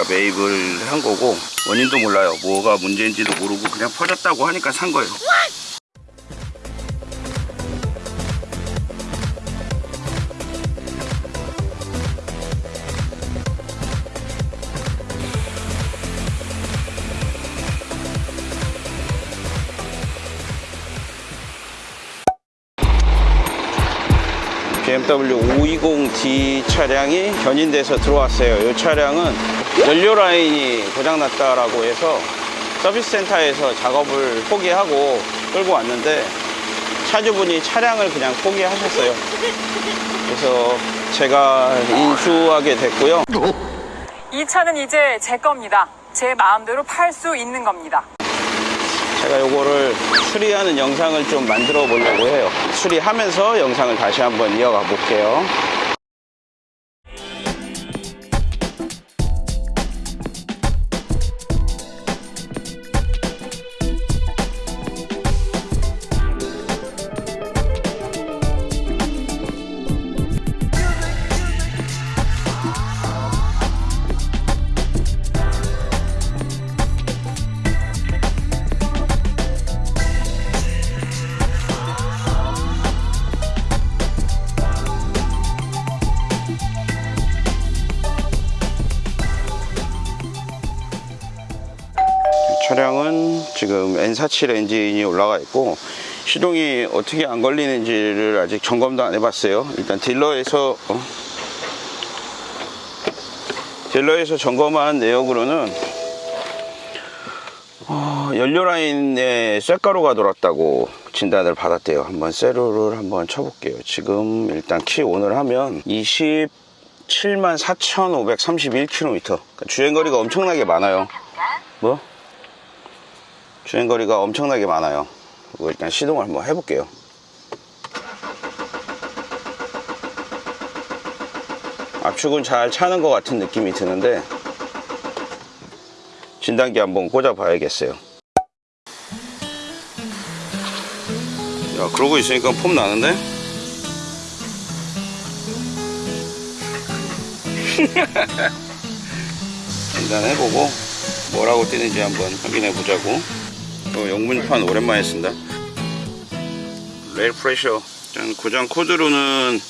제가 매입을 한 거고 원인도 몰라요 뭐가 문제인지도 모르고 그냥 퍼졌다고 하니까 산 거예요 BMW 520D 차량이 견인돼서 들어왔어요. 이 차량은 연료 라인이 고장났다라고 해서 서비스 센터에서 작업을 포기하고 끌고 왔는데 차주분이 차량을 그냥 포기하셨어요. 그래서 제가 인수하게 됐고요. 이 차는 이제 제 겁니다. 제 마음대로 팔 수 있는 겁니다. 제가 요거를 수리하는 영상을 좀 만들어 보려고 해요. 수리하면서 영상을 다시 한번 이어가 볼게요. 지금 N47 엔진이 올라가 있고 시동이 어떻게 안 걸리는지를 아직 점검도 안 해봤어요. 일단 딜러에서 어? 딜러에서 점검한 내역으로는 어, 연료 라인에 쇳가루가 돌았다고 진단을 받았대요. 한번 세로를 한번 쳐볼게요. 지금 일단 키 온을 하면 27만 4,531km. 그러니까 주행거리가 엄청나게 많아요. 뭐? 주행거리가 엄청나게 많아요. 일단 시동을 한번 해볼게요. 압축은 잘 차는 것 같은 느낌이 드는데 진단기 한번 꽂아 봐야겠어요. 야, 그러고 있으니까 폼 나는데? 진단해보고 뭐라고 뜨는지 한번 확인해 보자고 어, 영문판 오랜만에 쓴다. rail pressure. 짠, 고장 코드로는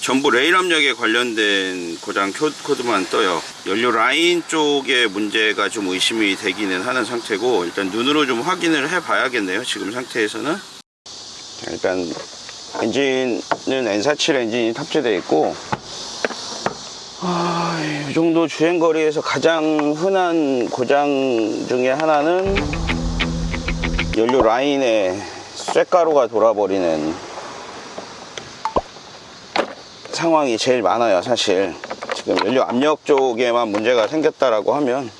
전부 레일 압력에 관련된 고장 코- 코드만 떠요. 연료 라인 쪽에 문제가 좀 의심이 되기는 하는 상태고 일단 눈으로 좀 확인을 해 봐야겠네요 지금 상태에서는. 자, 일단 엔진은 N47 엔진이 탑재되어 있고 아, 이 정도 주행거리에서 가장 흔한 고장 중에 하나는 연료 라인에 쇳가루가 돌아버리는 상황이 제일 많아요 사실. 지금 연료 압력 쪽에만 문제가 생겼다라고 하면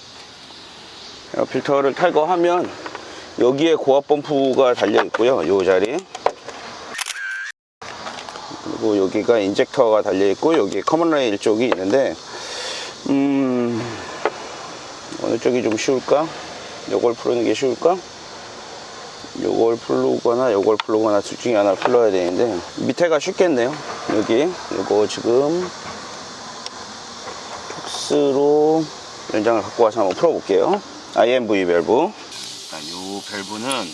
필터를 탈거하면 여기에 고압 펌프가 달려 있고요 이 자리 그리고 여기가 injector가 달려 있고 여기 common rail 쪽이 있는데 음 어느 쪽이 좀 쉬울까? 풀는 게 쉬울까 요걸 풀거나 요걸 풀거나 둘 중에 하나를 풀러야 되는데 밑에가 쉽겠네요. 여기 요거 지금 torx로 연장을 갖고 와서 한번 풀어 볼게요. IMV 밸브. 요 밸브는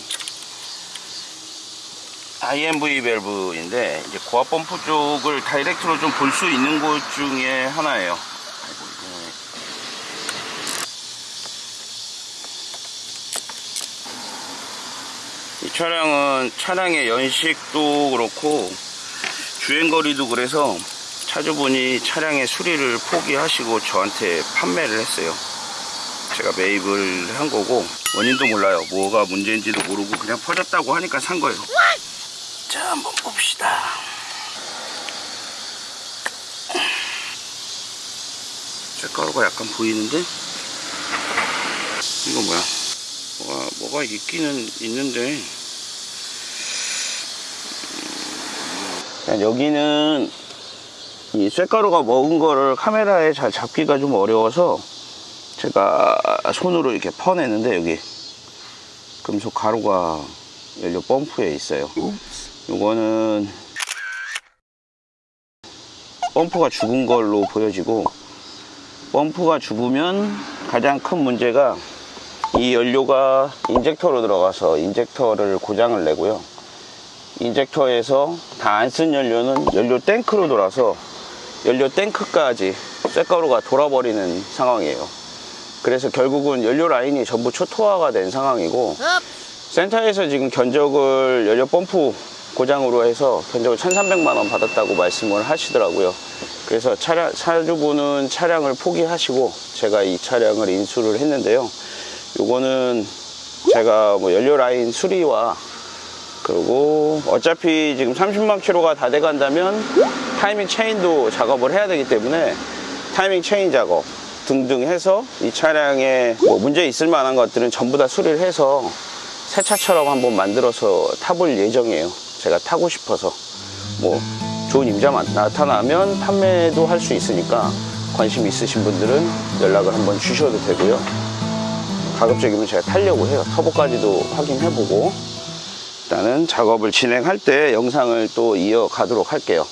IMV 밸브인데 이제 고압 펌프 쪽을 다이렉트로 좀 볼 수 있는 곳 중에 하나예요. 아이고, 이게. 이 차량은 차량의 연식도 그렇고 주행거리도 그래서 차주분이 차량의 수리를 포기하시고 저한테 판매를 했어요. 제가 매입을 한 거고 원인도 몰라요. 뭐가 문제인지도 모르고 그냥 퍼졌다고 하니까 산 거예요. 자 한번 봅시다 색가루가 약간 보이는데 이거 뭐야 뭐가, 뭐가 있기는 있는데 여기는 이 쇳가루가 먹은 거를 카메라에 잘 잡기가 좀 어려워서 제가 손으로 이렇게 퍼내는데 여기 금속 가루가 연료 펌프에 있어요 요거는 펌프가 죽은 걸로 보여지고 펌프가 죽으면 가장 큰 문제가 이 연료가 인젝터로 들어가서 인젝터를 고장을 내고요. 인젝터에서 다 안 쓴 연료는 연료 탱크로 돌아서 연료 탱크까지 쇳가루가 돌아버리는 상황이에요. 그래서 결국은 연료 라인이 전부 초토화가 된 상황이고 센터에서 지금 견적을 연료 펌프 고장으로 해서 견적을 1,300만 원 받았다고 말씀을 하시더라고요. 그래서 차량, 차주분은 차량을 포기하시고 제가 이 차량을 인수를 했는데요. 요거는 제가 뭐 연료 라인 수리와 그리고 어차피 지금 30만 킬로가 다 돼 간다면 타이밍 체인도 작업을 해야 되기 때문에 타이밍 체인 작업 등등 해서 이 차량에 뭐 문제 있을 만한 것들은 전부 다 수리를 해서 새 차처럼 한번 만들어서 타볼 예정이에요. 제가 타고 싶어서 뭐 좋은 임자만 나타나면 판매도 할 수 있으니까 관심 있으신 분들은 연락을 한번 주셔도 되고요. 가급적이면 제가 타려고 해요. 터보까지도 확인해보고 일단은 작업을 진행할 때 영상을 또 이어가도록 할게요.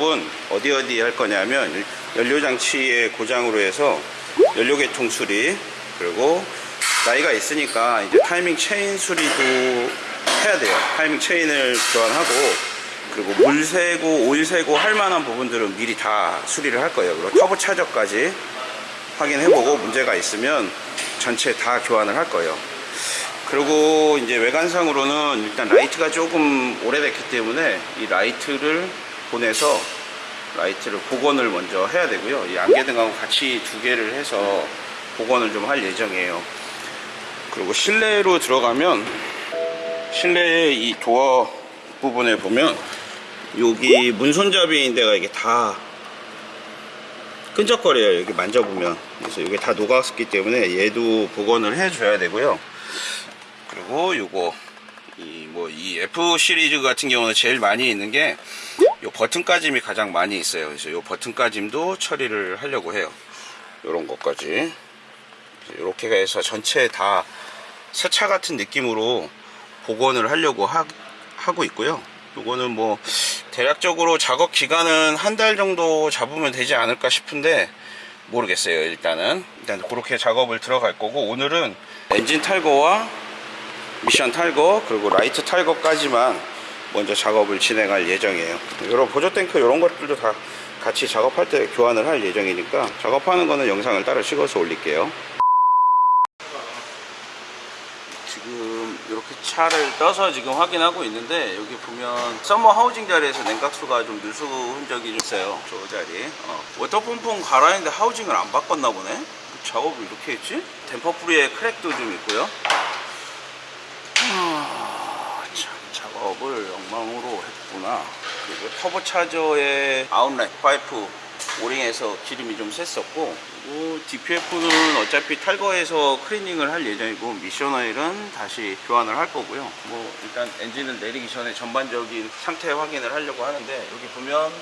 작업은 어디 어디 할 거냐면 연료 장치의 고장으로 해서 연료 계통 수리 그리고 나이가 있으니까 이제 타이밍 체인 수리도 해야 돼요. 타이밍 체인을 교환하고 그리고 물 새고 오일 새고 할 만한 부분들은 미리 다 수리를 할 거예요. 그리고 터보 차저까지 확인해보고 문제가 있으면 전체 다 교환을 할 거예요. 그리고 이제 외관상으로는 일단 라이트가 조금 오래됐기 때문에 이 라이트를 보내서 라이트를 복원을 먼저 해야 되고요. 이 안개등하고 같이 두 개를 해서 복원을 좀 할 예정이에요. 그리고 실내로 들어가면 실내의 이 도어 부분에 보면 여기 문손잡이 인 데가 이게 다 끈적거려요. 여기 만져보면. 그래서 이게 다 녹았기 때문에 얘도 복원을 해줘야 되고요. 그리고 요거 이 뭐 이 F 시리즈 같은 경우는 제일 많이 있는 게요 버튼 까짐이 가장 많이 있어요. 그래서 요 버튼 까짐도 처리를 하려고 해요. 요런 것까지 이렇게 해서 전체 다 세차 같은 느낌으로 복원을 하려고 하, 하고 있고요. 요거는 뭐 대략적으로 작업 기간은 한 달 정도 잡으면 되지 않을까 싶은데 모르겠어요. 일단은 일단 그렇게 작업을 들어갈 거고 오늘은 엔진 탈거와 미션 탈거 그리고 라이트 탈거까지만 먼저 작업을 진행할 예정이에요. 이런 보조 탱크 이런 것들도 다 같이 작업할 때 교환을 할 예정이니까 작업하는 거는 영상을 따로 찍어서 올릴게요. 지금 이렇게 차를 떠서 지금 확인하고 있는데 여기 보면 서머 하우징 자리에서 냉각수가 좀 누수 흔적이 좀 있어요. 저 자리. 어. water pump는 갈긴 했는데 하우징을 안 바꿨나 보네? 작업을 이렇게 했지? 댐퍼 풀리에 크랙도 좀 있고요 아, 참 작업을 엉망으로 했구나. 그리고 터보 차저의 아웃렛 파이프 O-ring에서 기름이 좀 그리고 DPF는 어차피 탈거해서 클리닝을 할 예정이고 미션 오일은 다시 교환을 할 거고요. 뭐 일단 엔진을 내리기 전에 전반적인 상태 확인을 하려고 하는데 여기 보면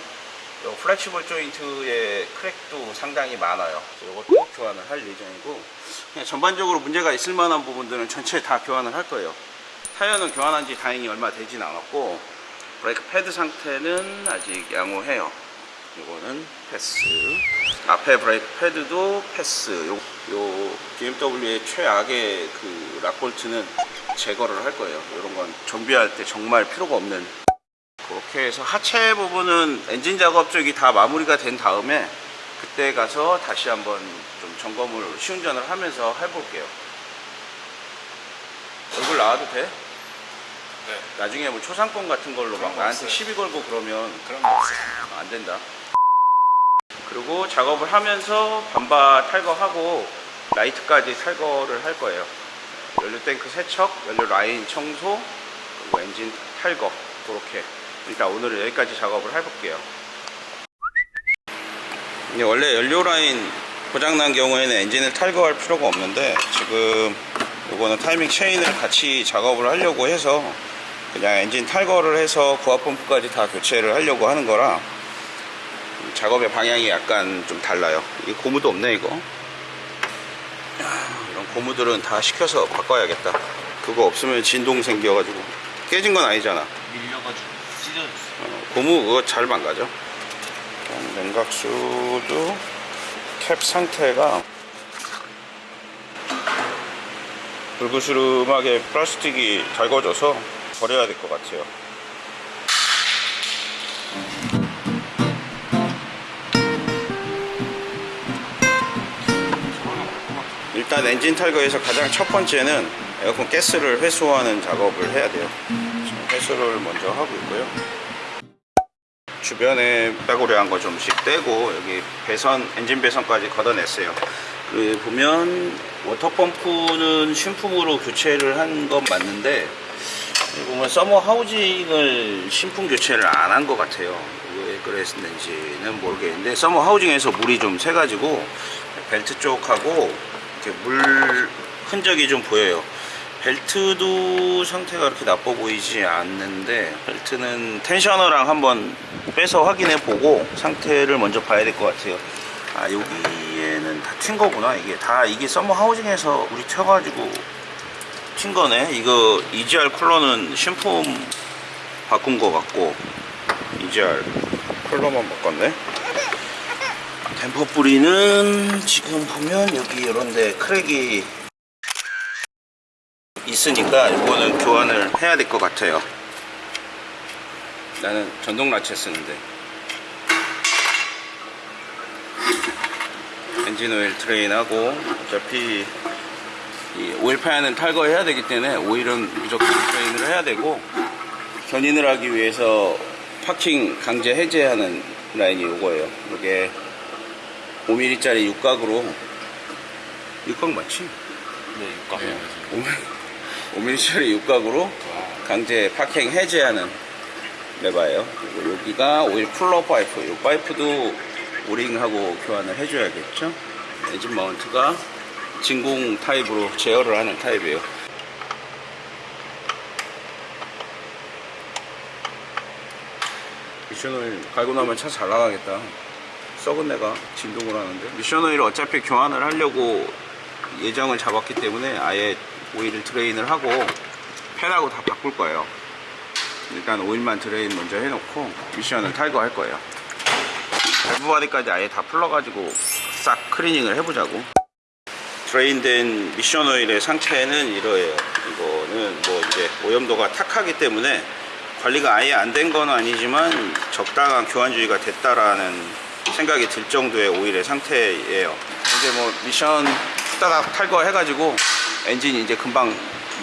요 flexible 조인트의 크랙도 상당히 많아요. 이것도 교환을 할 예정이고 전반적으로 문제가 있을 만한 부분들은 전체 다 교환을 할 거예요. 타이어는 교환한 지 다행히 얼마 되진 않았고 브레이크 패드 상태는 아직 양호해요. 이거는 패스. 앞에 브레이크 패드도 패스. 요, 요 BMW의 최악의 그 lock bolt는 제거를 할 거예요. 이런 건 정비할 때 정말 필요가 없는. 그렇게 해서 하체 부분은 엔진 작업 쪽이 다 마무리가 된 다음에 그때 가서 다시 한번 좀 점검을 시운전을 하면서 해볼게요 얼굴 나와도 돼? 네. 나중에 뭐 초상권 같은 걸로 막거 나한테 없어요. 시비 걸고 그러면 그런 거 없어요. 아, 안 된다. 그리고 작업을 하면서 반바 탈거하고 라이트까지 탈거를 할 거예요. 연료 탱크 세척, 연료 라인 청소, 그리고 엔진 탈거 그렇게 일단 오늘은 여기까지 작업을 해볼게요. 원래 연료 라인 고장난 경우에는 엔진을 탈거할 필요가 없는데 지금 이거는 타이밍 체인을 같이 작업을 하려고 해서 그냥 엔진 탈거를 해서 부하 펌프까지 다 교체를 하려고 하는 거라 작업의 방향이 약간 좀 달라요. 이 고무도 없네 이거. 이런 고무들은 다 시켜서 바꿔야겠다. 그거 없으면 진동 생겨가지고 깨진 건 아니잖아. 밀려가지고 찢어졌어. 어, 고무 그거 잘 망가져. 그럼 냉각수도 캡 상태가 불그스름하게 플라스틱이 달궈져서 버려야 될 것 같아요. 일단 엔진 탈거에서 가장 첫 번째는 에어컨 가스를 회수하는 작업을 해야 돼요. 지금 회수를 먼저 하고 있고요. 주변에 빼고려한 거 좀씩 떼고 여기 배선 엔진 배선까지 걷어냈어요. 그 보면 water pump는 신품으로 교체를 한 건 맞는데 보면 서머 하우징을 신품 교체를 안 한 것 같아요. 왜 그랬는지는 모르겠는데 서머 하우징에서 물이 좀 새가지고 벨트 쪽하고 이렇게 물 흔적이 좀 보여요. 벨트도 상태가 그렇게 나빠 보이지 않는데 벨트는 텐셔너랑 한번 빼서 확인해 보고 상태를 먼저 봐야 될 것 같아요. 아 여기에는 다 튄 거구나 이게. 다 이게 서머 하우징에서 우리 튀어가지고 튄 거네. 이거 EGR 쿨러는 신품 바꾼 거 같고 EGR 쿨러만 바꿨네. 댐퍼 풀리는 지금 보면 여기 이런데 크랙이 있으니까 이거는 교환을 해야 될 것 같아요. 나는 전동 ratchet 쓰는데. 엔진 오일 drain하고 어차피 이 오일 팬은 탈거해야 되기 때문에 오일은 무조건 drain을 해야 되고 견인을 하기 위해서 파킹 강제 해제하는 라인이 이거예요. 이게 5mm짜리 육각으로. 육각 맞지? 네, 육각. 5mm짜리 육각으로 강제 파킹 해제하는 레버예요. 그리고 여기가 오일 쿨러 파이프. 이 파이프도 O-ring하고 교환을 해줘야겠죠. 엔진 mount가 진공 타입으로 제어를 하는 타입이에요. 미션 오일 갈고 나면 차 잘 나가겠다. 썩은 내가 진동을 하는데 미션 오일을 어차피 교환을 하려고 예정을 잡았기 때문에 아예 오일을 drain을 하고 팬하고 다 바꿀 거예요. 일단 오일만 drain 먼저 해놓고 미션을 탈거할 거예요. 밸브 body까지 아예 다 풀러가지고 싹 클리닝을 해보자고. drain된 미션 오일의 상태는 이러해요. 이거는 뭐 이제 오염도가 탁하기 때문에 관리가 아예 안 된 건 아니지만 적당한 교환 주의가 됐다라는 생각이 들 정도의 오일의 상태예요. 이제 뭐 미션 후다닥 탈거 해가지고 엔진 이제 금방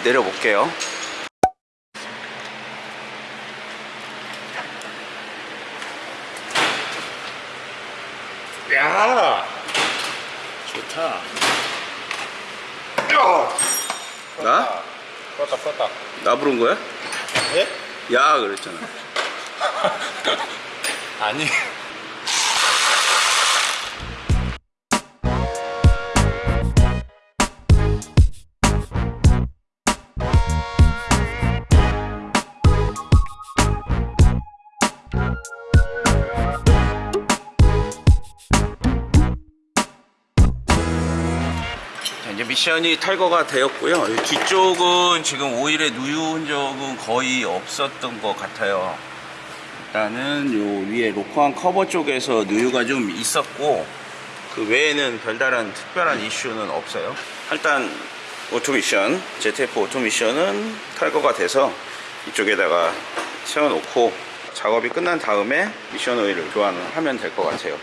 내려볼게요 야 좋다. 나? 뻗다 뻗다. 나 부른 거야? 네? 야 그랬잖아 아니. 자, 이제 미션이 탈거가 되었고요. 이 뒤쪽은 지금 오일의 누유 흔적은 거의 없었던 것 같아요. 일단은 요 위에 로커암 커버 쪽에서 누유가 좀 있었고 그 외에는 별다른 특별한 이슈는 없어요. 일단 오토미션, ZF 오토미션은 탈거가 돼서 이쪽에다가 세워놓고 작업이 끝난 다음에 미션 오일을 교환을 하면 될 것 같아요.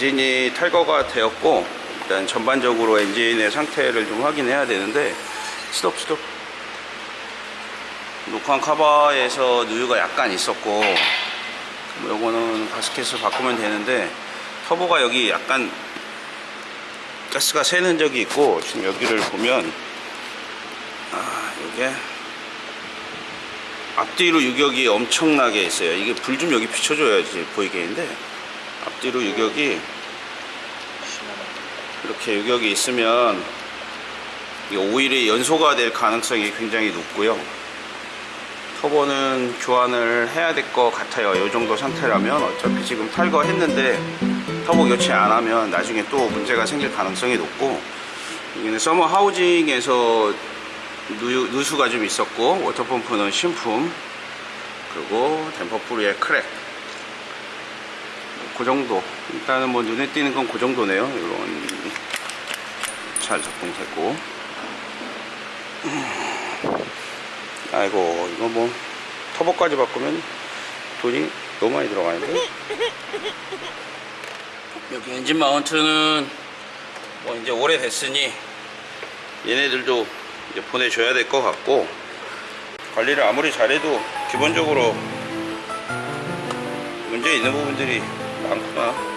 엔진이 탈거가 되었고 일단 전반적으로 엔진의 상태를 좀 확인해야 되는데 스톱 스톱. 녹화한 카바에서 누유가 약간 있었고 뭐 요거는 가스켓을 바꾸면 되는데 터보가 여기 약간 가스가 새는 적이 있고 지금 여기를 보면 아 요게 앞뒤로 유격이 엄청나게 있어요. 이게 불 좀 여기 비춰줘야지 보이겠는데 앞뒤로 유격이 이렇게 유격이 있으면 이 오일이 연소가 될 가능성이 굉장히 높고요. 터보는 교환을 해야 될 것 같아요. 이 정도 상태라면 어차피 지금 탈거했는데 터보 교체 안 하면 나중에 또 문제가 생길 가능성이 높고 여기는 서머 하우징에서 누유, 누수가 좀 있었고 워터펌프는 신품 그리고 댐퍼 풀리의 크랙 그 정도. 일단은 뭐 눈에 띄는 건 그 정도네요. 이런 잘 작동됐고. 아이고 이거 뭐 터보까지 바꾸면 돈이 너무 많이 들어가는데? 여기 엔진 마운트는 뭐 이제 오래됐으니 얘네들도 이제 보내줘야 될 것 같고 관리를 아무리 잘해도 기본적으로 문제 있는 부분들이 많구나.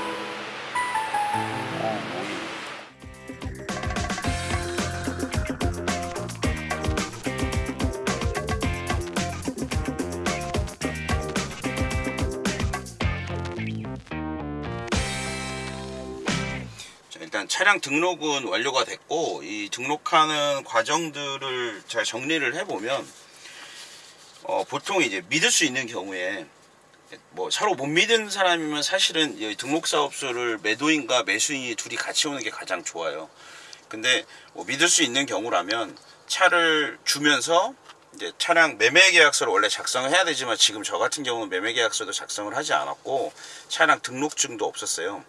일단 차량 등록은 완료가 됐고 이 등록하는 과정들을 잘 정리를 해보면 어, 보통 이제 믿을 수 있는 경우에 뭐 서로 못 믿는 사람이면 사실은 이 등록사업소를 매도인과 매수인이 둘이 같이 오는 게 가장 좋아요. 근데 뭐 믿을 수 있는 경우라면 차를 주면서 이제 차량 매매 계약서를 원래 작성을 해야 되지만 지금 저 같은 경우는 매매 계약서도 작성을 하지 않았고 차량 등록증도 없었어요.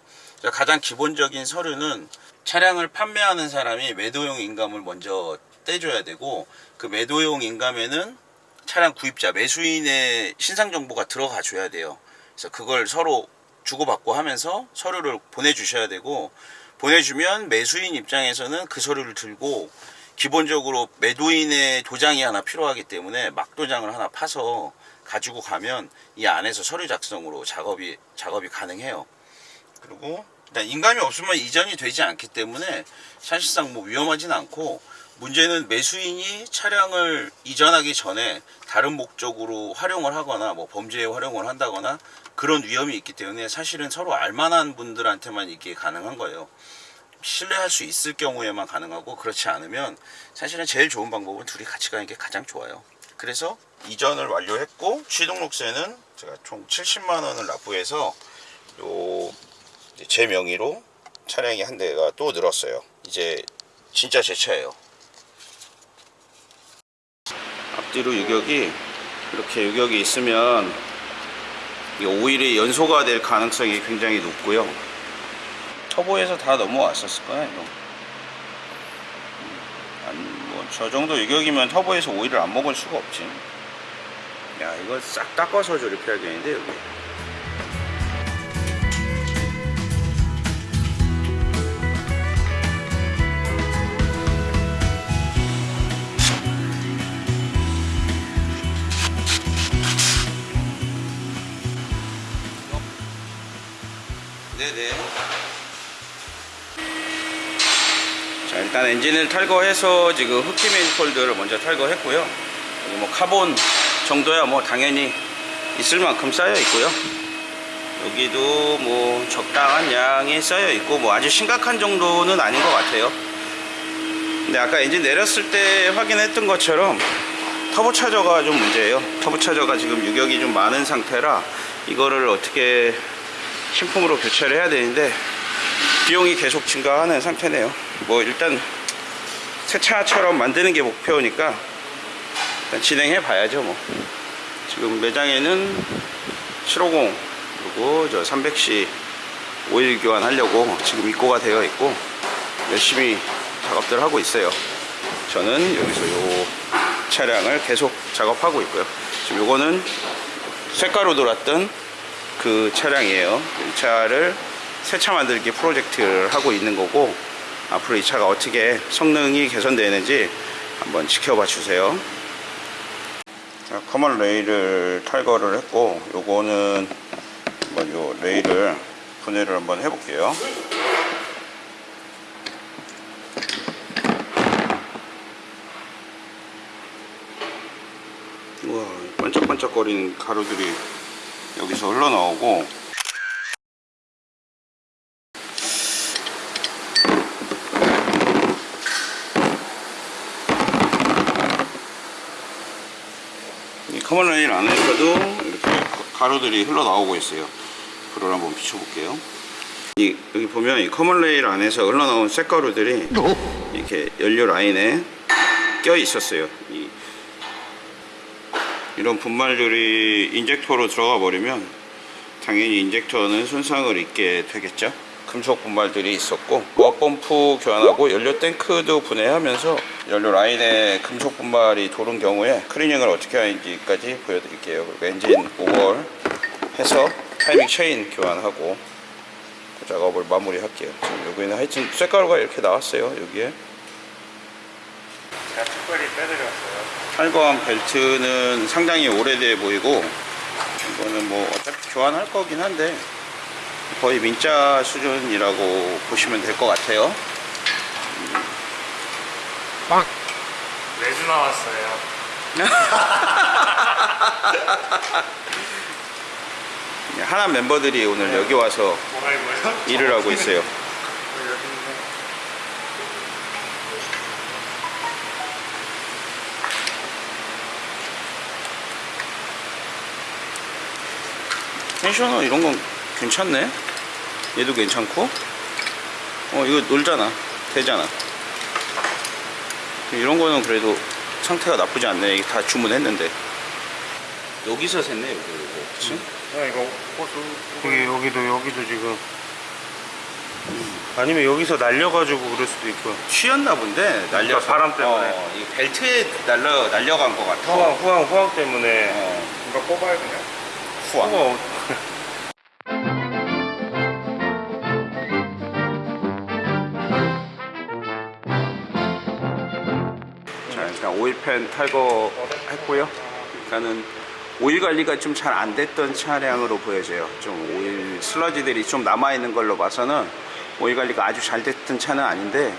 가장 기본적인 서류는 차량을 판매하는 사람이 매도용 인감을 먼저 떼줘야 되고 그 매도용 인감에는 차량 구입자 매수인의 신상 정보가 들어가 줘야 돼요. 그래서 그걸 서로 주고받고 하면서 서류를 보내주셔야 되고 보내주면 매수인 입장에서는 그 서류를 들고 기본적으로 매도인의 도장이 하나 필요하기 때문에 막도장을 하나 파서 가지고 가면 이 안에서 서류 작성으로 작업이 작업이 가능해요. 그리고 일단 인감이 없으면 이전이 되지 않기 때문에 사실상 뭐 위험하진 않고 문제는 매수인이 차량을 이전하기 전에 다른 목적으로 활용을 하거나 뭐 범죄에 활용을 한다거나 그런 위험이 있기 때문에 사실은 서로 알만한 분들한테만 이게 가능한 거예요. 신뢰할 수 있을 경우에만 가능하고 그렇지 않으면 사실은 제일 좋은 방법은 둘이 같이 가는 게 가장 좋아요. 그래서 이전을 완료했고 취등록세는 제가 총 70만 원을 납부해서 요 제 명의로 차량이 한 대가 또 늘었어요. 이제 진짜 제 차예요. 앞 뒤로 유격이 이렇게 유격이 있으면 이 오일이 연소가 될 가능성이 굉장히 높고요. 터보에서 다 넘어왔었을 이거. 뭐저 정도 유격이면 터보에서 오일을 안 먹을 수가 없지. 야 이거 싹 닦아서 조립해야겠는데 여기. 네네. 자 일단 엔진을 탈거해서 지금 흡기 매니폴드를 먼저 탈거했고요. 여기 뭐 카본 정도야 뭐 당연히 있을 만큼 쌓여 있고요. 여기도 뭐 적당한 양이 쌓여 있고 뭐 아주 심각한 정도는 아닌 것 같아요. 근데 아까 엔진 내렸을 때 확인했던 것처럼 터보 차저가 좀 문제예요. 터보 차저가 지금 유격이 좀 많은 상태라 이거를 어떻게 신품으로 교체를 해야 되는데 비용이 계속 증가하는 상태네요. 뭐 일단 새 차처럼 만드는 게 목표니까 일단 진행해 봐야죠. 뭐 지금 매장에는 750 그리고 저 300C 오일 교환하려고 지금 입고가 되어 있고 열심히 작업들 하고 있어요. 저는 여기서 요 차량을 계속 작업하고 있고요. 지금 요거는 쇳가루 돌았던 그 차량이에요. 이 차를 새 차 만들기 프로젝트를 하고 있는 거고 앞으로 이 차가 어떻게 성능이 개선되는지 한번 지켜봐 주세요. 자, 커먼 레일을 탈거를 했고 요거는 한번 요 레일을 분해를 한번 해 볼게요. 우와 반짝반짝 거리는 가루들이 여기서 흘러나오고. 이 커먼 레일 안에서도 이렇게 가루들이 흘러나오고 있어요. 불을 한번 비춰볼게요. 이, 여기 보면 이 커먼 레일 안에서 흘러나온 쇳가루들이 이렇게 연료 라인에 껴 있었어요 이 이런 분말들이 인젝터로 들어가 버리면 당연히 인젝터는 손상을 입게 되겠죠. 금속 분말들이 있었고 고압 펌프 교환하고 연료 탱크도 분해하면서 연료 라인에 금속 분말이 도는 경우에 클리닝을 어떻게 하는지까지 보여드릴게요. 그리고 엔진 오버홀 해서 타이밍 체인 교환하고 그 작업을 마무리할게요. 지금 여기는 하여튼 쇳가루가 이렇게 나왔어요 여기에. 제가 특별히 빼드렸어요. 탈거한 벨트는 상당히 오래돼 보이고 이거는 뭐 어차피 교환할 거긴 한데 거의 민자 수준이라고 보시면 될 것 같아요 매주 나왔어요. 하나 멤버들이 오늘 여기 와서? 일을 하고 있어요 텐셔너 이런 건 괜찮네 얘도 괜찮고 어 이거 놀잖아 되잖아 이런 거는 그래도 상태가 나쁘지 않네 이게 다 주문했는데 여기서 샜네 여기 이거 그치? 야, 이거 호수. 여기, 여기도, 여기도 지금. 아니면 여기서 날려가지고 그럴 수도 있고요. 쉬었나 본데 날려서 바람 때문에. 어, 이 벨트에 날려 날려간 것 같아 후황, 후황, 후황 때문에. 어, 이거 뽑아야 그냥. 후황 뽑아. 자 일단 오일팬 탈거했고요. 일단은 오일 관리가 좀 잘 안 됐던 차량으로 보여져요. 좀 오일 슬러지들이 좀 남아있는 걸로 봐서는 오일 관리가 아주 잘 됐던 차는 아닌데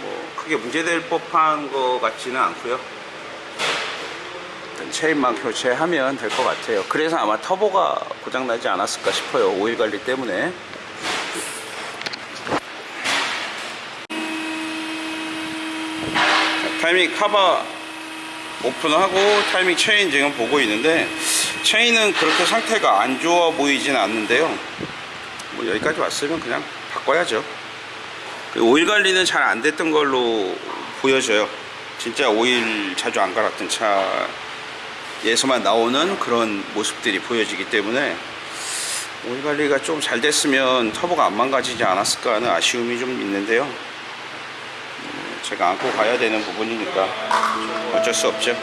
뭐 크게 문제될 법한 것 같지는 않고요 체인만 교체하면 될 것 같아요. 그래서 아마 터보가 고장나지 않았을까 싶어요. 오일 관리 때문에. 타이밍 카바 오픈하고 타이밍 체인 지금 보고 있는데 체인은 그렇게 상태가 안 좋아 보이진 않는데요. 뭐 여기까지 왔으면 그냥 바꿔야죠. 오일 관리는 잘 안 됐던 걸로 보여져요. 진짜 오일 자주 안 갈았던 차 에서만 나오는 그런 모습들이 보여지기 때문에 오일 관리가 좀 잘 됐으면 터보가 안 망가지지 않았을까 하는 아쉬움이 좀 있는데요 제가 안고 가야 되는 부분이니까 어쩔 수 없죠.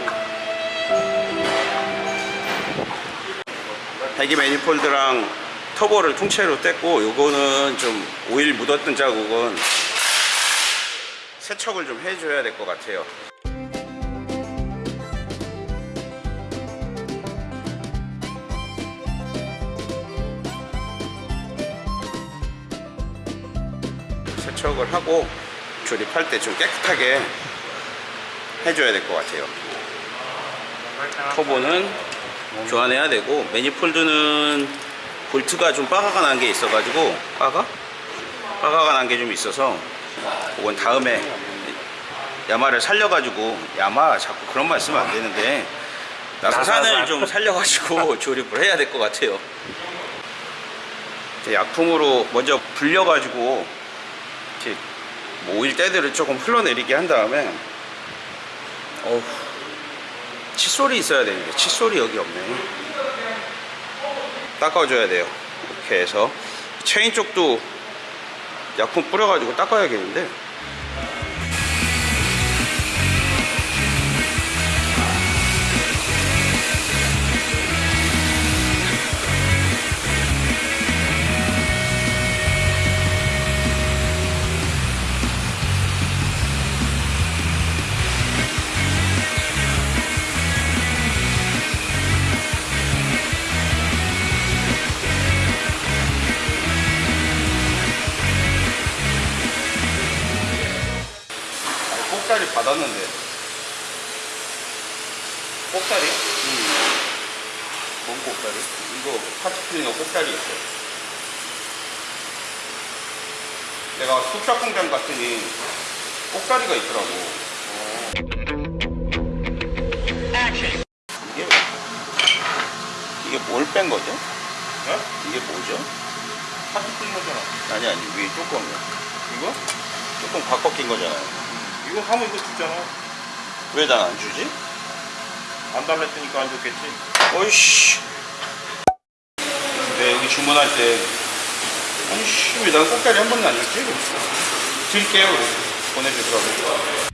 배기 매니폴드랑 터보를 통째로 뗐고 요거는 좀 오일 묻었던 자국은 세척을 좀 해줘야 될 것 같아요. 세척을 하고 조립할 때 좀 깨끗하게 해줘야 될 것 같아요. 터보는 교환해야 되고 매니폴드는 볼트가 좀 빠가가 난 게 있어가지고 빠가? 빠가가 난 게 좀 있어서 그건 다음에 야마를 살려가지고 야마 자꾸 그런 말 쓰면 안 되는데 나사산을 좀 살려가지고 조립을 해야 될 것 같아요. 약품으로 먼저 불려가지고 오일 때들을 조금 흘러내리게 한 다음에 어우 칫솔이 있어야 되는데 칫솔이 여기 없네. 닦아줘야 돼요. 이렇게 해서. 체인 쪽도 약품 뿌려가지고 닦아야겠는데 파티클리너 꼭다리였어. 내가 숙사 공장 갔더니 꼭다리가 있더라고. 어. 이게 이게 뭘 뺀 거죠? 네? 이게 뭐죠? 파티클리너잖아. 아니 아니 위에 뚜껑이요. 이거? 뚜껑 바꿔 낀 거잖아요. 이거 하면 이거 주잖아. 왜 난 안 주지? 안 달랬으니까 안 줬겠지. 어이씨. 내가 여기 주문할 때 아니 씨, 왜난 꼭다리 한 번도 안 줬지? 드릴게요. 그래서 보내주더라고.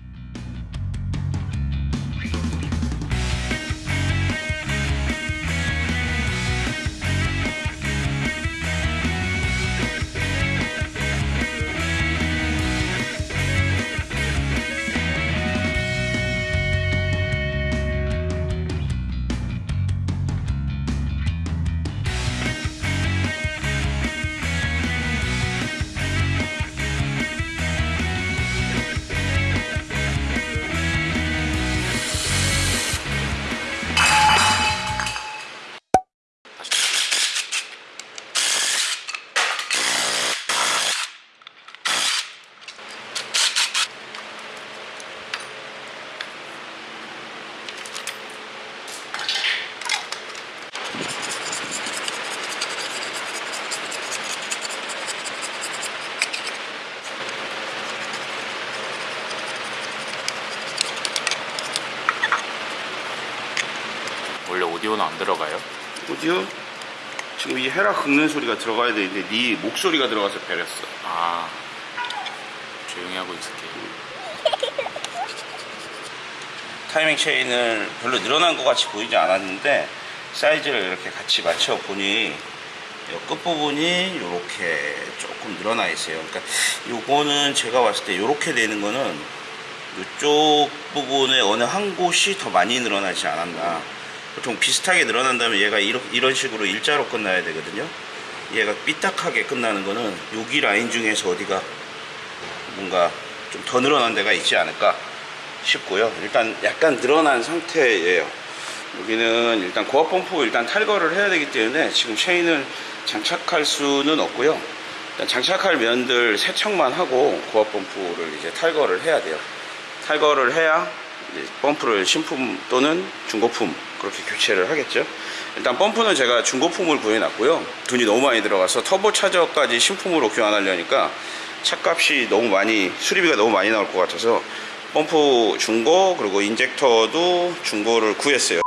긁는 소리가 들어가야 되는데 네 목소리가 들어가서 배렸어. 아 조용히 하고 있을게요. 타이밍 체인을 별로 늘어난 것 같이 보이지 않았는데 사이즈를 이렇게 같이 맞춰 보니 이 끝부분이 이렇게 조금 늘어나 있어요. 그러니까 요거는 제가 봤을 때 이렇게 되는 거는 이쪽 부분에 어느 한 곳이 더 많이 늘어나지 않았나. 보통 비슷하게 늘어난다면 얘가 이렇- 이런 식으로 일자로 끝나야 되거든요. 얘가 삐딱하게 끝나는 거는 여기 라인 중에서 어디가 뭔가 좀 더 늘어난 데가 있지 않을까 싶고요. 일단 약간 늘어난 상태예요. 여기는 일단 고압 펌프 일단 탈거를 해야 되기 때문에 지금 체인을 장착할 수는 없고요. 일단 장착할 면들 세척만 하고 고압 펌프를 이제 탈거를 해야 돼요. 탈거를 해야 펌프를 신품 또는 중고품 그렇게 교체를 하겠죠. 일단 펌프는 제가 중고품을 구해놨고요. 돈이 너무 많이 들어가서 터보 차저까지 신품으로 교환하려니까 차값이 너무 많이 수리비가 너무 많이 나올 것 같아서 펌프 중고 그리고 인젝터도 중고를 구했어요.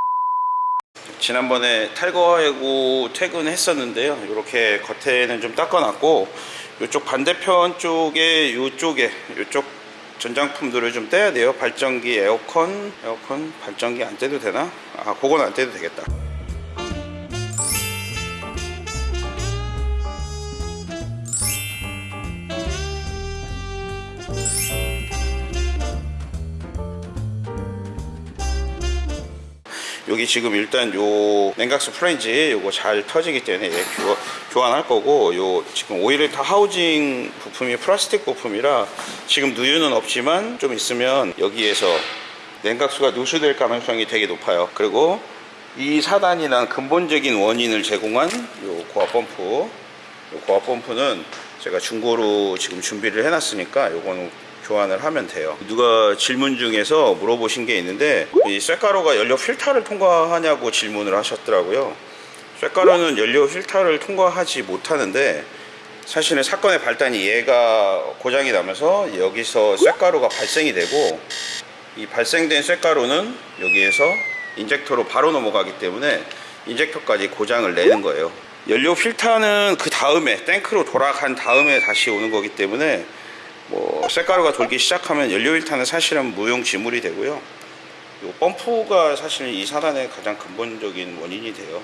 지난번에 탈거하고 퇴근했었는데요. 이렇게 겉에는 좀 닦아놨고 이쪽 반대편 쪽에 이쪽에 이쪽 전장품들을 좀 떼야 돼요. 발전기, 에어컨, 에어컨 발전기 안 떼도 되나? 아, 그건 안 떼도 되겠다. 여기 지금 일단 요 냉각수 플랜지 요거 잘 터지기 때문에 얘 교, 교환할 거고 요 지금 오일을 다 하우징 부품이 플라스틱 부품이라 지금 누유는 없지만 좀 있으면 여기에서 냉각수가 누수될 가능성이 되게 높아요. 그리고 이 사단이란 근본적인 원인을 제공한 요 고압 펌프. 요 고압 펌프는 제가 중고로 지금 준비를 해놨으니까 요거는 교환을 하면 돼요. 누가 질문 중에서 물어보신 게 있는데 이 쇠가루가 연료 필터를 통과하냐고 질문을 하셨더라고요. 쇠가루는 연료 필터를 통과하지 못하는데 사실은 사건의 발단이 얘가 고장이 나면서 여기서 쇠가루가 발생이 되고 이 발생된 쇠가루는 여기에서 인젝터로 바로 넘어가기 때문에 인젝터까지 고장을 내는 거예요. 연료 필터는 그 다음에 탱크로 돌아간 다음에 다시 오는 거기 때문에 뭐 쇠가루가 돌기 시작하면 연료 필터는 사실은 무용지물이 되고요. 요 펌프가 사실 이 사단의 가장 근본적인 원인이 돼요.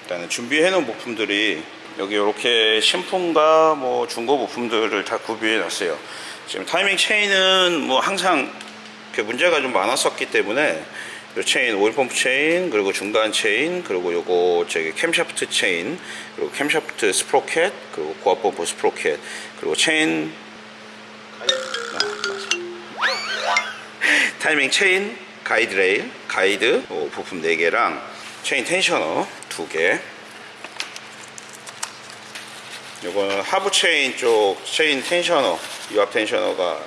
일단은 준비해 놓은 부품들이 여기 이렇게 신품과 뭐 중고 부품들을 다 구비해 놨어요. 지금 타이밍 체인은 뭐 항상 그 문제가 좀 많았었기 때문에 요 체인 오일 펌프 체인 그리고 중간 체인 그리고 요거 저기 캠샤프트 체인 그리고 캠샤프트 스프로켓 그리고 고압 펌프 스프로켓 그리고 체인. 타이밍 체인, 가이드 레일, 가이드 어, 부품 4개랑 체인 tensioner 2개. 요거는 하부 체인 쪽 체인 tensioner, 유압 tensioner가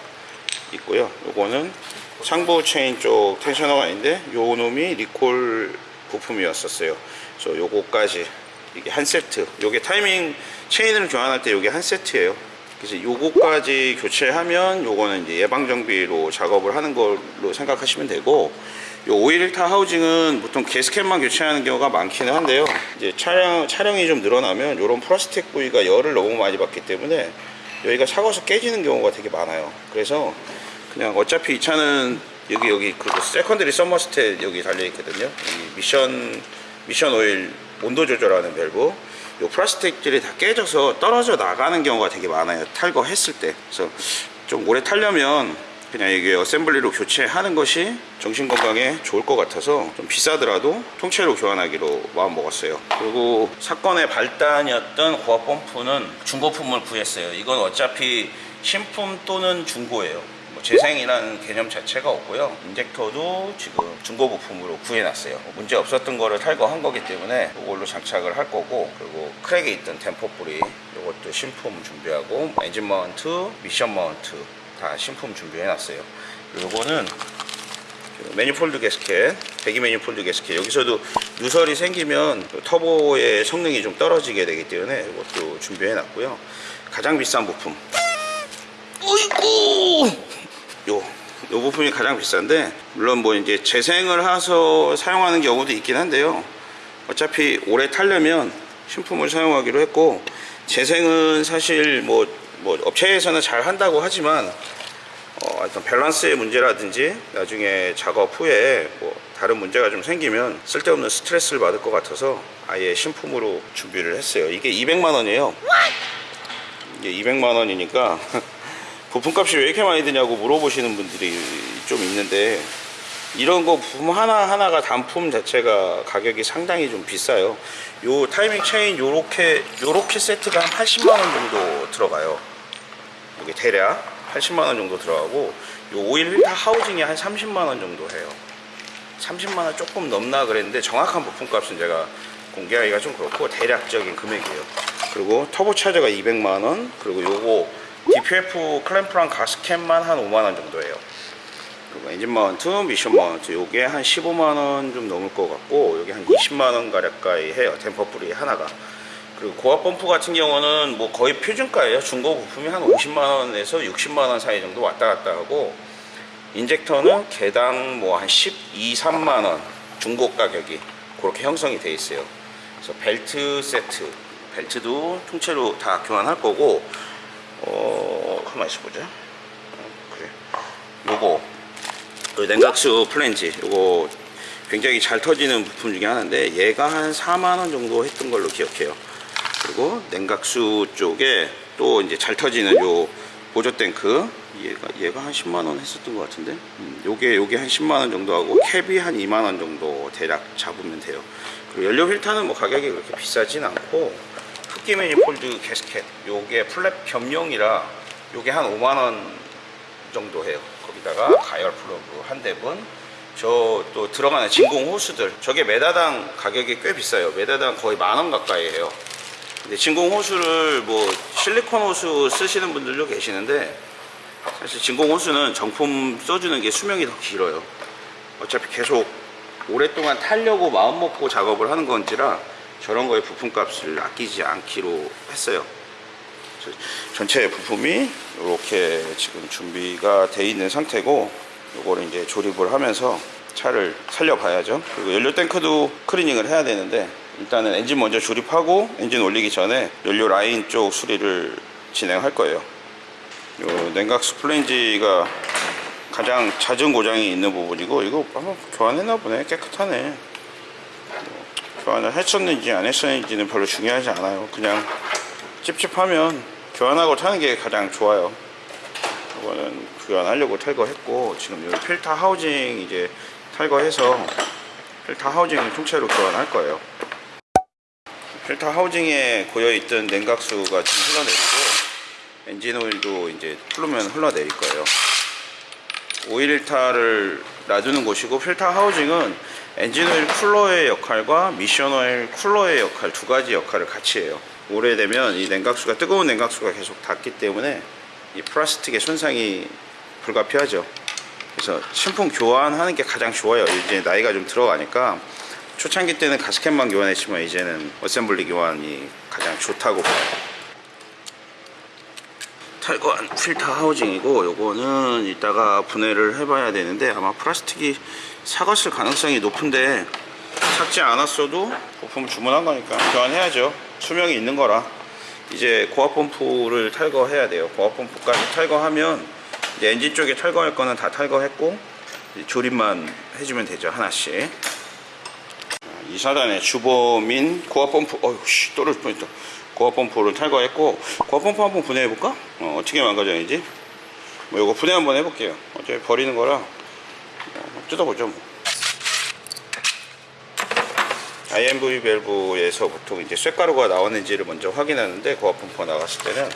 있고요. 요거는 상부 체인 쪽 tensioner가 있는데 요 놈이 리콜 부품이었었어요. 그래서 요거까지 이게 한 세트. 요게 타이밍 체인을 교환할 때 요게 한 세트예요. 그래서 요거까지 교체하면 요거는 이제 예방 정비로 작업을 하는 걸로 생각하시면 되고 요 오일 필터 하우징은 보통 게스켓만 교체하는 경우가 많기는 한데요. 이제 차량 차량이 좀 늘어나면 요런 플라스틱 부위가 열을 너무 많이 받기 때문에 여기가 삭아서 깨지는 경우가 되게 많아요. 그래서 그냥 어차피 이 차는 여기 여기 그 secondary thermostat 여기 달려 있거든요. 이 미션 미션 오일 온도 조절하는 밸브. 요 플라스틱들이 다 깨져서 떨어져 나가는 경우가 되게 많아요. 탈거했을 때. 그래서 좀 오래 타려면 그냥 이게 assembly로 교체하는 것이 정신 건강에 좋을 것 같아서 좀 비싸더라도 통째로 교환하기로 마음 먹었어요. 그리고 사건의 발단이었던 고압 펌프는 중고품을 구했어요. 이건 어차피 신품 또는 중고예요. 뭐 재생이라는 개념 자체가 없고요. 인젝터도 지금 중고 부품으로 구해놨어요. 뭐 문제 없었던 거를 탈거한 거기 때문에 이걸로 장착을 할 거고 그리고 crack이 있던 댐퍼 풀리 이것도 신품 준비하고 엔진 마운트, 미션 마운트 다 신품 준비해놨어요. 그 매니폴드 게스켓, 배기 매니폴드 게스켓 여기서도 누설이 생기면 그 터보의 성능이 좀 떨어지게 되기 때문에 이것도 준비해 놨고요. 가장 비싼 부품 어이구 요, 요 부품이 가장 비싼데 물론 뭐 이제 재생을 해서 사용하는 경우도 있긴 한데요. 어차피 오래 타려면 신품을 사용하기로 했고 재생은 사실 뭐, 뭐 업체에서는 잘 한다고 하지만 어, 어떤 밸런스의 문제라든지 나중에 작업 후에 뭐 다른 문제가 좀 생기면 쓸데없는 스트레스를 받을 것 같아서 아예 신품으로 준비를 했어요. 이게 200만 원이에요. 이게 200만 원이니까 부품값이 왜 이렇게 많이 드냐고 물어보시는 분들이 좀 있는데 이런 거 부품 하나하나가 단품 자체가 가격이 상당히 좀 비싸요. 요 타이밍 체인 요렇게 요렇게 세트가 한 80만 원 정도 들어가요. 이게 대략 80만 원 정도 들어가고 요 오일 필터 하우징이 한 30만 원 정도 해요. 30만 원 조금 넘나 그랬는데 정확한 부품값은 제가 공개하기가 좀 그렇고 대략적인 금액이에요. 그리고 터보 차저가 200만 원 그리고 요거 DPF 클램프랑 가스켓만 한 5만 원 정도예요. 그리고 엔진 마운트, 미션 마운트 요게 한 15만 원 좀 넘을 것 같고 여기 한 20만 원 가까이 해요. 댐퍼 풀리 하나가. 그리고 고압 펌프 같은 경우는 뭐 거의 표준가예요. 중고 부품이 한 50만 원에서 60만 원 사이 정도 왔다 갔다 하고 인젝터는 개당 뭐 한 12, 3만 원 중고 가격이 그렇게 형성이 돼 있어요. 그래서 벨트 세트 벨트도 통째로 다 교환할 거고 어 가만 있어 보자. 어, 그래. 요거 그 냉각수 플랜지 요거 굉장히 잘 터지는 부품 중에 하나인데 얘가 한 4만원 정도 했던 걸로 기억해요. 그리고 냉각수 쪽에 또 이제 잘 터지는 요 보조 탱크. 얘가 얘가 한 10만 원 했었던 것 같은데? 음, 요게 요게 한 10만 원 정도 하고 캡이 한 2만 원 정도 대략 잡으면 돼요. 그리고 연료 필터는 뭐 가격이 그렇게 비싸진 않고 흡기 매니폴드 게스켓 요게 플랩 겸용이라 요게 한 5만 원 정도 해요. 거기다가 가열 플러그 한 대분 저 또 들어가는 진공 호수들. 저게 메다당 가격이 꽤 비싸요. 메다당 거의 만원 가까이 해요. 근데 진공 호수를 뭐 실리콘 호수 쓰시는 분들도 계시는데 사실 진공 호수는 정품 써주는 게 수명이 더 길어요. 어차피 계속 오랫동안 타려고 마음 먹고 작업을 하는 건지라 저런 거에 부품값을 아끼지 않기로 했어요. 전체 부품이 이렇게 지금 준비가 돼 있는 상태고 요거를 이제 조립을 하면서 차를 살려봐야죠. 그리고 연료 탱크도 클리닝을 해야 되는데 일단은 엔진 먼저 조립하고 엔진 올리기 전에 연료 라인 쪽 수리를 진행할 거예요. 요 냉각수 플랜지가 가장 잦은 고장이 있는 부분이고 이거 한번 교환했나 보네. 깨끗하네. 뭐 교환을 했었는지 안 했었는지는 별로 중요하지 않아요. 그냥 찝찝하면 교환하고 타는 게 가장 좋아요. 이거는 교환하려고 탈거했고 지금 이 필터 하우징 이제 탈거해서 필터 하우징을 통째로 교환할 거예요. 필터 하우징에 고여있던 냉각수가 지금 흘러내리고 엔진 오일도 이제 풀르면 흘러내릴 거예요. 오일 필터를 놔두는 곳이고 필터 하우징은 엔진 오일 쿨러의 역할과 미션 오일 쿨러의 역할 두 가지 역할을 같이 해요. 오래되면 이 냉각수가 뜨거운 냉각수가 계속 닿기 때문에 이 플라스틱의 손상이 불가피하죠. 그래서 신품 교환하는 게 가장 좋아요. 이제 나이가 좀 들어가니까 초창기 때는 가스켓만 교환했지만 이제는 assembly 교환이 가장 좋다고 봐요. 탈거한 필터 하우징이고 요거는 이따가 분해를 해봐야 되는데 아마 플라스틱이 삭았을 가능성이 높은데 삭지 않았어도 부품 주문한 거니까 교환해야죠. 수명이 있는 거라. 이제 고압 펌프를 탈거해야 돼요. 고압 펌프까지 탈거하면 이제 엔진 쪽에 탈거할 거는 다 탈거했고 조립만 해주면 되죠 하나씩. 이 사단의 주범인 고압 펌프 어휴 씨 떨어질 뻔했다. 고압 펌프를 탈거했고 고압 펌프 한번 분해해 볼까? 어, 어떻게 망가졌는지? 뭐 이거 분해 한번 해볼게요. 어차피 버리는 거라. 어, 뜯어보죠 뭐. IMV 밸브에서 보통 이제 쇳가루가 나왔는지를 먼저 확인하는데 고압 펌프가 나갔을 때는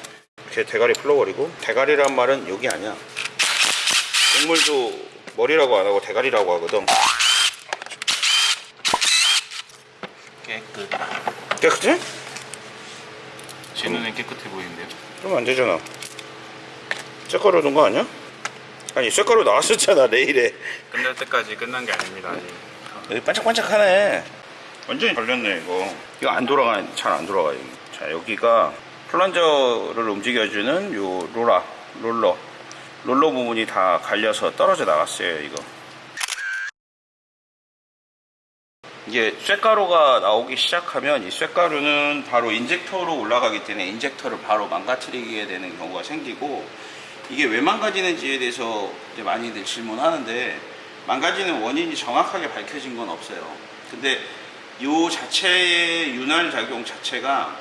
이렇게 대가리 풀러버리고 대가리란 말은 여기 아니야 동물도 머리라고 안 하고 대가리라고 하거든 깨끗. 깨끗해? 제 눈엔 깨끗해 보이는데요. 그러면 안 되잖아. 쇳가루 넣은 거 아니야? 아니 쇳가루 나왔었잖아 레일에. 끝날 때까지 끝난 게 아닙니다 아직 여기 반짝반짝하네. 완전히 걸렸네 이거. 이거 안 돌아가 잘 안 돌아가요. 자 여기가 플런저를 움직여주는 요 로라 롤러 롤러 부분이 다 갈려서 떨어져 나갔어요 이거. 이게 쇳가루가 나오기 시작하면 이 쇳가루는 바로 인젝터로 올라가기 때문에 인젝터를 바로 망가뜨리게 되는 경우가 생기고 이게 왜 망가지는지에 대해서 이제 많이들 질문하는데 망가지는 원인이 정확하게 밝혀진 건 없어요. 근데 이 자체의 윤활 작용 자체가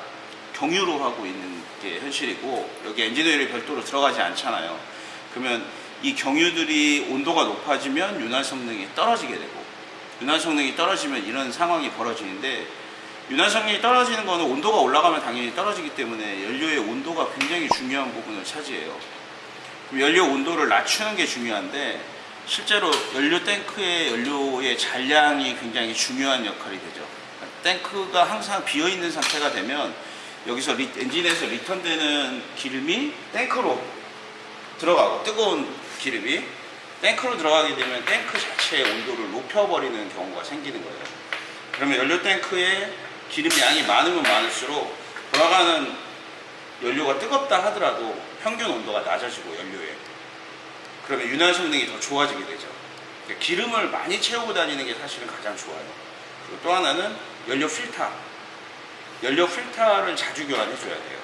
경유로 하고 있는 게 현실이고 여기 엔진오일이 별도로 들어가지 않잖아요. 그러면 이 경유들이 온도가 높아지면 윤활 성능이 떨어지게 되고 윤활 성능이 떨어지면 이런 상황이 벌어지는데 윤활 성능이 떨어지는 거는 온도가 올라가면 당연히 떨어지기 때문에 연료의 온도가 굉장히 중요한 부분을 차지해요. 연료 온도를 낮추는 게 중요한데 실제로 연료 탱크의 연료의 잔량이 굉장히 중요한 역할이 되죠. 탱크가 항상 비어 있는 상태가 되면 여기서 리- 엔진에서 리턴되는 기름이 탱크로 들어가고 뜨거운 기름이 탱크로 들어가게 되면 탱크 자체의 온도를 높여버리는 경우가 생기는 거예요. 그러면 연료 탱크에 기름 양이 많으면 많을수록 돌아가는 연료가 뜨겁다 하더라도 평균 온도가 낮아지고 연료에 그러면 윤활 성능이 더 좋아지게 되죠. 그러니까 기름을 많이 채우고 다니는 게 사실은 가장 좋아요. 그리고 또 하나는 연료 필터. 연료 필터를 자주 교환해 줘야 돼요.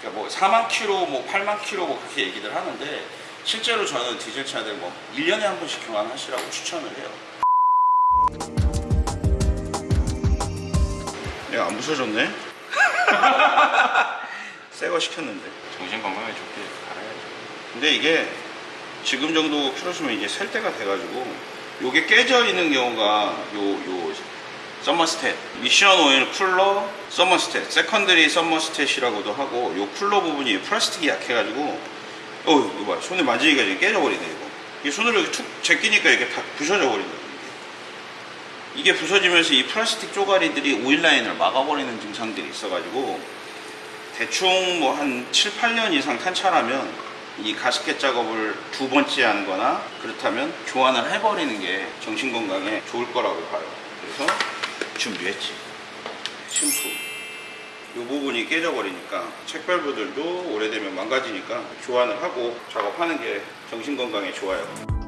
그러니까 뭐 4만 킬로, 뭐 8만 킬로 뭐 그렇게 얘기들 하는데 실제로 저는 디젤 차들 뭐 1년에 한 번씩 교환하시라고 추천을 해요. 얘가 안 부서졌네? 새거 시켰는데. 정신 건강에 좋게 갈아야죠. 근데 이게 지금 정도 키로수면 이제 셀 때가 돼가지고 요게 깨져 있는 경우가 요요 서머스탯 미션 오일 쿨러 서머스탯 secondary 서머스탯이라고도 하고 요 쿨러 부분이 플라스틱이 약해가지고 어 이거 봐. 손에 만지니까 이제 깨져버리네 이거. 이 손으로 이렇게 툭 제끼니까 이렇게 다 부서져 버린다 이게 부서지면서 이 플라스틱 쪼가리들이 오일 라인을 막아버리는 증상들이 있어가지고 대충 뭐 한 7, 8년 이상 탄 차라면 이 가스켓 작업을 두 번째 하는 거나 그렇다면 교환을 해버리는 게 정신 건강에 좋을 거라고 봐요. 그래서 준비했지. 심프. 이 부분이 깨져버리니까 책밸브들도 오래되면 망가지니까 교환을 하고 작업하는 게 정신 건강에 좋아요.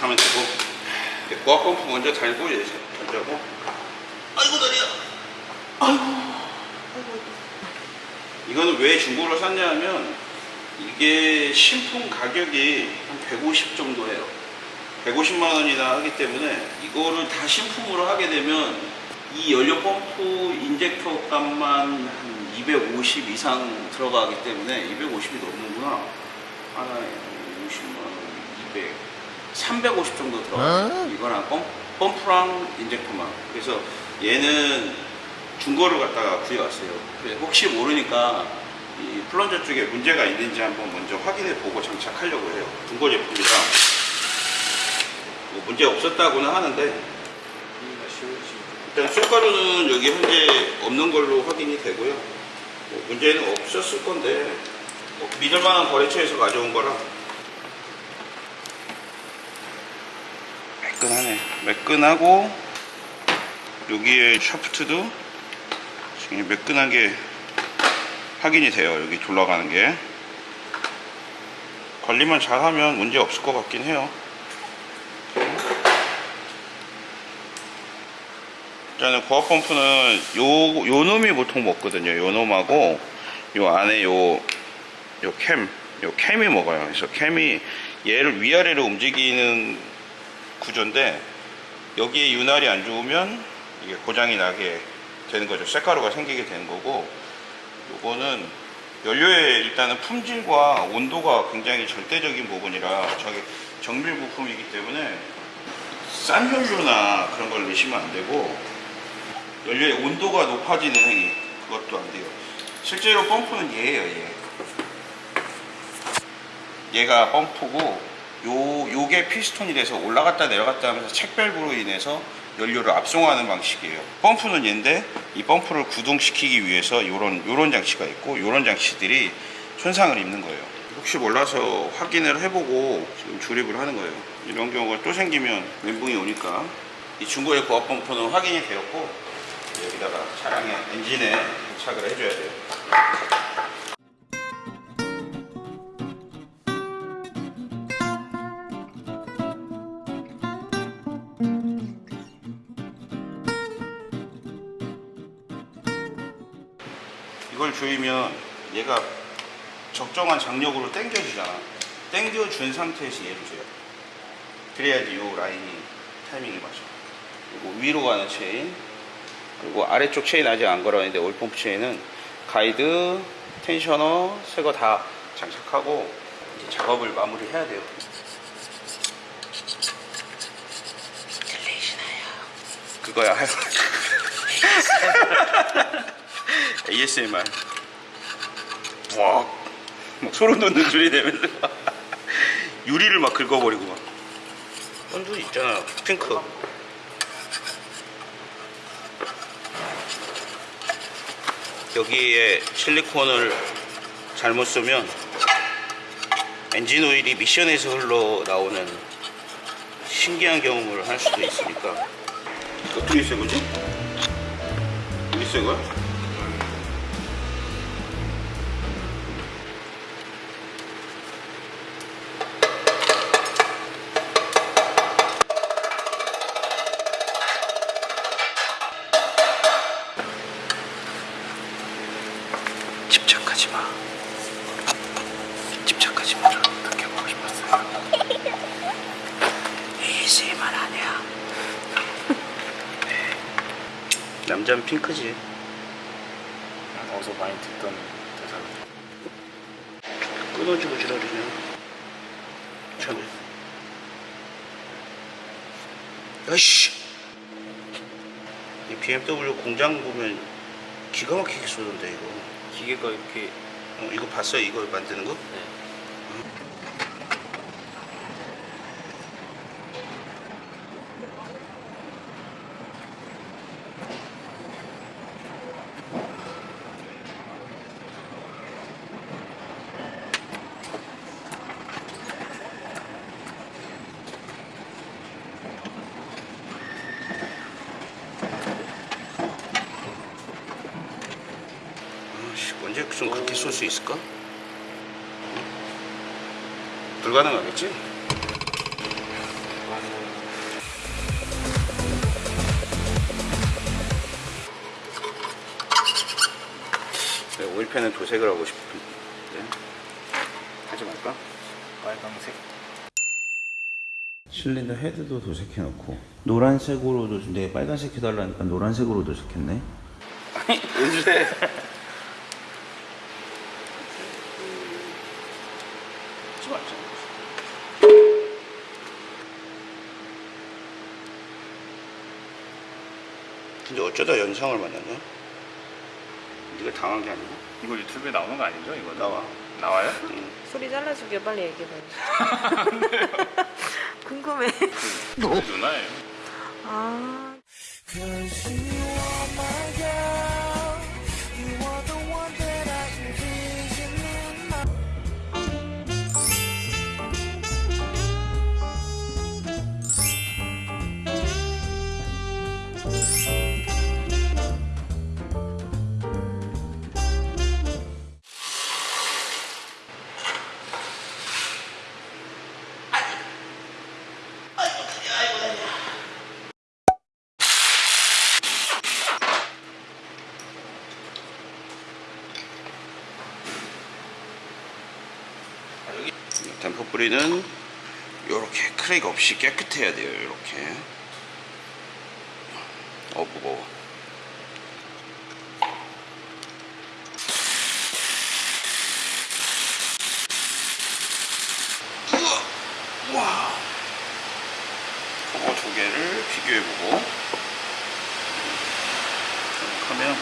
하면 되고 고압 펌프 먼저 달고 이제 던져고. 아이고 다리야. 아이고. 아이고. 이거는 왜 중고로 샀냐면 이게 신품 가격이 한 150 정도 해요. 150만 원이나 하기 때문에 이거를 다 신품으로 하게 되면 이 연료 펌프 인젝터 값만 한 250 이상 들어가기 때문에 250이 넘는구나. 하나에 50만 원, 200. 350 정도 들어가요. 이거랑 펌, 펌프랑 인젝터만. 그래서 얘는 중고를 갖다가 구해왔어요. 혹시 모르니까 이 플런저 쪽에 문제가 있는지 한번 먼저 확인해 보고 장착하려고 해요. 중고 제품이라 뭐 문제 없었다고는 하는데 일단 쇳가루는 여기 현재 없는 걸로 확인이 되고요. 뭐 문제는 없었을 건데 뭐 믿을만한 거래처에서 가져온 거라 매끈하네. 매끈하고 여기에 샤프트도 지금 매끈하게 확인이 돼요. 여기 돌아가는 게 관리만 잘하면 문제 없을 것 같긴 해요. 일단은 고압 펌프는 요, 요 놈이 보통 먹거든요. 요 놈하고 요 안에 요, 요 캠, 요 캠이 먹어요. 그래서 캠이 얘를 위아래로 움직이는 구조인데 여기에 윤활이 안 좋으면 이게 고장이 나게 되는 거죠. 쇳가루가 생기게 되는 거고 요거는 연료의 일단은 품질과 온도가 굉장히 절대적인 부분이라 저게 정밀 부품이기 때문에 싼 연료나 그런 걸 넣으시면 안 되고 연료의 온도가 높아지는 행위 그것도 안 돼요. 실제로 펌프는 얘예요, 얘. 얘가 펌프고 요 요게 피스톤이 돼서 올라갔다 내려갔다 하면서 책밸브로 인해서 연료를 압송하는 방식이에요. 펌프는 얘인데 이 펌프를 구동시키기 위해서 요런 요런 장치가 있고 요런 장치들이 손상을 입는 거예요. 혹시 몰라서 확인을 해보고 지금 조립을 하는 거예요. 이런 경우가 또 생기면 멘붕이 오니까 이 중고의 고압 펌프는 확인이 되었고 여기다가 차량의 엔진에 부착을 해줘야 돼요. 조이면 얘가 적정한 장력으로 당겨주잖아. 당겨준 상태에서 얘를 줘요. 그래야지 이 라인이 타이밍이 맞아. 그리고 위로 가는 체인, 그리고 아래쪽 체인 아직 안 걸었는데 오일펌프 체인은 가이드, tensioner, 새 거 다 장착하고 이제 작업을 마무리해야 돼요. 그거야. ASMR. 와, 막 소름 돋는 소리 내면서 유리를 막 긁어버리고 막. 선두 있잖아, 핑크. 여기에 실리콘을 잘못 쓰면 엔진 오일이 미션에서 흘러 나오는 신기한 경험을 할 수도 있으니까 어떻게 쓴 거지? 어디 쓴 거야? 봤어요? 이거 만드는 거? 아씨, 언제 좀 그렇게 쏠 수 있을까? 불가능하겠지? 네, 오일팬은 도색을 하고 싶은데 하지 말까? 빨강색. 실린더 헤드도 도색해 놓고 노란색으로도 근데 빨간색 해달라니까 노란색으로 도색했네 아니 요새 하 어쩌다 연상을 만났냐? 네가 당한 게 아니고 이거 유튜브에 나오는 거 아니죠? 이거 나와. 나와요? 소리 잘라주게 빨리 얘기해봐요. 궁금해. 누나예요. 아. 뿌리는 이렇게 크랙 없이 깨끗해야 돼요. 이렇게. 어 무거워. 두 개를 비교해보고. 하면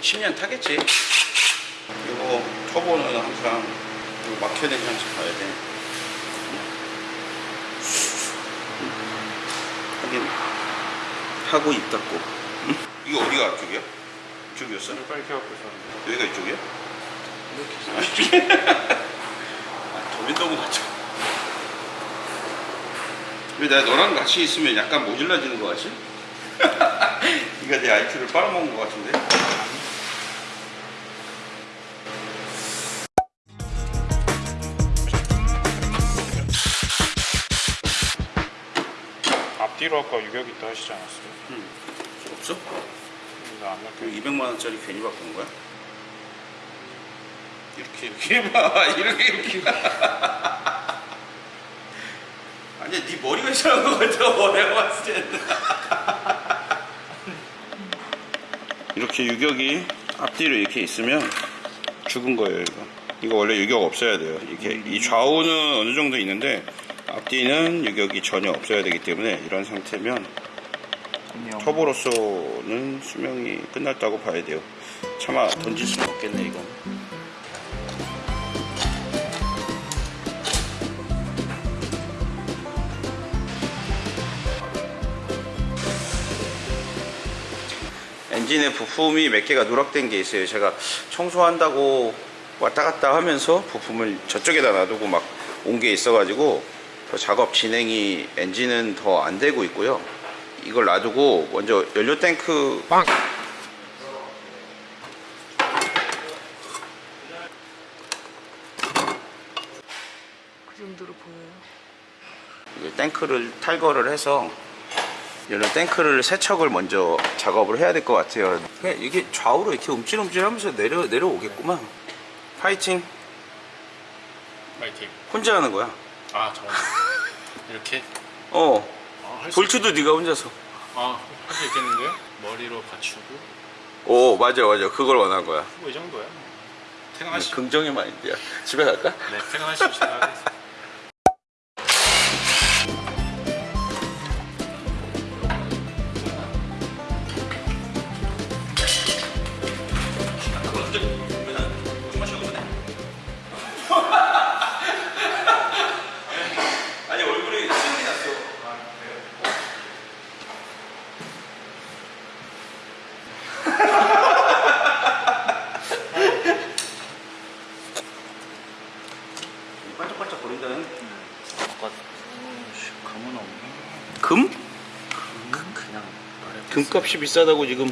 10년 타겠지. 이거 터보는 항상 이거 막혀야 되는지 항상 봐야 돼. 하긴 하고 입 닫고. 응? 이거 어디가 앞쪽이야? 이쪽이었어? 빨리 켜갖고 있었는데. 여기가 이쪽이야? 이렇게 아, 도민도무 같죠. 왜 내가 너랑 같이 있으면 약간 모질라지는 것 같지? 네가 내 IQ를 빨아먹은 것 같은데? 앞뒤로 아까 유격 있다 하시지 않았어요? 응. 없어? 근데 안그 맞게 200만 원짜리 괜히 바꾸는 거야? 이렇게 이렇게 해봐 이렇게 이렇게 아니야 네 머리가 이상한 것 같아 내가 봤을 때는 이렇게 유격이 앞뒤로 이렇게 있으면 죽은 거예요 이거 이거 원래 유격 없어야 돼요 이게 이 좌우는 어느 정도 있는데 앞뒤는 유격이 전혀 없어야 되기 때문에 이런 상태면 터보로서는 수명이 끝났다고 봐야 돼요. 차마 던질 수는 없겠네 이건. 엔진의 부품이 몇 개가 누락된 게 있어요. 제가 청소한다고 왔다 갔다 하면서 부품을 저쪽에다 놔두고 막 온 게 있어 가지고 더 작업 진행이 엔진은 더 안 되고 있고요. 이걸 놔두고 먼저 연료 탱크 그 정도로 보여요. 이 탱크를 탈거를 해서 연료 탱크를 세척을 먼저 작업을 해야 될 것 같아요. 이게 좌우로 이렇게 움찔움찔 하면서 내려 내려오겠구만. 파이팅. 파이팅 혼자 하는 거야. 아 잠깐 이렇게? 어. 아, 볼트도 네가 혼자서. 아, 할 수 있겠는데요? 머리로 받치고 오 맞아 맞아 그걸 원한 거야. 뭐 이 정도야 퇴근하시 긍정의 마인드야. 집에 갈까? 네 퇴근하십시다 아니 금값이 비싸다고 지금.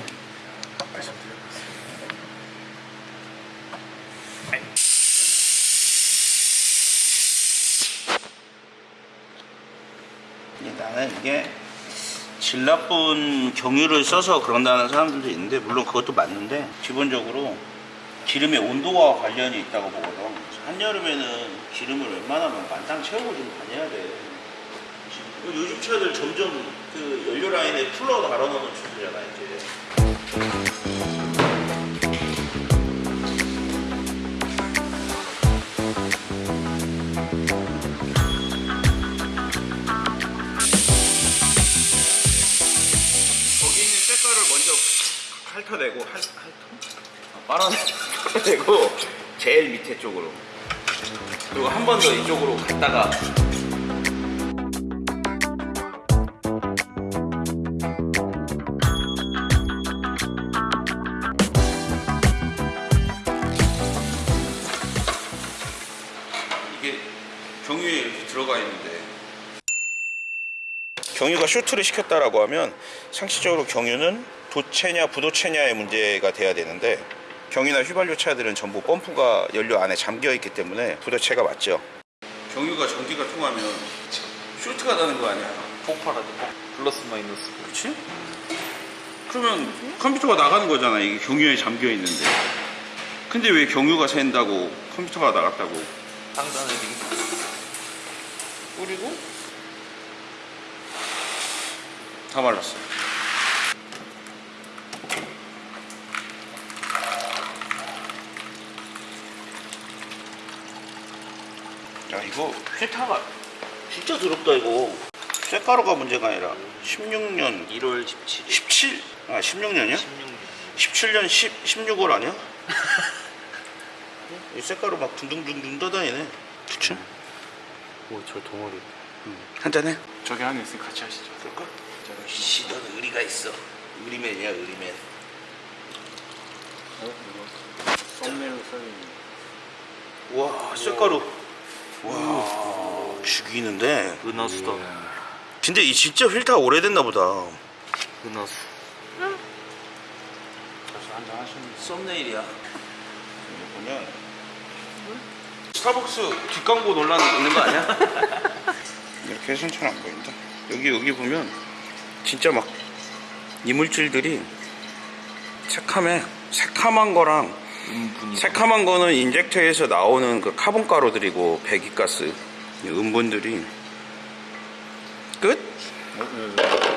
나는 이게 질 나쁜 경유를 써서 그런다는 사람들도 있는데 물론 그것도 맞는데 기본적으로 기름의 온도와 관련이 있다고 보거든 한여름에는 기름을 웬만하면 만땅 채우고 좀 다녀야 돼 요즘 차들 점점 그 연료 라인에 쿨러 달아놓는 추세잖아 이제 핥아내고 핥, 핥어? 아, 빨아내, 빨아내 고 제일 밑에 쪽으로 그리고 한 번 더 이쪽으로 갔다가 경유가 쇼트를 시켰다라고 하면 상식적으로 경유는 도체냐 부도체냐의 문제가 돼야 되는데 경유나 휘발유 차들은 전부 펌프가 연료 안에 잠겨 있기 때문에 부도체가 맞죠. 경유가 전기가 통하면 쇼트가 나는 거 아니야? 폭발하죠. 플러스 마이너스. 그렇지? 그러면 컴퓨터가 나가는 거잖아. 이게 경유에 잠겨 있는데. 근데 왜 경유가 샌다고 컴퓨터가 나갔다고? 상단을. 뿌리고 다 말랐어. 야 이거 필터가 진짜 더럽다 이거. 쇠가루가 문제가 아니라 16년 1월 17일. 17? 아 16년이야? 16년. 17년 10, 16월 아니야? 이 쇠가루 막 둥둥둥둥 떠다니네. 그쵸? 오, 저 동아리. 한잔해. 저기 안에 있으니 같이 하시죠. 그럴까? 씨, 넌 의리가 있어. 의리맨이야, 의리맨. 어, 이거. 썸네일로 써있는. 와, 쇠가루. 와, 죽이는데. 은하수다. 근데 이 진짜 필터 오래됐나 보다. 은하수. 벌써 한잔 하셨는데. 썸네일이야. 여기 보면 스타벅스 뒷광고 논란 있는 거 아니야? 이렇게 해서는 잘안 보인다. 여기 여기 보면 진짜 막 이물질들이 새카매 새카만 거랑 은분이. 새카만 거는 injector에서 나오는 그 카본 가루들이고 배기가스 이 은분들이 끝?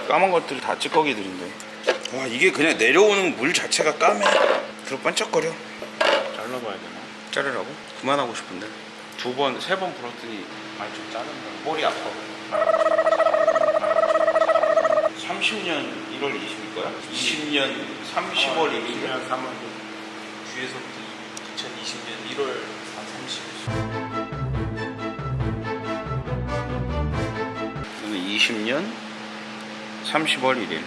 까만 것들 다 찌꺼기들인데 와 이게 그냥 내려오는 물 자체가 까매 그리고 반짝거려 잘라봐야 되나? 자르라고? 그만하고 싶은데 두 번 세 번 불었더니 많이 좀 자른 거. 머리 아파 30년 1월 20일 거야? 20년 30월 1일 2년 3월. 뒤에서부터 2020년 1월 30일. 저는 20년 30월 1일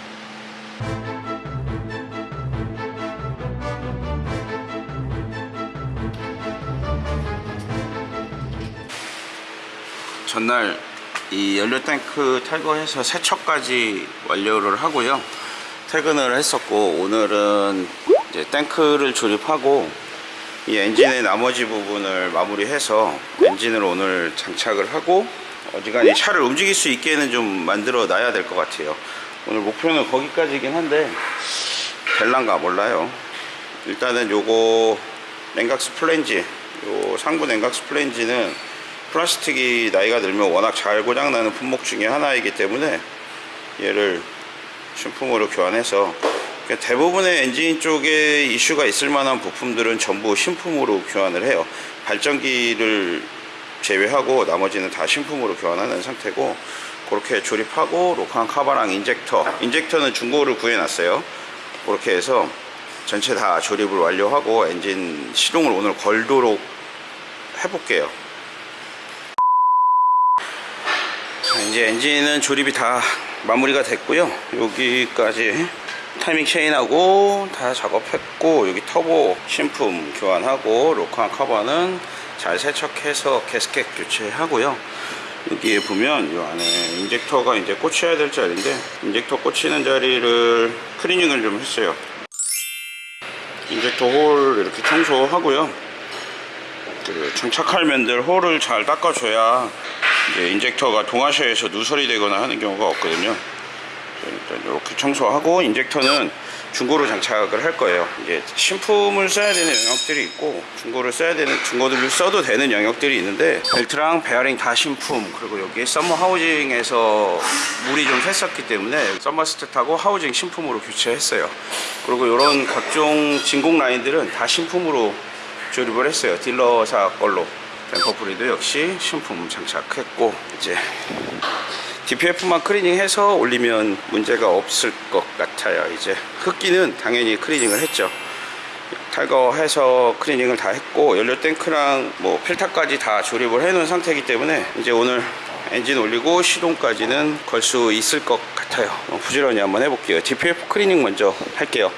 전날 이 연료 탱크 탈거해서 세척까지 완료를 하고요. 퇴근을 했었고 오늘은 이제 탱크를 조립하고 이 엔진의 나머지 부분을 마무리해서 엔진을 오늘 장착을 하고 어지간히 차를 움직일 수 있게는 좀 만들어 놔야 될 것 같아요. 오늘 목표는 거기까지긴 한데 될란가 몰라요. 일단은 요거 냉각수 플랜지 요 상부 냉각수 플랜지는 플라스틱이 나이가 들면 워낙 잘 고장나는 품목 중에 하나이기 때문에 얘를 신품으로 교환해서 그러니까 대부분의 엔진 쪽에 이슈가 있을 만한 부품들은 전부 신품으로 교환을 해요. 발전기를 제외하고 나머지는 다 신품으로 교환하는 상태고 그렇게 조립하고 rocker arm 카바랑 injector injector는 중고를 구해놨어요. 그렇게 해서 전체 다 조립을 완료하고 엔진 시동을 오늘 걸도록 해볼게요 자, 이제 엔진은 조립이 다 마무리가 됐고요. 여기까지 타이밍 체인하고 다 작업했고 여기 터보 신품 교환하고 로칸 커버는 잘 세척해서 게스켓 교체하고요. 여기에 보면 이 안에 injector가 이제 꽂혀야 될 자리인데 injector 꽂히는 자리를 클리닝을 좀 했어요. injector 홀 이렇게 청소하고요. 그 장착할 면들 홀을 잘 닦아줘야 이제 injector가 동와샤에서 누설이 되거나 하는 경우가 없거든요. 일단 이렇게 청소하고 injector는 중고로 장착을 할 거예요. 이제 신품을 써야 되는 영역들이 있고 중고를 써야 되는 중고들을 써도 되는 영역들이 있는데 벨트랑 베어링 다 신품 그리고 여기 썸머 하우징에서 물이 좀 샜었기 때문에 썸머 스탯하고 하우징 신품으로 교체했어요. 그리고 이런 각종 진공 라인들은 다 신품으로 조립을 했어요. 딜러사 걸로. 댐퍼 풀리도 역시 신품 장착했고 이제 DPF만 클리닝해서 올리면 문제가 없을 것 같아요. 이제 흡기는 당연히 클리닝을 했죠. 탈거해서 클리닝을 다 했고 연료 탱크랑 뭐 필터까지 다 조립을 해 놓은 상태이기 때문에 이제 오늘 엔진 올리고 시동까지는 걸 수 있을 것 같아요 어, 부지런히 한번 해볼게요 DPF 클리닝 먼저 할게요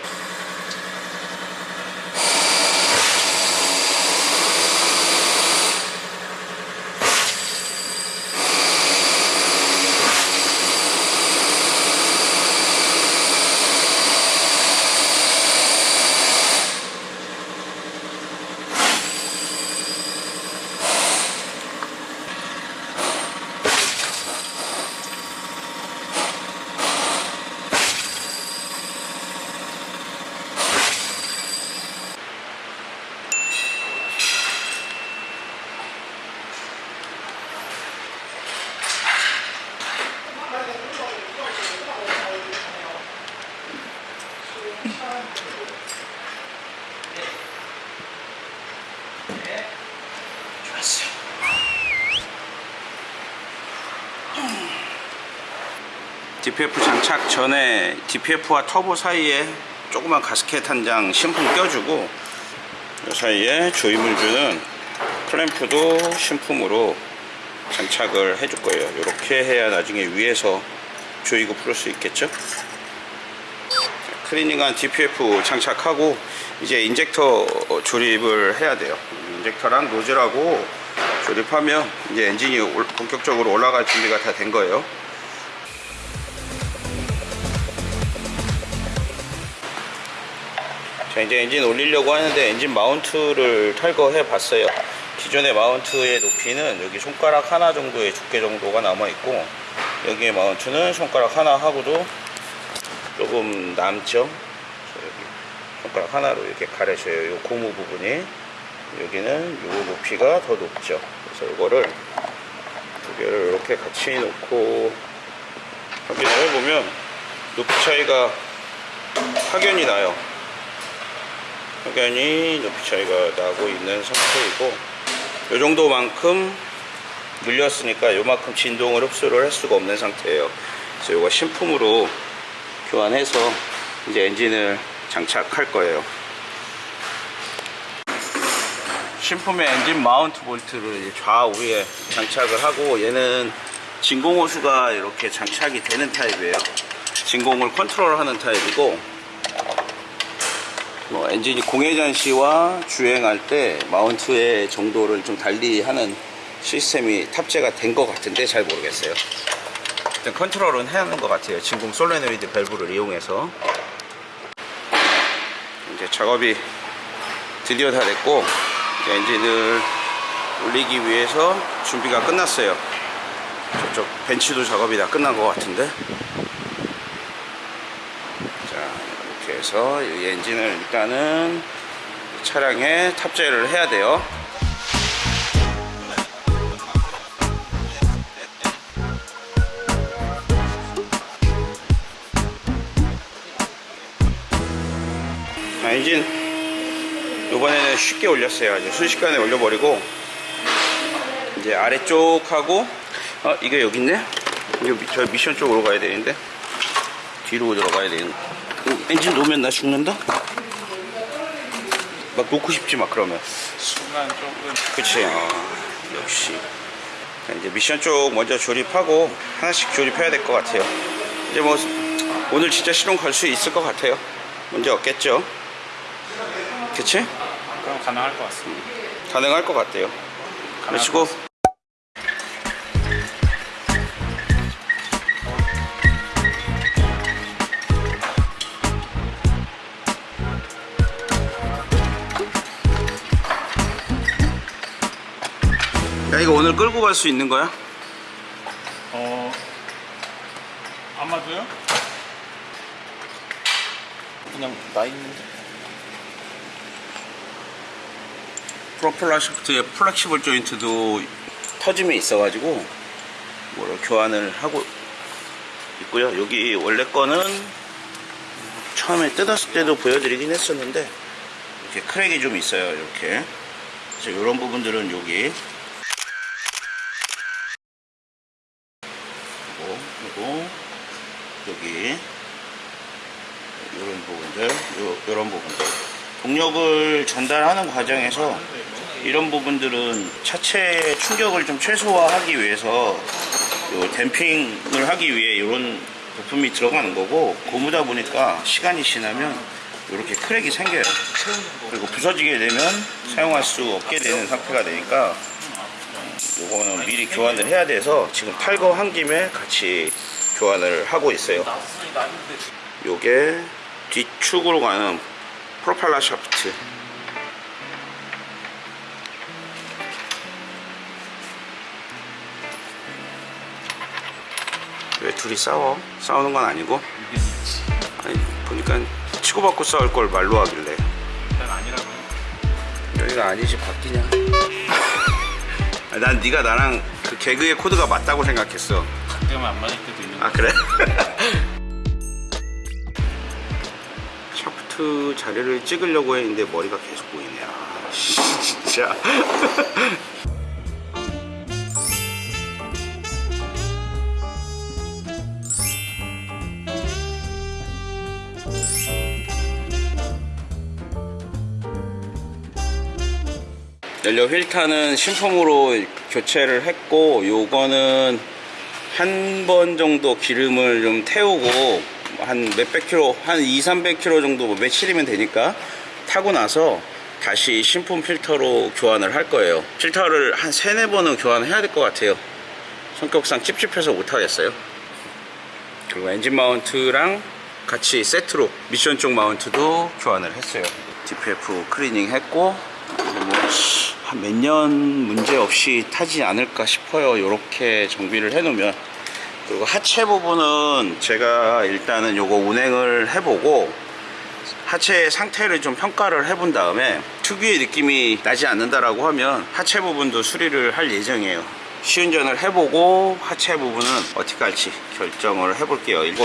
DPF 장착 전에 DPF와 터보 사이에 조그만 가스켓 한 장 신품 껴주고 이 사이에 조임을 주는 클램프도 신품으로 장착을 해줄 거예요. 이렇게 해야 나중에 위에서 조이고 풀을 수 있겠죠? 클리닝한 DPF 장착하고 이제 injector 조립을 해야 돼요. injector랑 노즐하고 조립하면 이제 엔진이 올- 본격적으로 올라갈 준비가 다 된 거예요 이제 엔진 올리려고 하는데 엔진 마운트를 탈거해 봤어요. 기존의 마운트의 높이는 여기 손가락 하나 정도의 두께 정도가 남아 있고 여기에 마운트는 손가락 하나 하고도 조금 남죠? 손가락 하나로 이렇게 가려져요. 이 고무 부분이. 여기는 이 높이가 더 높죠. 그래서 이거를 두 개를 이렇게 같이 놓고 확인을 해보면 높이 차이가 확연히 나요 확연히 높이 차이가 나고 있는 상태이고 이 정도만큼 물렸으니까 요만큼 진동을 흡수를 할 수가 없는 상태예요. 그래서 이거 신품으로 교환해서 이제 엔진을 장착할 거예요. 신품의 엔진 마운트 볼트를 좌우에 장착을 하고 얘는 진공 호스가 이렇게 장착이 되는 타입이에요. 진공을 컨트롤하는 타입이고 뭐 엔진이 공회전 시와 주행할 때 mount의 정도를 좀 달리 하는 시스템이 탑재가 된 것 같은데 잘 모르겠어요. 일단 컨트롤은 해야 하는 것 같아요. 진공 솔레노이드 밸브를 이용해서 이제 작업이 드디어 다 됐고 엔진을 올리기 위해서 준비가 끝났어요. 저쪽 벤치도 작업이 다 끝난 것 같은데 자 해서 이 엔진을 일단은 차량에 탑재를 해야 돼요. 자, 엔진 이번에는 쉽게 올렸어요. 아주 순식간에 올려버리고 이제 아래쪽하고 어 이게 여기 있네? 이거 미- 저 미션 쪽으로 가야 되는데 뒤로 들어가야 되는 어, 엔진 놓으면 나 죽는다? 막 놓고 싶지 막 그러면. 순간 조금. 그치. 아, 역시. 자, 이제 미션 쪽 먼저 조립하고 하나씩 조립해야 될 것 같아요. 이제 뭐 오늘 진짜 실험 갈수 있을 것 같아요. 문제 없겠죠? 그치? 그럼 가능할 것 같습니다. 가능할 것 같아요. 그러시고 야 이거 오늘 끌고 갈 수 있는 거야? 어 아마도요? 그냥 나 있는데. 프로펠러 샤프트에 flexible 조인트도 터짐이 있어가지고 뭐를 교환을 하고 있고요. 여기 원래 거는 처음에 뜯었을 때도 보여드리긴 했었는데 이렇게 crack이 좀 있어요. 이렇게 그래서 이런 부분들은 여기 요거 그리고 여기. 이런 부분들 요, 요런 부분들. 동력을 전달하는 과정에서 이런 부분들은 차체 충격을 좀 최소화하기 위해서 요 댐핑을 하기 위해 이런 부품이 들어가는 거고 고무다 보니까 시간이 지나면 이렇게 크랙이 생겨요. 그리고 부서지게 되면 사용할 수 없게 되는 상태가 되니까 요거는 미리 교환을 해야 돼서 지금 탈거한 김에 같이 교환을 하고 있어요. 요게 뒤축으로 가는 프로펠러 샤프트. 왜 둘이 싸워? 싸우는 건 아니고? 아니 보니까 치고받고 싸울 걸 말로 하길래. 일단 아니라고 해. 여기가 아니지 바뀌냐? 난 네가 나랑 그 개그의 코드가 맞다고 생각했어 가끔 안 맞을 때도 있는 아 그래? 샤프트 자리를 찍으려고 했는데 머리가 계속 보이네. 아 진짜. 연료 휠타는 신품으로 교체를 했고 요거는 한 번 정도 기름을 좀 태우고 한 몇백 킬로 한 2, 300 킬로 정도 뭐 며칠이면 되니까 타고 나서 다시 신품 필터로 교환을 할 거예요. 필터를 한 세네 번은 교환해야 될 것 같아요. 성격상 찝찝해서 못 하겠어요. 그리고 엔진 마운트랑 같이 세트로 미션 쪽 마운트도 교환을 했어요. DPF 클리닝 했고 뭐 한 몇 년 문제 없이 타지 않을까 싶어요. 이렇게 정비를 해 놓으면. 그리고 하체 부분은 제가 일단은 요거 운행을 해보고 하체 상태를 좀 평가를 해본 다음에 특유의 느낌이 나지 않는다라고 하면 하체 부분도 수리를 할 예정이에요. 시운전을 해보고 하체 부분은 어떻게 할지 결정을 해볼게요. 이거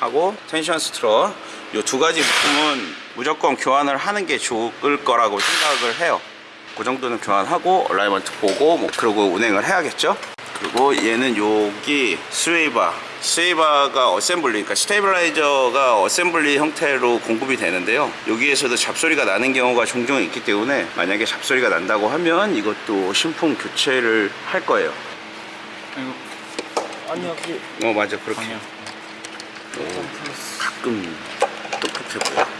lower하고 tension strut 이 두 가지 부품은 무조건 교환을 하는 게 좋을 거라고 생각을 해요 그 정도는 교환하고 alignment 보고 뭐 그러고 운행을 해야겠죠? 그리고 얘는 여기 sway bar. sway bar가 assembly 그러니까 stabilizer가 assembly 형태로 공급이 되는데요. 여기에서도 잡소리가 나는 경우가 종종 있기 때문에 만약에 잡소리가 난다고 하면 이것도 신품 교체를 할 거예요. 이거 아니 여기 어 맞아. 그렇게. 오, 가끔 똑똑해 보여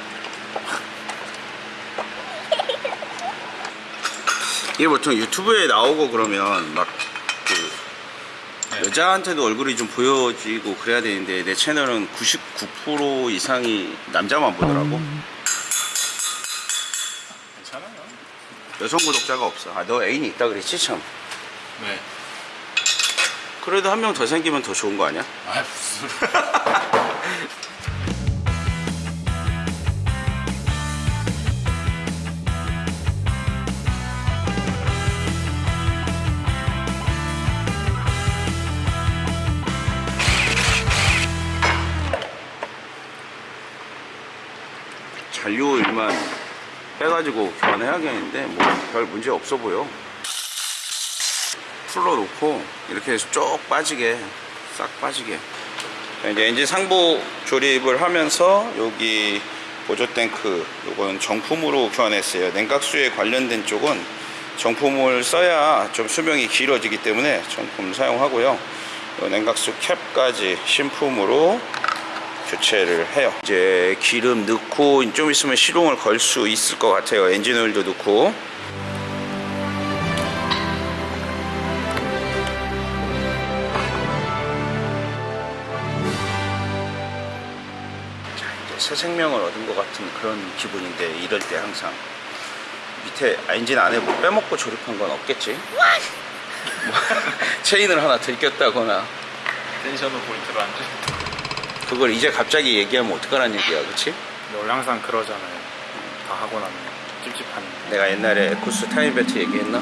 이게 보통 유튜브에 나오고 그러면 막 그 여자한테도 얼굴이 좀 보여지고 그래야 되는데 내 채널은 99% 이상이 남자만 보더라고. 괜찮아요. 여성 구독자가 없어. 아 너 애인이 있다 그랬지 참. 네. 그래도 한 명 더 생기면 더 좋은 거 아니야? 아 무슨 잔료 일만 빼가지고 교환해야겠는데 뭐 별 문제 없어 보여. 풀러놓고 이렇게 해서 쭉 빠지게 싹 빠지게. 자, 이제 엔진 상부 조립을 하면서 여기 보조 탱크 요거는 정품으로 교환했어요. 냉각수에 관련된 쪽은 정품을 써야 좀 수명이 길어지기 때문에 정품 사용하고요. 요 냉각수 캡까지 신품으로 교체를 해요. 이제 기름 넣고 좀 있으면 시동을 걸 수 있을 것 같아요. 엔진 오일도 넣고. 자 이제 새 생명을 얻은 것 같은 그런 기분인데 이럴 때 항상 밑에 엔진 안에 뭐 빼먹고 조립한 건 없겠지? 뭐 체인을 하나 들꼈다거나. tension을 포인트로 안 줘. 그걸 이제 갑자기 얘기하면 어떡하라는 얘기야 그치? 원래 항상 그러잖아요. 다 하고 나면 찝찝한. 내가 옛날에 에쿠스 타임벨트 얘기했나?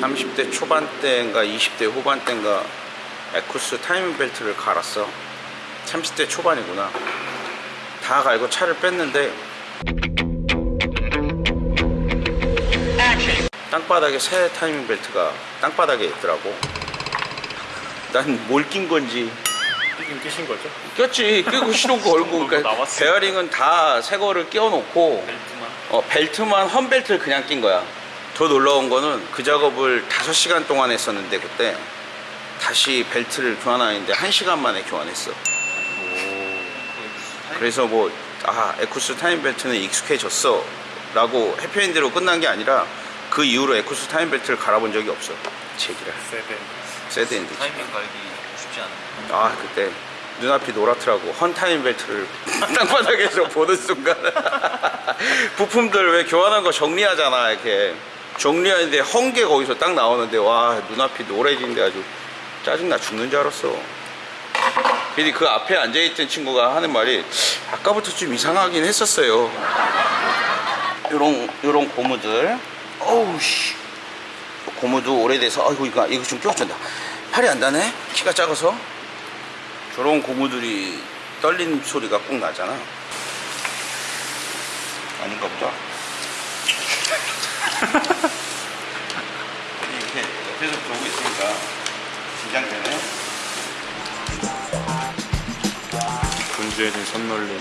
30대 초반 때인가 20대 후반 때인가 에쿠스 타임벨트를 갈았어. 30대 초반이구나. 다 갈고 차를 뺐는데 땅바닥에 새 타이밍 벨트가 땅바닥에 있더라고. 난 뭘 낀 건지 끼긴 끼신 거죠? 꼈지. 끼고 시동 걸고 그러니까. 베어링은 다 새 거를 끼워놓고 벨트만. 어, 벨트만 헌 벨트를 그냥 낀 거야. 더 놀라운 거는 그 작업을 5시간 동안 했었는데 그때 다시 벨트를 교환하는데 1시간 만에 교환했어. 그래서 뭐 아 에쿠스 타임 벨트는 익숙해졌어. 라고 해피엔드로 끝난 게 아니라 그 이후로 에쿠스 타임 벨트를 갈아본 적이 없어. 제기라 세대. sad end 타이밍 갈기 아 그때 눈앞이 노랗더라고. 헌타임 벨트를 땅바닥에서 보는 순간. 부품들 왜 교환한 거 정리하잖아 이렇게. 정리하는데 헝게 거기서 딱 나오는데 와 눈앞이 노래지는데 아주 짜증나 죽는 줄 알았어. 근데 그 앞에 앉아있던 친구가 하는 말이 아까부터 좀 이상하긴 했었어요. 요런 요런 고무들. 어우 씨. 고무도 오래돼서 아이고 이거 이거 좀 껴준다. 팔이 안 닿네? 키가 작아서 저런 고무들이 떨리는 소리가 꼭 나잖아 아닌가 보다 이렇게 옆에서 보고 있으니까 긴장되네 분주해진 손놀림.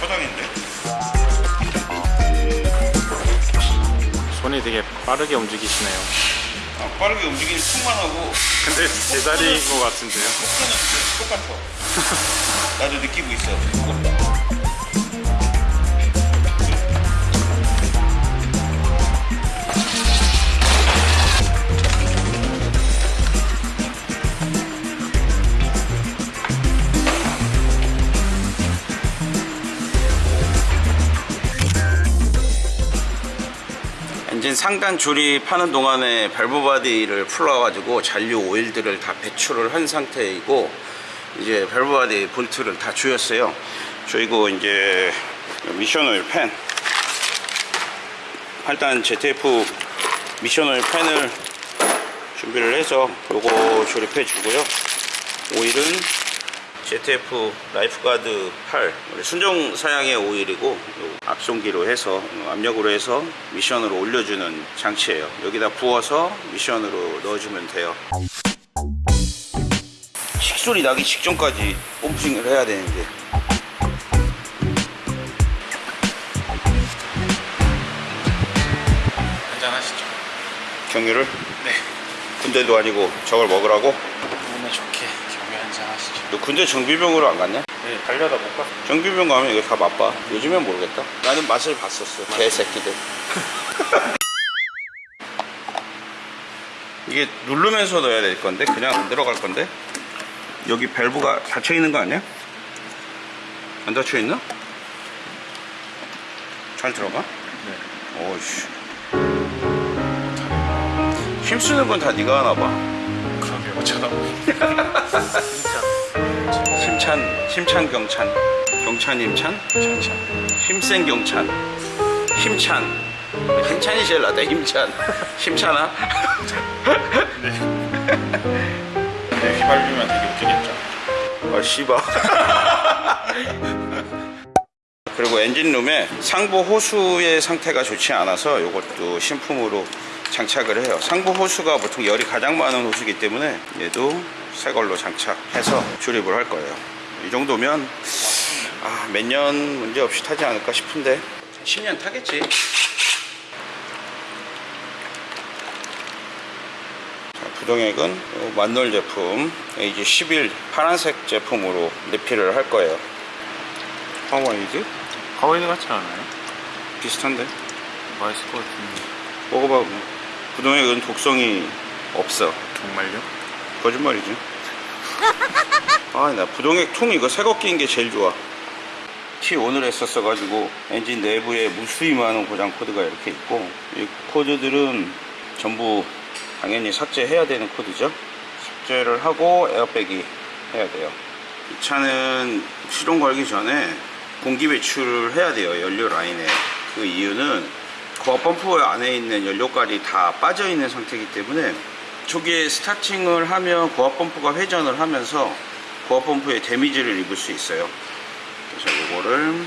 포장인데? 손이 되게 빠르게 움직이시네요. 아, 빠르게 움직이는 툭만 하고. 근데 제 자리인 것 같은데요? 속도는 똑같아. 나도 느끼고 있어 엔진 상단 파는 동안에 valve body를 풀어가지고 잔류 오일들을 다 배출을 한 상태이고 이제 valve body 볼트를 다 조였어요. 조이고 이제 미션 오일 팬 8단 ZF 미션 오일 팬을 준비를 해서 요거 조립해 주고요. 오일은 ZF Lifeguard 8 우리 순정 사양의 오일이고 요 압송기로 해서 압력으로 해서 미션으로 올려주는 장치예요. 여기다 부어서 미션으로 넣어주면 돼요. 식소리 나기 직전까지 펌핑을 해야 되는데. 한잔 하시죠. 경유를? 네. 군대도 아니고 저걸 먹으라고 몸에 좋게 경유 한잔 하시죠. 너 군대 정비병으로 안 갔냐? 네, 달려다 못 갔어요. 정비병 가면 이거 다 맛봐 요즘엔 모르겠다 나는 맛을 봤었어 개새끼들 이게 누르면서 넣어야 될 건데 그냥 안 들어갈 건데 여기 밸브가 닫혀 있는 거 아니야? 안 닫혀 있나? 잘 들어가? 네 오씨 힘쓰는 건 다 네가 하나 봐 그러게요. 쳐다보니. 진짜. 힘찬 힘찬 경찬 경찬 힘찬 찬찬. 힘센 경찬 힘찬 힘찬이 제일 낫다 힘찬 힘찬아 근데 휘발유면 되게 웃기겠죠. 아 씨바 그리고 엔진룸에 상부 호수의 상태가 좋지 않아서 이것도 신품으로 장착을 해요. 상부 호수가 보통 열이 가장 많은 호수이기 때문에 얘도 새 걸로 장착해서 조립을 할 거예요. 이 정도면 아, 몇 년 문제 없이 타지 않을까 싶은데. 10년 타겠지. 자, 부동액은 요 만놀 제품 AG11 파란색 제품으로 리필을 할 거예요. 하와이드? 파워에이드 같지 않아요? 비슷한데? 맛있을 것 같은데. 먹어봐 부동액은 독성이 없어. 정말요? 거짓말이지. 아 나 부동액 통 이거 새거 끼는 게 제일 좋아. 티 오늘 했었어 가지고 엔진 내부에 무수히 많은 고장 코드가 이렇게 있고 이 코드들은 전부 당연히 삭제해야 되는 코드죠. 삭제를 하고 에어백이 해야 돼요. 이 차는 시동 걸기 전에 공기 배출을 해야 돼요 연료 라인에. 그 이유는 펌프 안에 있는 연료가 다 빠져 있는 상태이기 때문에 초기에 starting을 하면 고압 펌프가 회전을 하면서 고압 펌프에 damage를 입을 수 있어요. 그래서 이거를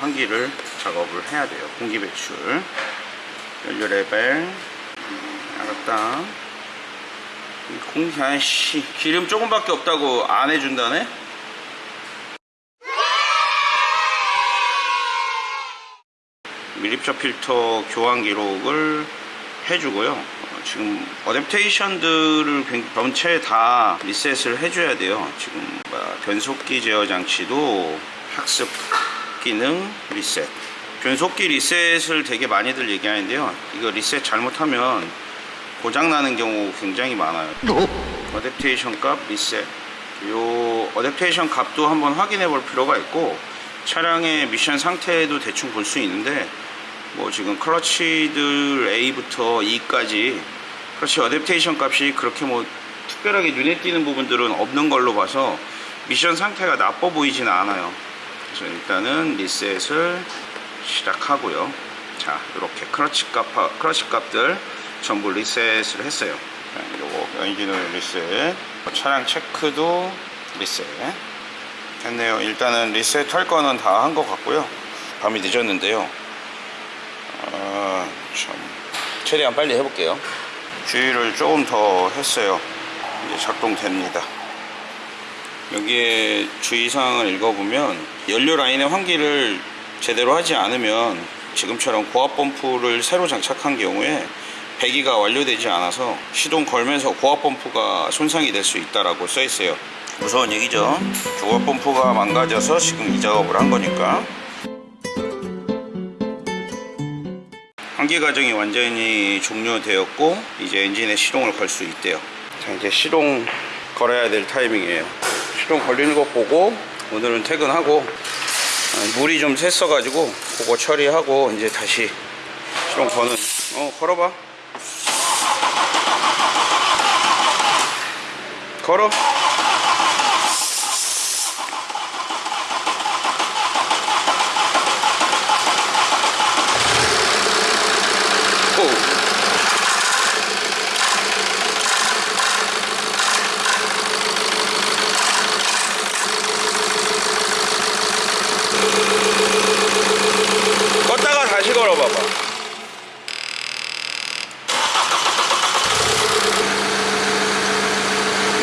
환기를 작업을 해야 돼요. 공기 배출. 연료 레벨. 알았다. 공, 아이씨, 기름 조금밖에 없다고 안 해준다네? 밀립차 필터 교환 기록을 해주고요. 어, 지금 어댑테이션들을 굉- 전체 다 리셋을 해줘야 돼요. 지금 뭐야, 변속기 제어 장치도 학습 기능 리셋. 변속기 리셋을 되게 많이들 얘기하는데요. 이거 리셋 잘못하면 고장 나는 경우 굉장히 많아요. adaptation 값 리셋. 요 adaptation 값도 한번 확인해 볼 필요가 있고 차량의 미션 상태도 대충 볼 수 있는데 뭐 지금 클러치들 A부터 E까지 클러치 adaptation 값이 그렇게 뭐 특별하게 눈에 띄는 부분들은 없는 걸로 봐서 미션 상태가 나빠 보이지는 않아요. 그래서 일단은 리셋을 시작하고요. 자, 이렇게 클러치 값, 클러치 값들 전부 리셋을 했어요. 자, 요거 엔진 오일 리셋, 차량 체크도 리셋 했네요. 일단은 리셋 할 거는 다 한 것 같고요. 밤이 늦었는데요. 아, 참. 최대한 빨리 해볼게요. 주의를 조금 더 했어요. 이제 작동됩니다. 여기에 주의사항을 읽어보면 연료 라인의 환기를 제대로 하지 않으면 지금처럼 고압 펌프를 새로 장착한 경우에 배기가 완료되지 않아서 시동 걸면서 고압 펌프가 손상이 될 수 있다라고 써 있어요. 무서운 얘기죠. 고압 펌프가 망가져서 지금 이 작업을 한 거니까. 환기 과정이 완전히 종료되었고 이제 엔진에 시동을 걸 수 있대요. 자 이제 시동 걸어야 될 타이밍이에요. 시동 걸리는 거 보고 오늘은 퇴근하고 아, 물이 좀 샜어 가지고 그거 처리하고 이제 다시 시동 거는 어 걸어봐. 걸어. 고. 껐다가 다시 걸어봐봐.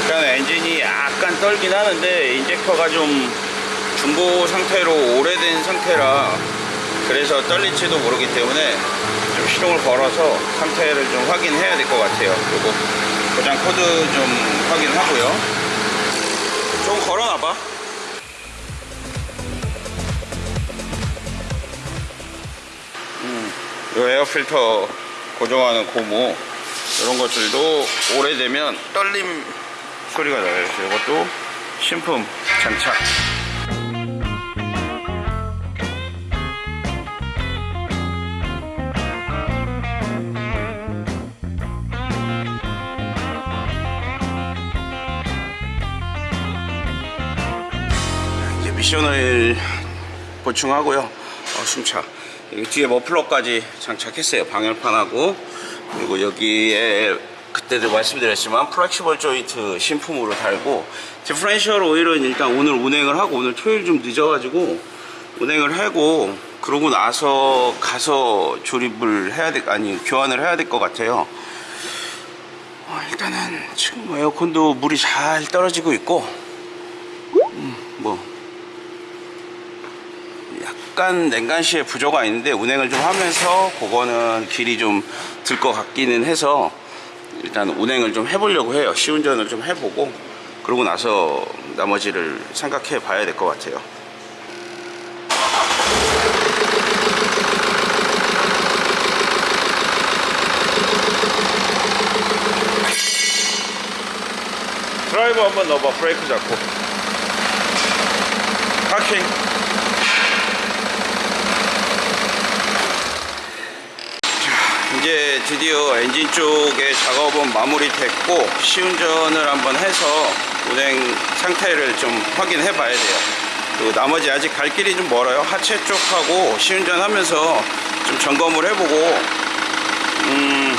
일단 엔진이 약간 떨긴 하는데 인젝터가 좀 중고 상태로 오래된 상태라 그래서 떨릴지도 모르기 때문에 좀 시동을 걸어서 상태를 좀 확인해야 될 것 같아요. 그리고 고장 코드 좀 확인하고요. 좀 걸어놔봐. 음, 요 에어 필터 고정하는 고무 이런 것들도 오래되면 떨림 소리가 나요. 이것도 신품 장착. 이제 미션을 보충하고요. 어, 숨차. 뒤에 머플러까지 장착했어요. 방열판하고 그리고 여기에 그때도 말씀드렸지만 플렉시벌 조인트 신품으로 달고 디프렌셜 오일은 일단 오늘 운행을 하고 오늘 토요일 좀 늦어가지고 운행을 하고 그러고 나서 가서 조립을 해야 될 아니 교환을 해야 될 것 같아요. 어, 일단은 지금 뭐 에어컨도 물이 잘 떨어지고 있고 음, 뭐 약간 냉간시에 부조가 있는데 운행을 좀 하면서 그거는 길이 좀 들 것 같기는 해서 일단 운행을 좀 해보려고 해요 시운전을 좀 해보고 그러고 나서 나머지를 생각해 봐야 될 것 같아요. 드라이버 한번 넣어봐. 브레이크 잡고. 파킹 이제 드디어 엔진 쪽의 작업은 마무리됐고 시운전을 한번 해서 운행 상태를 좀 확인해 봐야 돼요. 그리고 나머지 아직 갈 길이 좀 멀어요. 하체 쪽하고 시운전 하면서 좀 점검을 해보고 음,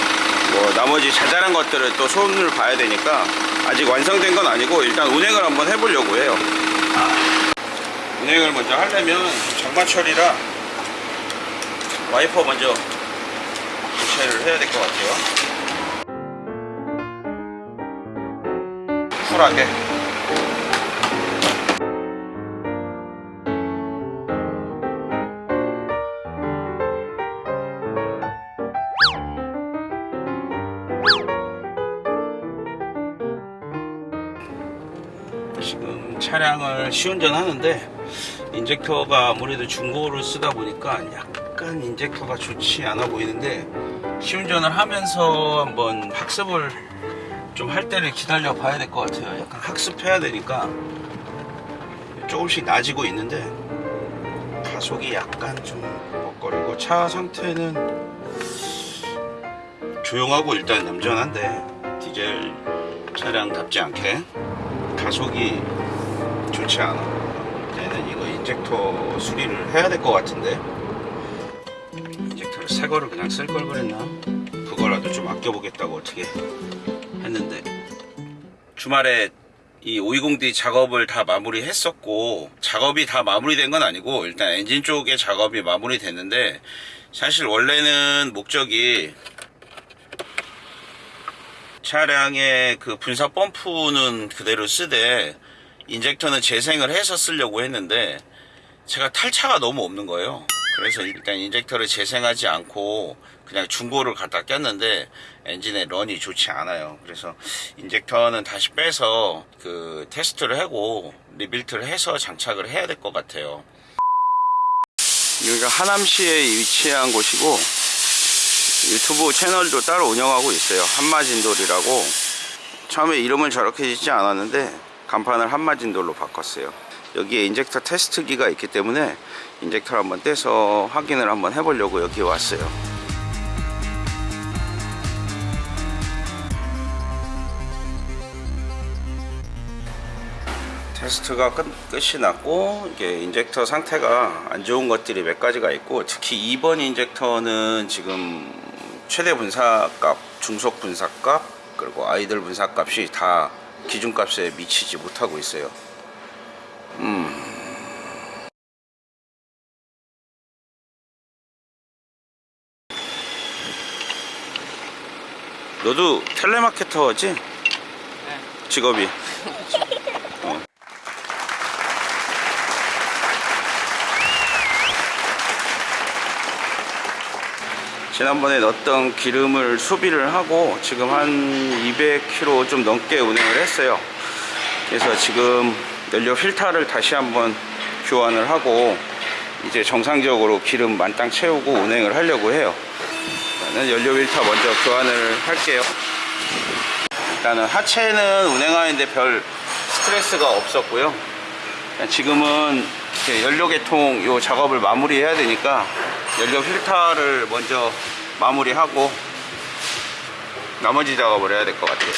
뭐 나머지 자잘한 것들을 또 손을 봐야 되니까 아직 완성된 건 아니고 일단 운행을 한번 해보려고 해요. 운행을 먼저 하려면 장마 처리라 와이퍼 먼저 교체를 해야 될 것 같아요. 쿨하게 지금 차량을 시운전 하는데 인젝터가 아무래도 중고를 쓰다 보니까 약간 인젝터가 좋지 않아 보이는데 시운전을 하면서 한번 학습을 좀 할 때를 기다려 봐야 될 것 같아요. 약간 학습해야 되니까 조금씩 나아지고 있는데 가속이 약간 좀 벅거리고 차 상태는 조용하고 일단 얌전한데 디젤 차량답지 않게 가속이 좋지 않아. 얘는 이거 인젝터 수리를 해야 될 것 같은데 새 거를 그냥 쓸 걸 그랬나? 그거라도 좀 아껴보겠다고 어떻게 했는데 주말에 이 520D 작업을 다 마무리했었고 작업이 다 마무리된 건 아니고 일단 엔진 쪽의 작업이 마무리됐는데 사실 원래는 목적이 차량의 그 분사 펌프는 그대로 쓰되 injector는 재생을 해서 쓰려고 했는데 제가 날짜가 너무 없는 거예요. 그래서 일단 injector를 재생하지 않고 그냥 중고를 갖다 꼈는데 엔진의 run이 좋지 않아요. 그래서 injector는 다시 빼서 그 테스트를 하고 rebuilt를 해서 장착을 해야 될 것 같아요. 여기가 하남시에 위치한 곳이고 유튜브 채널도 따로 운영하고 있어요. 한마진돌이라고. 처음에 이름을 저렇게 짓지 않았는데 간판을 한마진돌로 바꿨어요. 여기에 injector 테스트기가 있기 때문에 injector를 한번 떼서 확인을 한번 해보려고 여기 왔어요. 테스트가 끝, 끝이 났고 이게 injector 상태가 안 좋은 것들이 몇 가지가 있고 특히 2번 injector는 지금 최대 분사값, 중속 분사값 그리고 아이들 분사값이 다 기준값에 미치지 못하고 있어요. 음. 너도 텔레마케터지? 직업이. 어. 지난번에 넣었던 기름을 소비를 하고 지금 한 200km 좀 넘게 운행을 했어요. 그래서 지금 연료 필터를 다시 한번 교환을 하고 이제 정상적으로 기름 만땅 채우고 운행을 하려고 해요. 일단은 연료 필터 먼저 교환을 할게요. 일단은 하체는 운행하는데 별 스트레스가 없었고요. 지금은 연료 개통 요 작업을 마무리해야 되니까 연료 필터를 먼저 마무리하고 나머지 작업을 해야 될 것 같아요.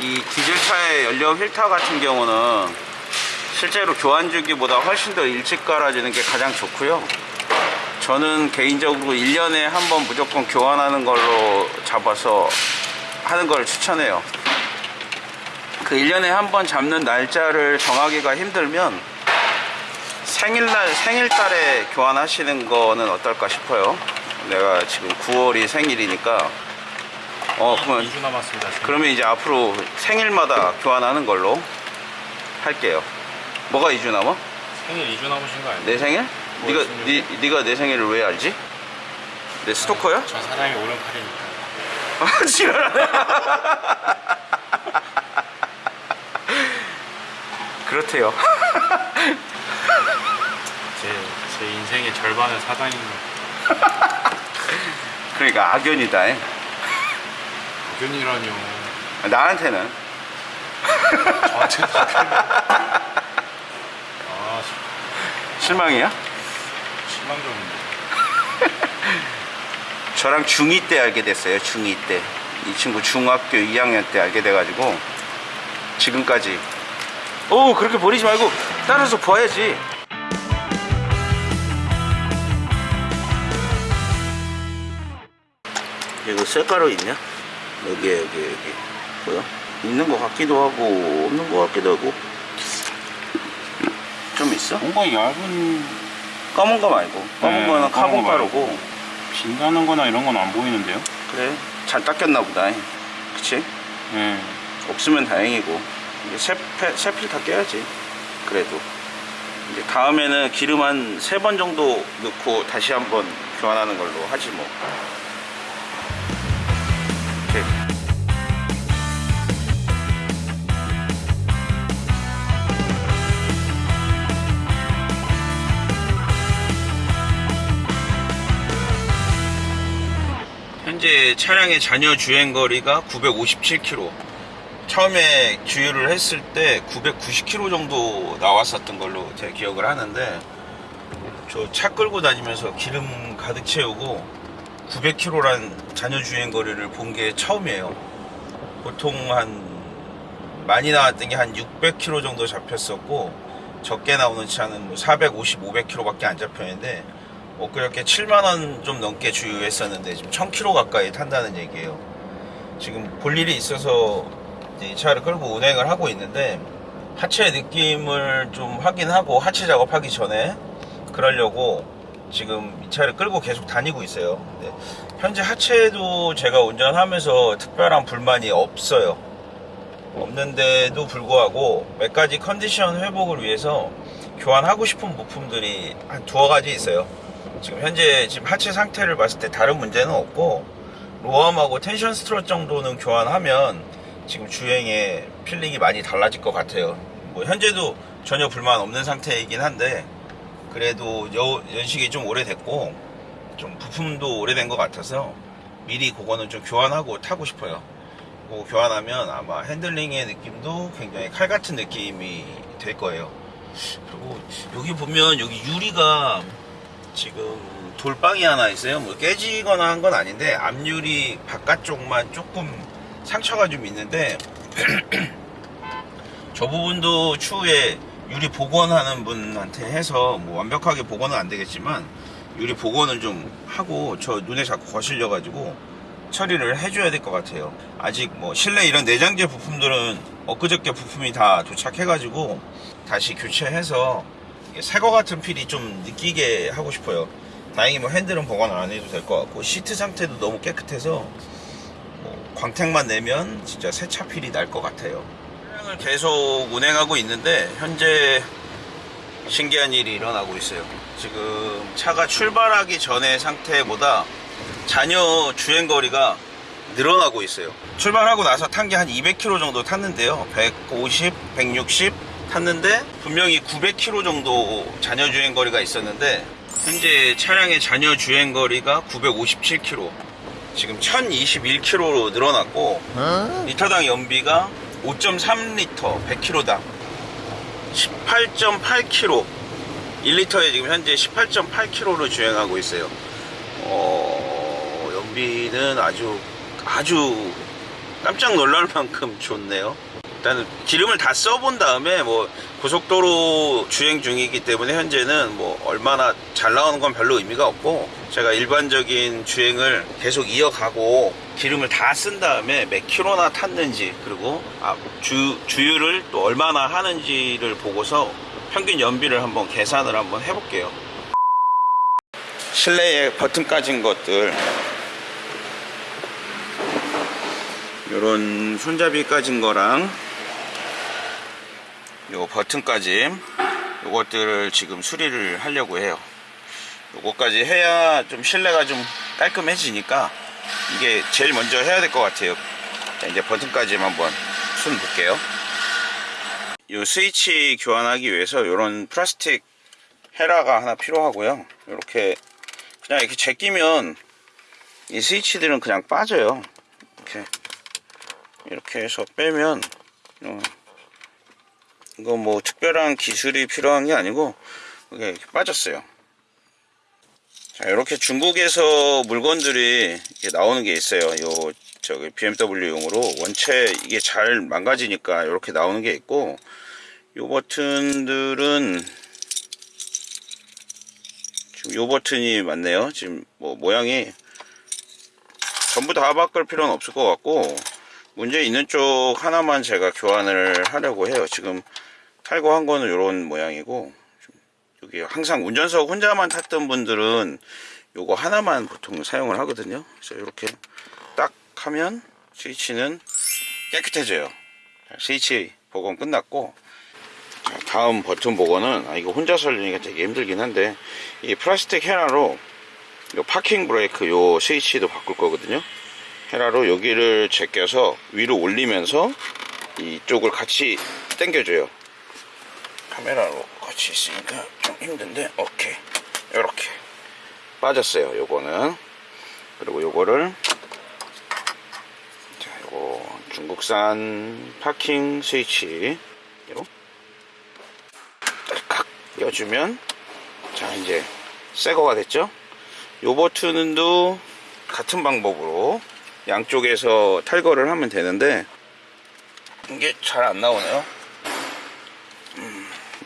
이 디젤차의 연료 필터 같은 경우는 실제로 교환 주기보다 훨씬 더 일찍 갈아지는 게 가장 좋고요. 저는 개인적으로 1년에 한 번 무조건 교환하는 걸로 잡아서 하는 걸 추천해요. 그 1년에 한 번 잡는 날짜를 정하기가 힘들면 생일날, 생일달에 교환하시는 거는 어떨까 싶어요. 내가 지금 9월이 생일이니까. 어, 그러면 2주 남았습니다. 지금. 그러면 이제 앞으로 생일마다 교환하는 걸로 할게요. 뭐가 2주 남아? 생일 2주 남으신 거 아니에요? 내 생일? 네가? 네, 네가 내 생일을 왜 알지? 내 스토커야? 저 사장이 오른팔이니까. 아, 지랄하네. 그렇대요. 제, 제 인생의 절반은 사장인 거. 그러니까 악연이다. 의견이라뇨. 나한테는. 저한테 아, 실망이야? 실망적인데. 저랑 중2 때 알게 됐어요. 중2 때. 이 친구 중학교 2학년 때 알게 돼가지고 지금까지. 오 그렇게 버리지 말고 따라서 봐야지. 이거 쇳가루 있냐? 여기 여기 여기 뭐야? 있는 것 같기도 하고 없는 것 같기도 하고 좀 있어? 뭔가 얇은 검은 거 말고 검은 네, 거는 카본. 가루고 진다는 거나 이런 건 안 보이는데요? 그래 잘 닦였나 보다 그치? 네. 없으면 다행이고 이제 새, 패- 새 필터 껴야지 그래도 이제 다음에는 기름 한 세 번 정도 넣고 다시 한번 교환하는 걸로 하지 뭐 차량의 잔여 주행 거리가 957km. 처음에 주유를 했을 때 990km 정도 나왔었던 걸로 제가 기억을 하는데 저 차 끌고 다니면서 기름 가득 채우고 900km란 잔여 주행 거리를 본 게 처음이에요. 보통 한 많이 나왔던 게 한 600km 정도 잡혔었고 적게 나오는 차는 뭐 450, 500km밖에 안 잡혔는데 엊그저께 7만원 좀 넘게 주유했었는데 지금 1000km 가까이 탄다는 얘기예요. 지금 볼 일이 있어서 이 차를 끌고 운행을 하고 있는데 하체 느낌을 좀 확인하고 하체 작업하기 전에 그러려고 지금 이 차를 끌고 계속 다니고 있어요. 근데 현재 하체도 제가 운전하면서 특별한 불만이 없어요. 없는데도 불구하고 몇 가지 컨디션 회복을 위해서 교환하고 싶은 부품들이 한 두어 가지 있어요. 지금 현재 지금 하체 상태를 봤을 때 다른 문제는 없고 lower arm하고 tension strut 정도는 교환하면 지금 주행에 feeling이 많이 달라질 것 같아요. 뭐 현재도 전혀 불만 없는 상태이긴 한데 그래도 여- 연식이 좀 오래됐고 좀 부품도 오래된 것 같아서 미리 그거는 좀 교환하고 타고 싶어요. 그거 교환하면 아마 핸들링의 느낌도 굉장히 칼 같은 느낌이 될 거예요. 그리고 여기 보면 여기 유리가 지금 돌빵이 하나 있어요. 뭐 깨지거나 한 건 아닌데 앞유리 바깥쪽만 조금 상처가 좀 있는데 저 부분도 추후에 유리 복원하는 분한테 해서 뭐 완벽하게 복원은 안 되겠지만 유리 복원을 좀 하고 저 눈에 자꾸 거실려 가지고 처리를 해줘야 될 것 같아요. 아직 뭐 실내 이런 내장재 부품들은 엊그저께 부품이 다 도착해 가지고 다시 교체해서 새 거 같은 필이 좀 느끼게 하고 싶어요. 다행히 뭐 핸들은 보관 안 해도 될 것 같고 시트 상태도 너무 깨끗해서 뭐 광택만 내면 진짜 새 차 필이 날 것 같아요. 차량을 계속 운행하고 있는데 현재 신기한 일이 일어나고 있어요. 지금 차가 출발하기 전의 상태보다 잔여 주행 거리가 늘어나고 있어요. 출발하고 나서 탄 게 한 200km 정도 탔는데요. 150, 160 탔는데 분명히 900km 정도 잔여 주행 거리가 있었는데 현재 차량의 잔여 주행 거리가 957km. 지금 1021km로 늘어났고 리터당 연비가 5.3리터 100km당 18.8km 1리터에 지금 현재 18.8km로 주행하고 있어요. 어, 연비는 아주 아주 깜짝 놀랄 만큼 좋네요. 일단은 기름을 다 써본 다음에 뭐 고속도로 주행 중이기 때문에 현재는 뭐 얼마나 잘 나오는 건 별로 의미가 없고 제가 일반적인 주행을 계속 이어가고 기름을 다 쓴 다음에 몇 킬로나 탔는지 그리고 아, 주, 주유를 또 얼마나 하는지를 보고서 평균 연비를 한번 계산을 한번 해볼게요. 실내에 버튼 까진 것들 요런 손잡이 까진 거랑 요 버튼 까짐 요것들을 지금 수리를 하려고 해요. 요거까지 해야 좀 실내가 좀 깔끔해지니까 이게 제일 먼저 해야 될 것 같아요. 자 이제 버튼 까짐 한번 손 볼게요. 요 스위치 교환하기 위해서 요런 플라스틱 헤라가 하나 필요하고요. 이렇게 그냥 이렇게 제끼면 이 스위치들은 그냥 빠져요. 이렇게 이렇게 해서 빼면 어, 이거 뭐 특별한 기술이 필요한 게 아니고 이게 이렇게 빠졌어요. 자 이렇게 중국에서 물건들이 나오는 게 있어요. 요 저기 BMW용으로. 원체 이게 잘 망가지니까 이렇게 나오는 게 있고 요 버튼들은 지금 요 버튼이 맞네요. 지금 뭐 모양이 전부 다 바꿀 필요는 없을 것 같고 문제 있는 쪽 하나만 제가 교환을 하려고 해요. 지금 탈거한 거는 이런 모양이고 좀 여기 항상 운전석 혼자만 탔던 분들은 요거 하나만 보통 사용을 하거든요. 그래서 이렇게 딱 하면 스위치는 깨끗해져요. 자, 스위치 복원 끝났고 자, 다음 버튼 복원은 아, 이거 혼자 설리니까 되게 힘들긴 한데 이 플라스틱 헤라로 요 파킹 브레이크 요 스위치도 바꿀 거거든요. 헤라로 여기를 제껴서 위로 올리면서 이쪽을 같이 당겨줘요. 카메라로 같이 있으니까 좀 힘든데 오케이. 이렇게. 빠졌어요. 요거는. 그리고 요거를 자 요거 중국산 파킹 스위치. 요 딸깍 껴주면 자 이제 새 거가 됐죠? 요 버튼도 같은 방법으로 양쪽에서 탈거를 하면 되는데 이게 잘 안 나오네요. 음,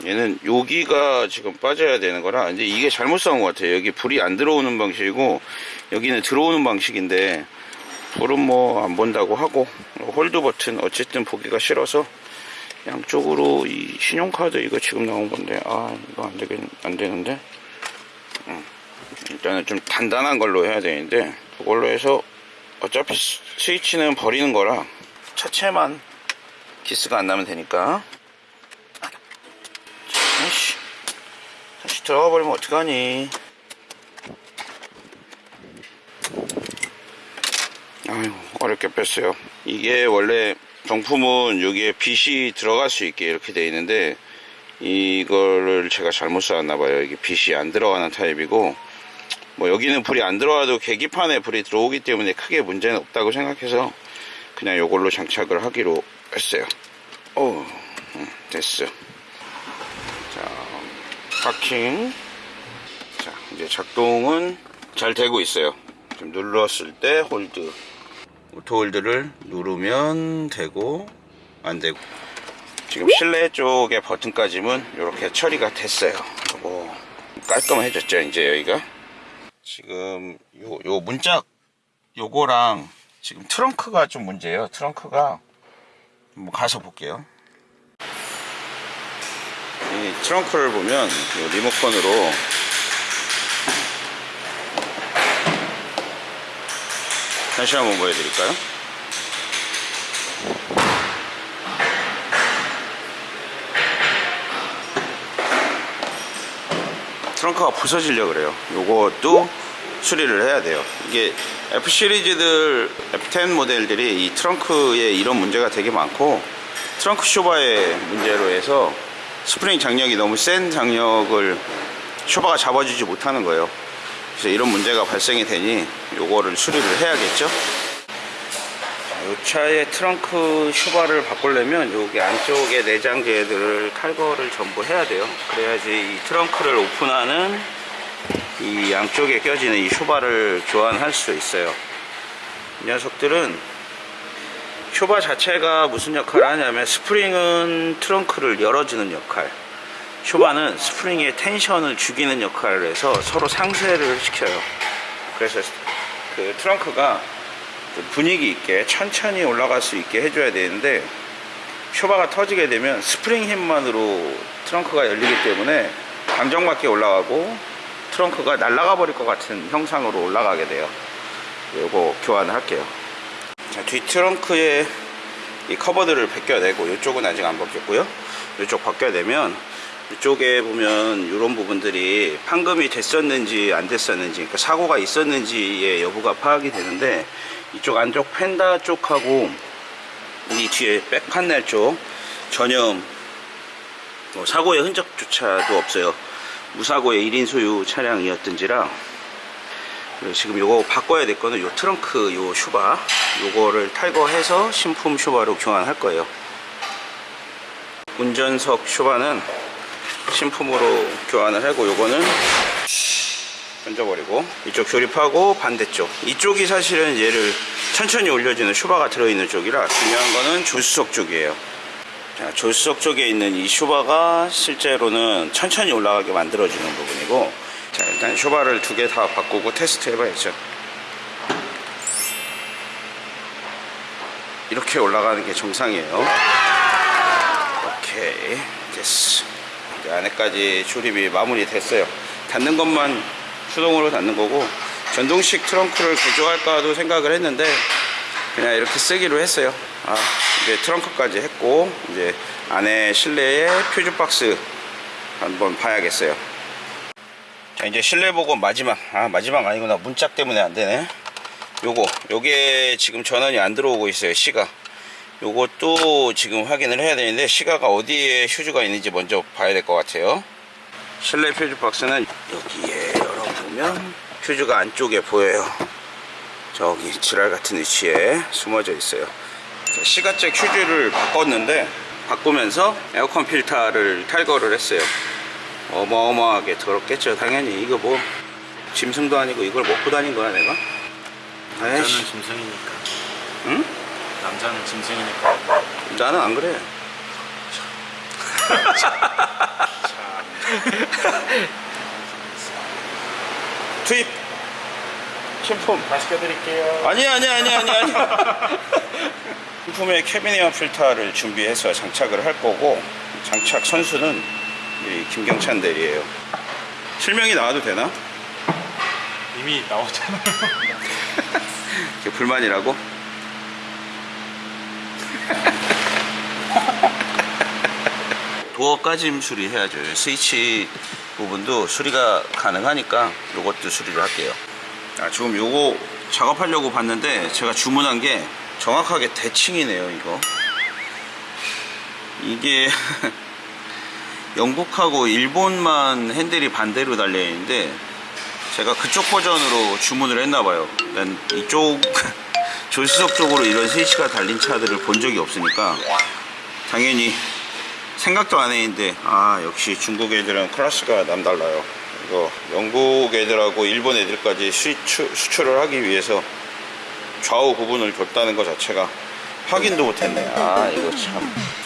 얘는 여기가 지금 빠져야 되는 거라 이제 이게 잘못 사온 것 같아요. 여기 불이 안 들어오는 방식이고 여기는 들어오는 방식인데 불은 뭐 안 본다고 하고 hold 버튼 어쨌든 보기가 싫어서 양쪽으로 이 신용카드 이거 지금 나온 건데 아 이거 안 되겠 안 되는데? 음, 일단은 좀 단단한 걸로 해야 되는데 그걸로 해서 어차피 스- 스위치는 버리는 거라 차체만 기스가 안 나면 되니까 아이씨. 다시 들어가 버리면 어떡하니? 아유 어렵게 뺐어요. 이게 원래 정품은 여기에 빛이 들어갈 수 있게 이렇게 돼 있는데 이거를 제가 잘못 쌓았나 봐요. 이게 빛이 안 들어가는 타입이고 뭐 여기는 불이 안 들어와도 계기판에 불이 들어오기 때문에 크게 문제는 없다고 생각해서 그냥 이걸로 장착을 하기로 했어요. 오 음, 됐어. 자 파킹. 자 이제 작동은 잘 되고 있어요. 지금 눌렀을 때 hold. Auto hold를 누르면 되고 안 되고. 지금 실내 쪽의 버튼까지는 이렇게 처리가 됐어요. 뭐 깔끔해졌죠 이제 여기가? 지금 요, 요 문짝 요거랑 지금 트렁크가 좀 문제예요. 트렁크가 한번 가서 볼게요 이 트렁크를 보면 요 리모컨으로 다시 한번 보여드릴까요? 트렁크가 부서지려 그래요. 요것도 수리를 해야 돼요. 이게 F 시리즈들 F10 모델들이 이 트렁크에 이런 문제가 되게 많고 트렁크 쇼바의 문제로 해서 스프링 장력이 너무 센 장력을 쇼바가 잡아주지 못하는 거예요. 그래서 이런 문제가 발생이 되니 요거를 수리를 해야겠죠. 이 차의 트렁크 쇼바를 바꾸려면 여기 안쪽에 내장재들을 탈거를 전부 해야 돼요. 그래야지 이 트렁크를 오픈하는 이 양쪽에 껴지는 이 쇼바를 교환할 수 있어요. 이 녀석들은 쇼바 자체가 무슨 역할을 하냐면 스프링은 트렁크를 열어주는 역할. 쇼바는 스프링의 tension을 죽이는 역할을 해서 서로 상쇄를 시켜요. 그래서 그 트렁크가 좀 분위기 있게 천천히 올라갈 수 있게 해줘야 되는데 쇼바가 터지게 되면 스프링 힘만으로 트렁크가 열리기 때문에 감정맞게 올라가고 트렁크가 날아가 버릴 것 같은 형상으로 올라가게 돼요. 요거 교환을 할게요 자, 뒤 트렁크에 이 커버들을 벗겨내고 이쪽은 아직 안 벗겼고요. 이쪽 벗겨내면 이쪽에 보면 이런 부분들이 판금이 됐었는지 안 됐었는지 그러니까 사고가 있었는지의 여부가 파악이 되는데 이쪽 안쪽 펜다 쪽하고 이 뒤에 백 판넬 쪽 전혀 뭐 사고의 흔적조차도 없어요. 무사고의 1인 소유 차량이었던지라 지금 요거 바꿔야 될 거는 요 트렁크 요 슈바. 요거를 탈거해서 신품 슈바로 교환할 거예요. 운전석 슈바는 신품으로 교환을 하고 요거는 던져버리고 이쪽 조립하고 반대쪽. 이쪽이 사실은 얘를 천천히 올려주는 슈바가 들어있는 쪽이라 중요한 거는 조수석 쪽이에요. 자, 조수석 쪽에 있는 이 슈바가 실제로는 천천히 올라가게 만들어주는 부분이고 자 일단 슈바를 두 개 다 바꾸고 테스트 해봐야죠 이렇게 올라가는 게 정상이에요 오케이 됐어 이제 안에까지 조립이 마무리 됐어요. 닫는 것만 수동으로 닫는 거고 전동식 트렁크를 개조할까도 생각을 했는데 그냥 이렇게 쓰기로 했어요. 아, 이제 트렁크까지 했고 이제 안에 실내에 퓨즈 박스 한번 봐야겠어요. 자 이제 실내 보고 마지막 아 마지막 아니구나. 문짝 때문에 안 되네. 요거 요게 지금 전원이 안 들어오고 있어요 시가. 요것도 지금 확인을 해야 되는데 시가가 어디에 휴즈가 있는지 먼저 봐야 될 것 같아요. 실내 퓨즈 박스는 여기에 열어보면 퓨즈가 안쪽에 보여요. 저기 지랄 같은 위치에 숨어져 있어요. 자, 시가잭 휴즈를 바꿨는데 바꾸면서 에어컨 필터를 탈거를 했어요 어마어마하게 더럽겠죠 당연히 이거 뭐 짐승도 아니고 이걸 먹고 다닌 거야 내가 남자는 에이씨 짐승이니까. 응? 남자는 짐승이니까. 나는 안 그래 투입 신품 다시 껴드릴게요. 아니야 아니야 아니야 아니야 아니야 신품의 캐비니어 필터를 준비해서 장착을 할 거고 장착 선수는 김경찬 대리예요 실명이 나와도 되나? 이미 나오잖아요. 그게 불만이라고? 도어까지 수리 해야죠. 스위치 부분도 수리가 가능하니까 이것도 수리를 할게요. 아, 지금 요거 작업하려고 봤는데 제가 주문한 게 정확하게 대칭이네요, 이거. 이게 영국하고 일본만 핸들이 반대로 달려 있는데 제가 그쪽 버전으로 주문을 했나 봐요. 난 이쪽 조수석 쪽으로 이런 스위치가 달린 차들을 본 적이 없으니까 당연히 생각도 안 했는데 아 역시 중국 애들은 클래스가 남달라요. 이거 영국 애들하고 일본 애들까지 수출, 수출을 하기 위해서 좌우 구분을 줬다는 것 자체가 확인도 못했네. 아 이거 참.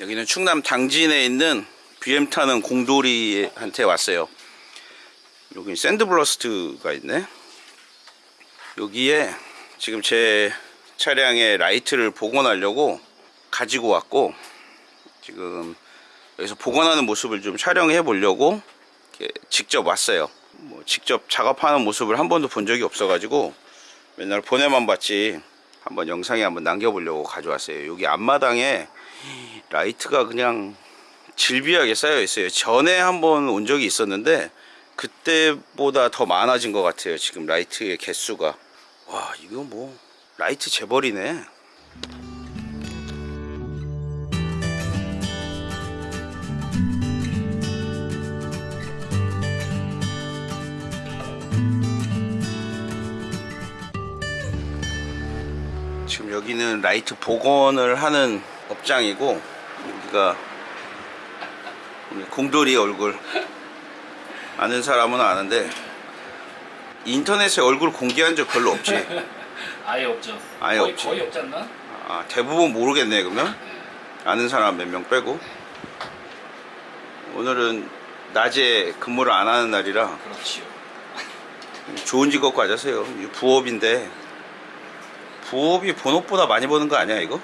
여기는 충남 당진에 있는 BM 타는 공돌이한테 왔어요. 여기 샌드블라스트가 있네. 여기에 지금 제 차량의 라이트를 복원하려고 가지고 왔고 지금 여기서 복원하는 모습을 좀 촬영해 보려고 직접 왔어요. 뭐 직접 작업하는 모습을 한 번도 본 적이 없어 가지고 맨날 보내만 봤지 한번 영상에 한번 남겨보려고 가져왔어요. 여기 앞마당에 라이트가 그냥 즐비하게 쌓여 있어요. 전에 한번 온 적이 있었는데 그때보다 더 많아진 것 같아요. 지금 라이트의 개수가. 와, 이거 뭐 라이트 재벌이네. 지금 여기는 라이트 복원을 하는 업장이고 여기가 우리 공돌이 얼굴 아는 사람은 아는데 인터넷에 얼굴 공개한 적 별로 없지 아예 없죠. 아예 거의, 없지. 거의 없지 않나? 아, 대부분 모르겠네 그러면 아는 사람 몇 명 빼고 오늘은 낮에 근무를 안 하는 날이라 그렇지요. 좋은 직업 가져세요 부업인데 부업이 본업보다 많이 버는 거 아니야 이거?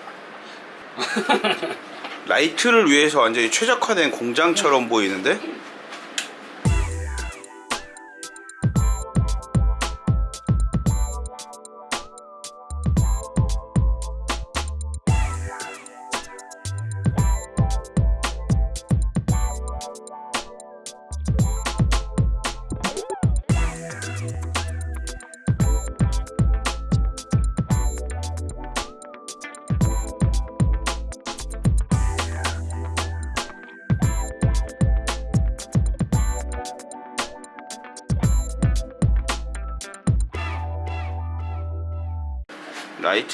라이트를 위해서 완전히 최적화된 공장처럼 보이는데?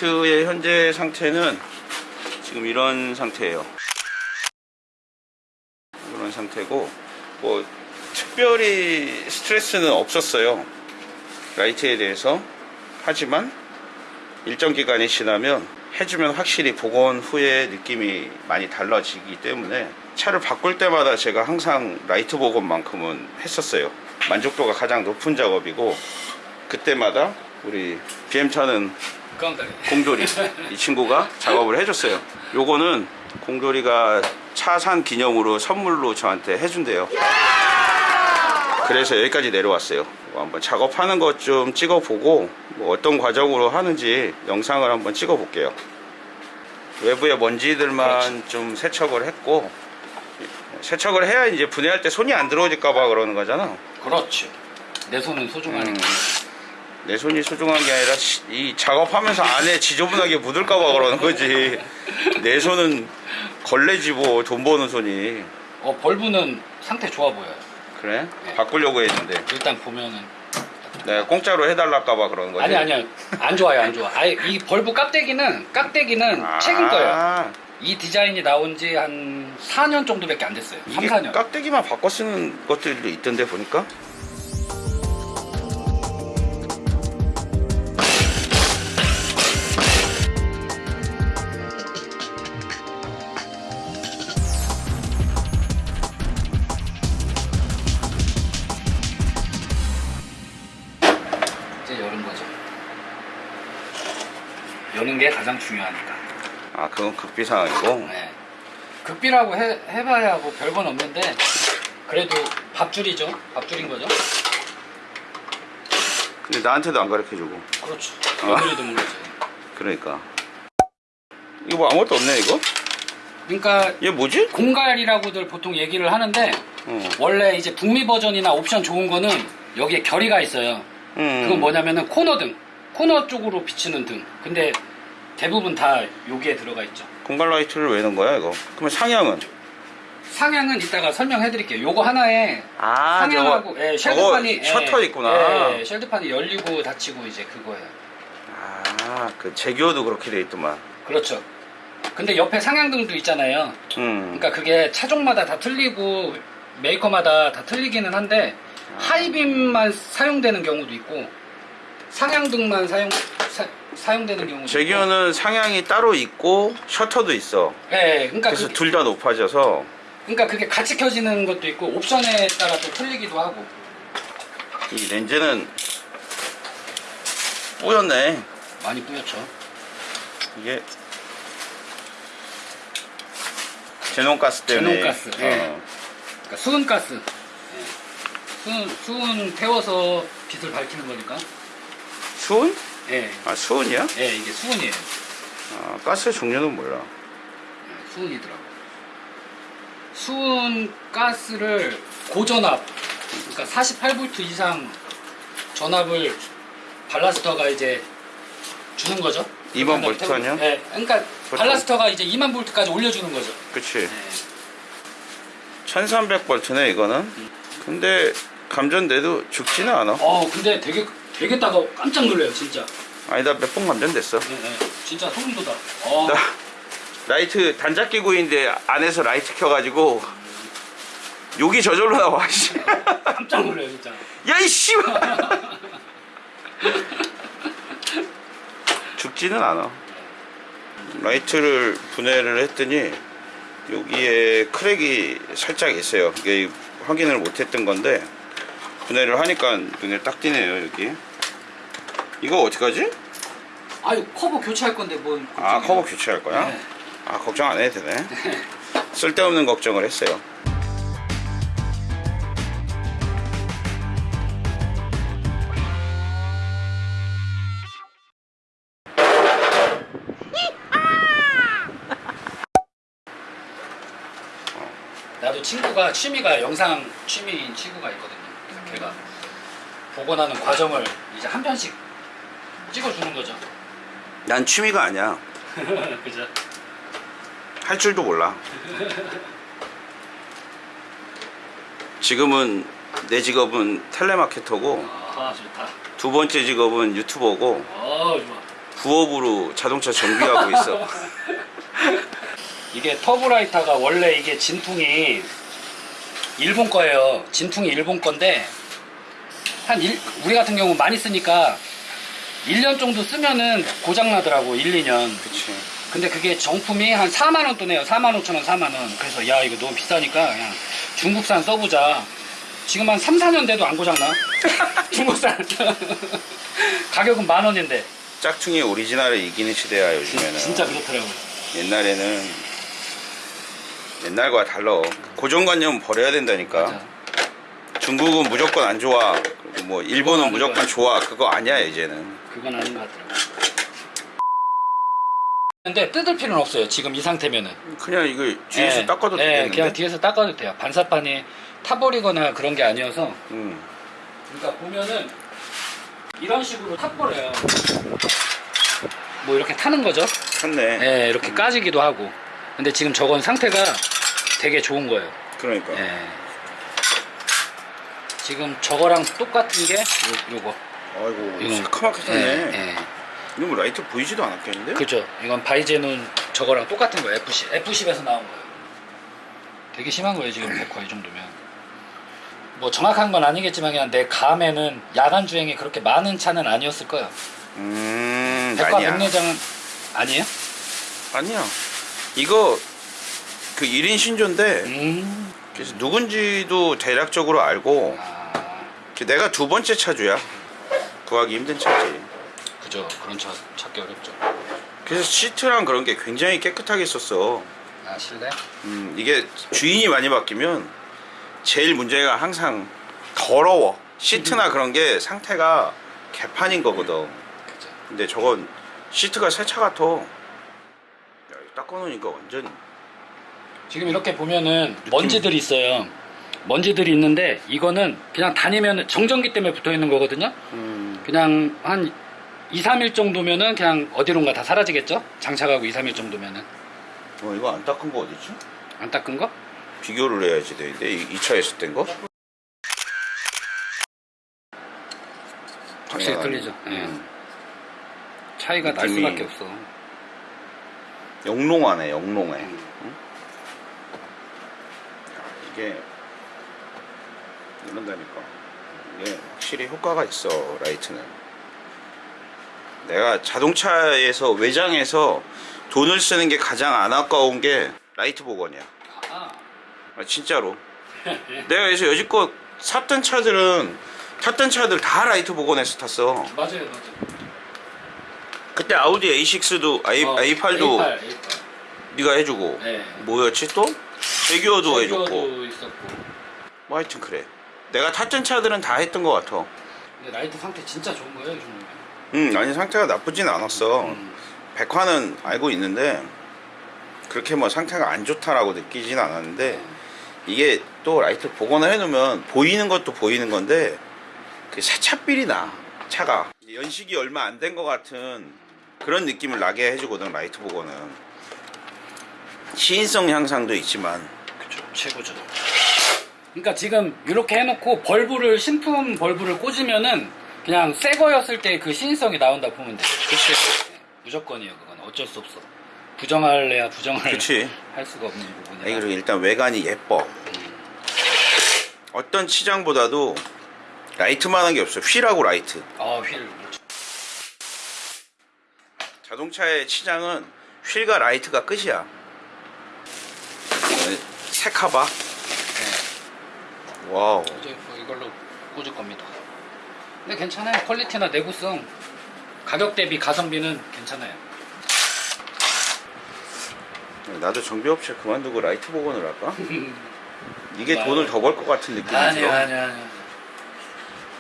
라이트의 현재 상태는 지금 이런 상태예요. 이런 상태고 뭐 특별히 스트레스는 없었어요. 라이트에 대해서 하지만 일정 기간이 지나면 해주면 확실히 복원 후에 느낌이 많이 달라지기 때문에 차를 바꿀 때마다 제가 항상 라이트 복원만큼은 했었어요. 만족도가 가장 높은 작업이고 그때마다 우리 BM 차는 깡다리. 공조리 이 친구가 작업을 해줬어요. 요거는 공조리가 차 산 기념으로 선물로 저한테 해준대요. 그래서 여기까지 내려왔어요. 뭐 한번 작업하는 것 좀 찍어보고 뭐 어떤 과정으로 하는지 영상을 한번 찍어볼게요. 외부의 먼지들만 좀 세척을 했고 세척을 해야 이제 분해할 때 손이 안 들어오질까봐 그러는 거잖아. 그렇지. 내 손은 소중하니까. 음, 내 손이 소중한 게 아니라 시- 이 작업하면서 안에 지저분하게 묻을까봐 그러는 거지. 내 손은 걸레지 뭐 돈 버는 손이. 어 벌브는 상태 좋아 보여요. 그래? 네. 바꾸려고 했는데 일단 보면은 내가 공짜로 해달랄까봐 그러는 거지. 아니 아니야 안 좋아요 안 좋아. 아예 이 벌브 깍대기는 깍대기는 아, 최근 거예요. 이 디자인이 나온 지 한 4년 정도밖에 안 됐어요. 3, 이게 4년. 깍대기만 바꿔 쓰는 것들도 있던데 보니까. 게 가장 중요하니까. 아 그건 극비 상황이고. 네. 극비라고 해, 해봐야 뭐 별건 없는데 그래도 밥줄이죠. 밥줄인 거죠. 근데 나한테도 안 가르쳐주고. 그렇죠. 아. 드문 거죠. 그러니까. 이거 뭐 아무것도 없네 이거? 그러니까 얘 뭐지? 공갈이라고들 보통 얘기를 하는데 어. 원래 이제 북미 버전이나 옵션 좋은 거는 여기에 결의가 있어요. 음. 그건 뭐냐면은 코너 등, 코너 쪽으로 비치는 등. 근데 대부분 다 여기에 들어가 있죠. 공갈 라이트를 왜 넣은 거야 이거? 그러면 상향은? 상향은 이따가 설명해 드릴게요. 요거 하나에 아 상향하고 예, shield판이 저거 셔터 있구나. 예, 예, shield판이 열리고 닫히고 이제 그거예요. 아그 재규어도 그렇게 돼 있더만. 그렇죠. 근데 옆에 상향등도 있잖아요. 음. 그러니까 그게 차종마다 다 틀리고 메이커마다 다 틀리기는 한데 하이빔만 사용되는 경우도 있고 상향등만 사용 사, 용되는 경우도 제기어는 상향이 따로 있고 셔터도 있어. 예, 그러니까 그래서 그, 둘다 높아져서 그러니까 그게 같이 켜지는 것도 있고 옵션에 따라 또 틀리기도 하고. 이 렌즈는 뿌였네. 많이 뿌였죠. 이게 제논가스 때문에. 제논가스, 예. 어. 그러니까 수은가스. 예. 수은, 수은 태워서 빛을 밝히는 거니까. 수은? 예, 아 수은이야? 예, 이게 수은이에요. 아, 가스 종류는 몰라. 예, 수은이더라고. 수은 가스를 고전압, 그러니까 48V 이상 전압을 발라스터가 이제 주는 거죠. 2만 볼트 아니야? 네, 그러니까 ballast가 이제 2만 볼트까지 올려주는 거죠. 그치. 네. 1300볼트네 이거는. 근데 감전돼도 죽지는 않아. 어, 근데 되게 따가 깜짝 놀래요, 진짜. 아니다 몇 번 감전됐어. 네, 네. 진짜 소름 돋아. 어, 나 라이트 단자 끼고 있는데 안에서 라이트 켜가지고 욕이 저절로 나와. 씨. 깜짝 놀래요, 진짜. 야 이씨. 죽지는 않아. 라이트를 분해를 했더니 여기에 crack이 살짝 있어요. 이게 확인을 못했던 건데 분해를 하니까 눈에 딱 띄네요 여기. 이거 어떡하지? 아유, 커버 교체할 건데 뭐. 아. 커버 교체할 거야? 네. 아 걱정 안 해도 되네. 쓸데없는 걱정을 했어요. 나도 친구가 취미가 영상 취미인 친구가 있거든요. 그래서 걔가 나는 과정을 이제 한 편씩 찍어주는 거죠. 난 취미가 아니야. 그죠? 할 줄도 몰라. 지금은 내 직업은 텔레마케터고 아 좋다. 두 번째 직업은 유튜버고 어 좋아. 부업으로 자동차 정비하고 있어. 이게 터보라이터가 원래 이게 진퉁이 일본 거예요. 진퉁이 일본 건데 한 일, 우리 같은 경우 많이 쓰니까 1년 정도 쓰면은 고장 나더라고 1, 2년. 그치. 근데 그게 정품이 한 4만 원 돈이에요. 4만 5천 원, 4만 원. 그래서 야 이거 너무 비싸니까 그냥 중국산 써보자. 지금 한 3, 4년 돼도 안 고장 나. 중국산. 가격은 만 원인데. 짝퉁이 오리지널을 이기는 시대야 요즘에는 진짜 그렇더라고요. 옛날에는 옛날과 달라 고정관념 버려야 된다니까 맞아. 중국은 무조건 안 좋아 뭐 일본은 무조건. 좋아 그거 아니야 이제는 그건 아닌 것 같더라고요. 근데 뜯을 필요는 없어요. 지금 이 상태면은. 그냥 이거 뒤에서 예, 닦아도 예, 되겠는데 그냥 뒤에서 닦아도 돼요. 반사판이 타버리거나 그런 게 아니어서. 음. 그러니까 보면은 이런 식으로 탑버려요. 뭐 이렇게 타는 거죠. 탔네 예, 이렇게 까지기도 하고. 근데 지금 저건 상태가 되게 좋은 거예요. 그러니까 예. 지금 저거랑 똑같은 게 요, 요거. 아이고 이건- 새카맣게 탔네 예, 예. 이거 뭐 라이트 보이지도 않았겠는데? 그죠. 이건 바이제는 저거랑 똑같은 거예요. F10. F10에서 나온 거예요. 되게 심한 거예요, 지금 백화 이 정도면. 뭐 정확한 건 아니겠지만 그냥 내 감에는 야간 주행이 그렇게 많은 차는 아니었을 거예요. 음 백화 아니야 백내장은 아니에요? 아니야 이거 그 1인 신조인데 음. 그래서 누군지도 대략적으로 알고 아, 그 내가 두 번째 차주야 구하기 힘든 차지 그죠. 그런 차 찾기 어렵죠. 그래서 시트랑 그런 게 굉장히 깨끗하게 썼어 아, 실내? 음, 이게 주인이 많이 바뀌면 제일 문제가 항상 더러워 시트나 그런 게 상태가 개판인 거거든 그죠. 근데 저건 시트가 새 차 같아 야, 이거 닦아놓으니까 완전 지금 이렇게 보면은 먼지들이 있어요. 먼지들이 있는데 이거는 그냥 다니면 정전기 때문에 붙어 있는 거거든요. 음, 그냥 한 2, 3일 정도면은 그냥 어디론가 다 사라지겠죠? 장착하고 2, 3일 정도면은. 어, 이거 안 닦은 거 어디지? 안 닦은 거? 비교를 해야지 되는데 이, 이 차에서 뗀 거? 확실히. 틀리죠. 예. 음. 차이가 날 수밖에 없어. 영롱하네 영롱해 음. 응? 이게 이런다니까 이게 확실히 효과가 있어 라이트는 내가 자동차에서 외장에서 돈을 쓰는 게 가장 안 아까운 게 라이트 복원이야 아, 아, 진짜로 내가 그래서 여지껏 샀던 차들은 탔던 차들 다 라이트 복원해서 탔어 맞아요, 맞아요. 그때 아우디 A6도 A, 어, A8도 A8, A8. 네가 해주고 네. 뭐였지 또? 재규어도 해줬고 있었고. 뭐 하여튼 그래 내가 탔던 차들은 다 했던 것 같아 근데 라이트 상태 진짜 좋은 거예요, 이 정도면. 응 아니 상태가 나쁘진 않았어 음. 백화는 알고 있는데 그렇게 뭐 상태가 안 좋다라고 느끼진 않았는데 이게 또 라이트 복원을 해놓으면 보이는 것도 보이는 건데 그 새 차 feel이 나 차가 연식이 얼마 안 된 것 같은 그런 느낌을 나게 해주거든 라이트 복원은 시인성 향상도 있지만 그쵸, 최고죠. 그러니까 지금 이렇게 해놓고 bulb를 신품 bulb를 꽂으면은 그냥 새 거였을 때 그 시인성이 나온다 보면 돼. 그치 네, 무조건이에요, 그건 어쩔 수 없어. 부정할래야 부정할 그치 할 수가 없는 부분이라. 아니, 그리고 일단 외관이 예뻐 어떤 치장보다도 라이트만한 게 없어 휠하고 라이트 아, 휠. 자동차의 치장은 휠과 라이트가 끝이야 네, 색카바 wow 이제 뭐 이걸로 꽂을 겁니다. 근데 괜찮아요. 퀄리티나 내구성, 가격 대비 가성비는 괜찮아요. 나도 정비 업체 그만두고 라이트 복원을 할까? 이게 와요. 돈을 더 벌 것 같은 느낌이 들어 아니야, 아니야.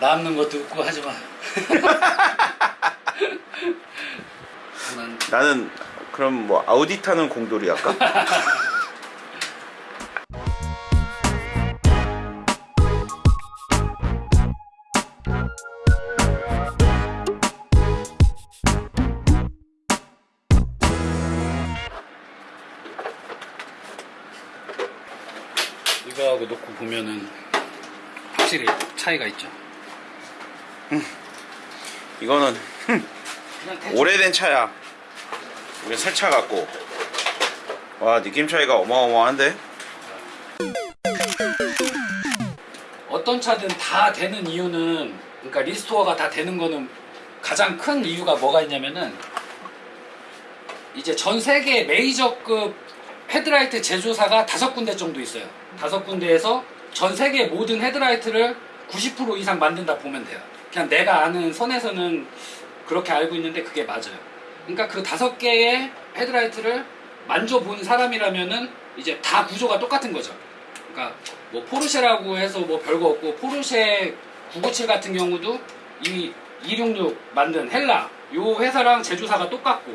남는 것도 없고 하지 마. 난 나는 그럼 뭐 아우디 타는 공돌이 할까? 보면은 확실히 차이가 있죠. 이거는 흠, 그냥 대충 오래된 차야 이거 새차 같고 와 느낌 차이가 어마어마한데? 어떤 차든 다 되는 이유는 그러니까 restore가 다 되는 거는 가장 큰 이유가 뭐가 있냐면은 이제 전 세계 메이저급 헤드라이트 제조사가 다섯 군데 정도 있어요. 다섯 군데에서 전 세계 모든 헤드라이트를 90% 이상 만든다 보면 돼요. 그냥 내가 아는 선에서는 그렇게 알고 있는데 그게 맞아요. 그러니까 그 다섯 개의 헤드라이트를 만져본 사람이라면은 이제 다 구조가 똑같은 거죠. 그러니까 뭐 포르쉐라고 해서 뭐 별거 없고 포르쉐 997 같은 경우도 이 266 만든 헬라 요 회사랑 제조사가 똑같고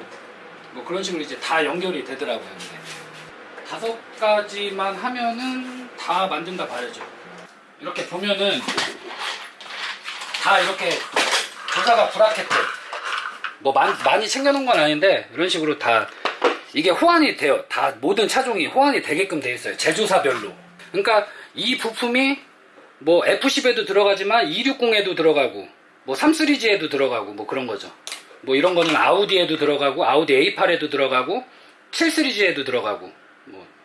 뭐 그런 식으로 이제 다 연결이 되더라고요. 다섯 가지만 하면은 다 만든다 봐야죠. 이렇게 보면은 다 이렇게 조사가 브라켓트 뭐 많이, 많이 챙겨놓은 건 아닌데 이런 식으로 다 이게 호환이 돼요. 다 모든 차종이 호환이 되게끔 돼 있어요. 제조사별로. 그러니까 이 부품이 뭐 F10에도 들어가지만 260에도 들어가고 뭐 3시리즈에도 들어가고 뭐 그런 거죠. 뭐 이런 거는 아우디에도 들어가고 아우디 A8에도 들어가고 7시리즈에도 들어가고 뭐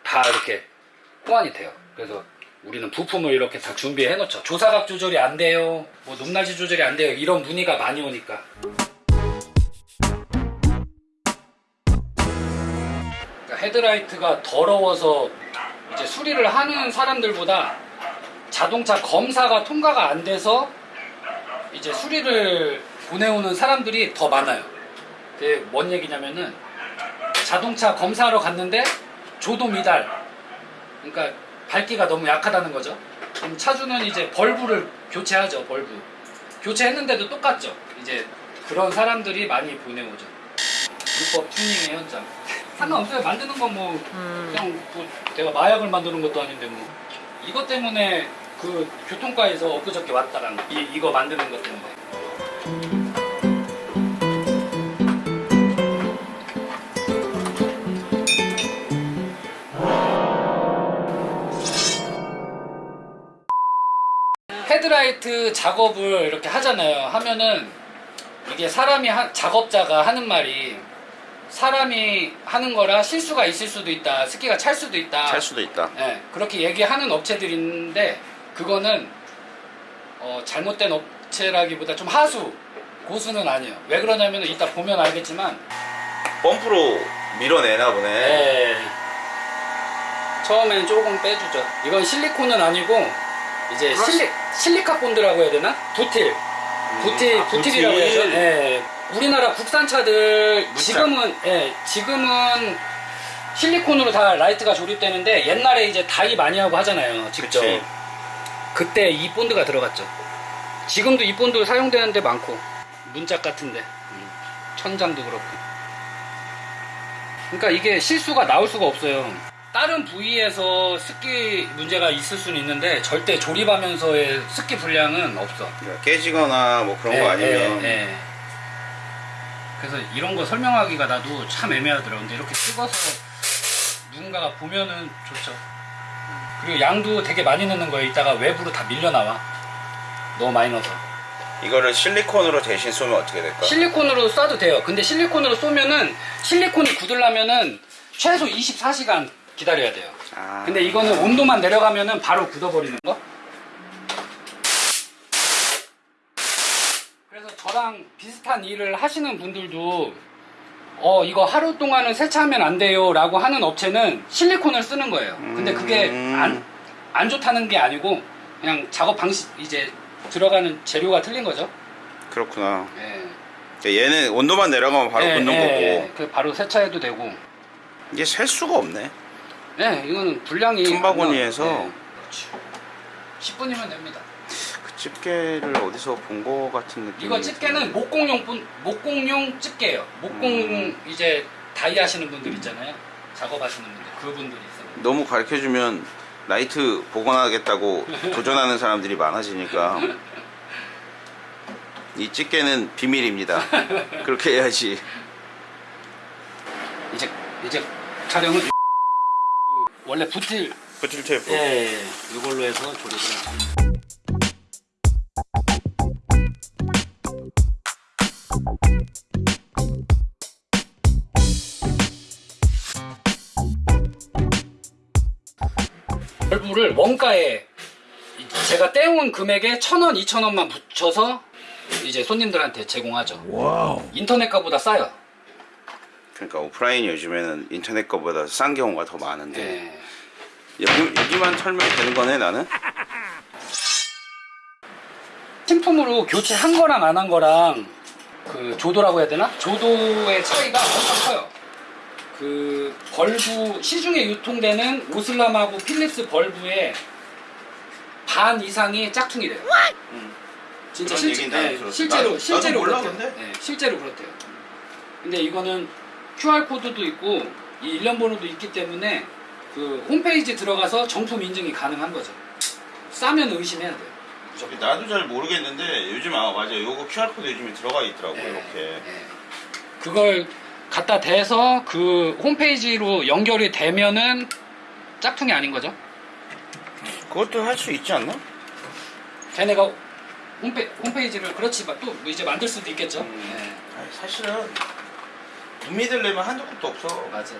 다 이렇게 호환이 돼요. 그래서 우리는 부품을 이렇게 다 준비해 놓죠. 조사각 조절이 안 돼요. 뭐 높낮이 조절이 안 돼요. 이런 문의가 많이 오니까. 그러니까 헤드라이트가 더러워서 이제 수리를 하는 사람들보다 자동차 검사가 통과가 안 돼서 이제 수리를 보내오는 사람들이 더 많아요. 그게 뭔 얘기냐면은 자동차 검사하러 갔는데 조도 미달. 그러니까 밝기가 너무 약하다는 거죠. 그럼 차주는 이제 벌브를 교체하죠. 벌브. 교체했는데도 똑같죠. 이제 그런 사람들이 많이 보내오죠. 불법 튜닝의 현장. 상관없어요. 만드는 건뭐 그냥 뭐 내가 마약을 만드는 것도 아닌데 뭐 이것 때문에 그 교통과에서 엊그저께 왔다랑 이 이거 만드는 것 때문에. 헤드라이트 작업을 이렇게 하잖아요. 하면은 이게 사람이 하- 작업자가 하는 말이 사람이 하는 거라 실수가 있을 수도 있다. 습기가 찰 수도 있다. 찰 수도 있다. 예, 그렇게 얘기하는 업체들이 있는데 그거는 어, 잘못된 업체라기보다 좀 하수 고수는 아니에요. 왜 그러냐면 이따 보면 알겠지만 펌프로 밀어내나 보네. 예, 처음엔 조금 빼주죠. 이건 실리콘은 아니고 이제 실리 실리카 본드라고 해야 되나? 부틸. 부틸 아, 부틸이라고 부틸. 해서 예. 우리나라 국산차들 문짝. 지금은 예, 지금은 실리콘으로 다 라이트가 조립되는데 옛날에 이제 DIY 많이 하고 하잖아요. 직접. 그치. 그때 이 본드가 들어갔죠. 지금도 이 본드 사용되는 데 많고 문짝 같은데 음, 천장도 그렇고. 그러니까 이게 실수가 나올 수가 없어요. 다른 부위에서 습기 문제가 있을 수는 있는데 절대 조립하면서의 습기 불량은 없어. 그러니까 깨지거나 뭐 그런 거 예, 아니면 예, 예. 그래서 이런 거 설명하기가 나도 참 애매하더라고. 근데 이렇게 찍어서 누군가가 보면은 좋죠. 그리고 양도 되게 많이 넣는 거예요. 이따가 외부로 다 밀려 나와. 너무 많이 넣어서. 이거를 실리콘으로 대신 쏘면 어떻게 될까? 실리콘으로 쏴도 돼요. 근데 실리콘으로 쏘면은 실리콘이 굳으려면은 최소 24시간 기다려야 돼요. 아. 근데 이거는 온도만 내려가면은 바로 굳어버리는 거. 그래서 저랑 비슷한 일을 하시는 분들도 어 이거 하루 동안은 세차하면 안 돼요 라고 하는 업체는 실리콘을 쓰는 거예요. 근데 그게 음. 안, 안 좋다는 게 아니고 그냥 작업 방식 이제 들어가는 재료가 틀린 거죠. 그렇구나. 예. 그러니까 얘는 온도만 내려가면 바로 예, 굳는 예, 거고 그 바로 세차해도 되고. 이게 셀 수가 없네. 네, 이거는 분량이 틈바구니에서. 안 나- 네, 그렇죠. 10분이면 됩니다. 그 집게를 어디서 본 거 같은 느낌. 이거 집게는 목공용 분 목공용 집게예요. 목공 음. 이제 DIY 하시는 분들 있잖아요. 작업하시는 분들 그분들이 있어요. 너무 가르쳐 주면 라이트 복원하겠다고 도전하는 사람들이 많아지니까 이 집게는 비밀입니다. 그렇게 해야지. 이제 이제 촬영은 원래 부틸 버틸 테이프. 예, 이걸로 해서 조립을 합니다. 벌브를 원가에 제가 떼온 금액에 천 원, 이천 원만 붙여서 이제 손님들한테 제공하죠. 인터넷 가보다 싸요. 그러니까 오프라인 요즘에는 인터넷 거보다 싼 경우가 더 많은데 예. 여기, 여기만 털면 되는 거네 나는? 신품으로 교체한 거랑 안 한 거랑 그 조도라고 해야 되나? 조도의 차이가 엄청 커요. 그 bulb 시중에 유통되는 오스람하고 필립스 bulb의 반 이상이 짝퉁이래요. 진짜 그런 실제, 얘기는 나도 네. 실제로 실제로 그렇대요. 네, 실제로 그렇대요. 근데 이거는 QR 코드도 있고 이 일련 번호도 있기 때문에 그 홈페이지 들어가서 정품 인증이 가능한 거죠. 싸면 의심해야 돼요. 무조건. 나도 잘 모르겠는데 요즘 아 맞아요. 요거 QR 코드 요즘에 들어가 있더라고 네, 이렇게. 네. 그걸 갖다 대서 그 홈페이지로 연결이 되면은 짝퉁이 아닌 거죠. 그것도 할 수 있지 않나? 걔네가 홈페, 홈페이지를 그렇지 또 이제 만들 수도 있겠죠. 네, 아니, 사실은 못 믿으려면 한두 푼도 없어. 맞아.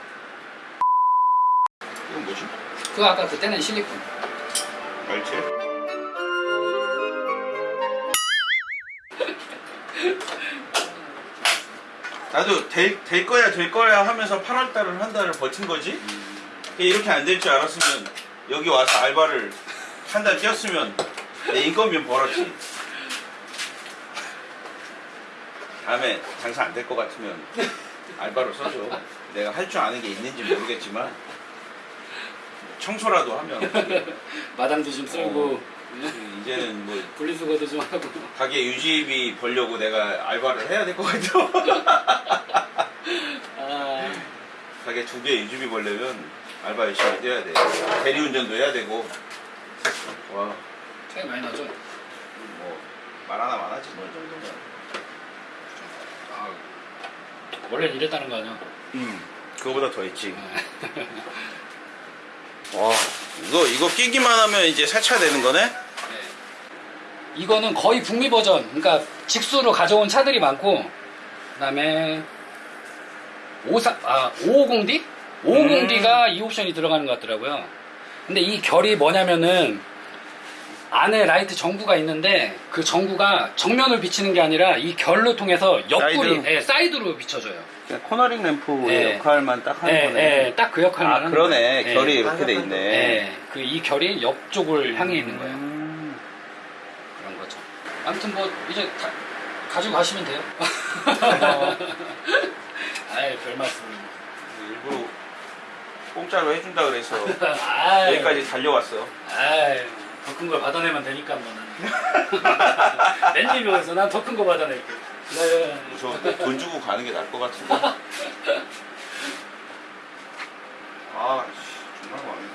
이건 뭐지? 그 아까 그때는 실리콘. 알지? 나도 될, 될 거야 될 거야 하면서 8월 달을 한 달을 버틴 거지. 이렇게 안 될 줄 알았으면 여기 와서 알바를 한 달 뛰었으면 내 인건비는 벌었지. 다음에 장사 안 될 것 같으면 알바로 써줘. 내가 할 줄 아는 게 있는지 모르겠지만 청소라도 하면 마당도 좀 쓸고 이제는 뭐 분리수거도 좀 하고. 가게 유지비 벌려고 내가 알바를 해야 될 것 같아. 아, 가게 두 개 유지비 벌려면 알바 열심히 뛰어야 돼. 대리운전도 해야 되고. 와, 차이 많이 나죠. 뭐, 말 하나 많아지, 뭐, 이 정도면. 아, 원래는 이랬다는 거 아니야? 음, 그거보다 더 했지. 와, 이거, 이거 끼기만 하면 이제 세차되는 거네? 이거는 거의 북미 버전. 그러니까 직수로 가져온 차들이 많고, 그 다음에 54, 아, 550D? 550D가 이 옵션이 들어가는 것 같더라고요. 근데 이 결이 뭐냐면은 안에 라이트 전구가 있는데 그 전구가 정면을 비치는 게 아니라 이 결로 통해서 옆구리, 사이드? 예, 사이드로 비춰줘요. 코너링 램프의 네. 역할만 딱 하는 예, 거네. 예, 딱그 역할만 아, 하는 그러네. 거예요. 예. 결이 이렇게 돼 있네. 예, 그이 결이 옆쪽을 향해 있는 거예요. 음. 그런 거죠. 아무튼 뭐 이제 가, 가지고 가시면 돼요. 아이 별 말씀. 일부러 공짜로 해준다 그래서 아이, 여기까지 달려왔어. 아이 더큰 걸 받아내면 되니까 뭐 나는. 랜디명에서 난 더 큰 거 받아낼게. 네. 무서운데 돈 주고 가는 게 나을 것 같은데. 아, 씨, 정말 마음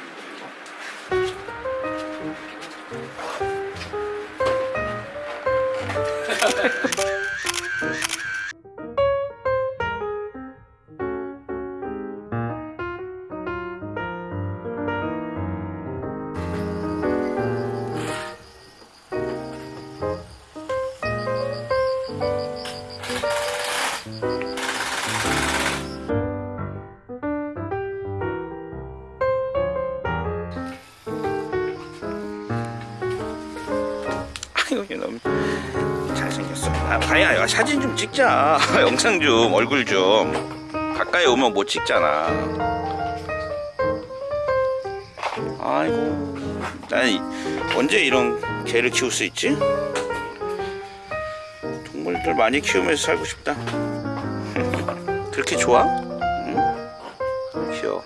찍자. 영상 좀 얼굴 좀 가까이 오면 못 찍잖아. 아이고 난 언제 이런 개를 키울 수 있지? 동물들 많이 키우면서 살고 싶다. 그렇게 좋아? 응? 귀여워.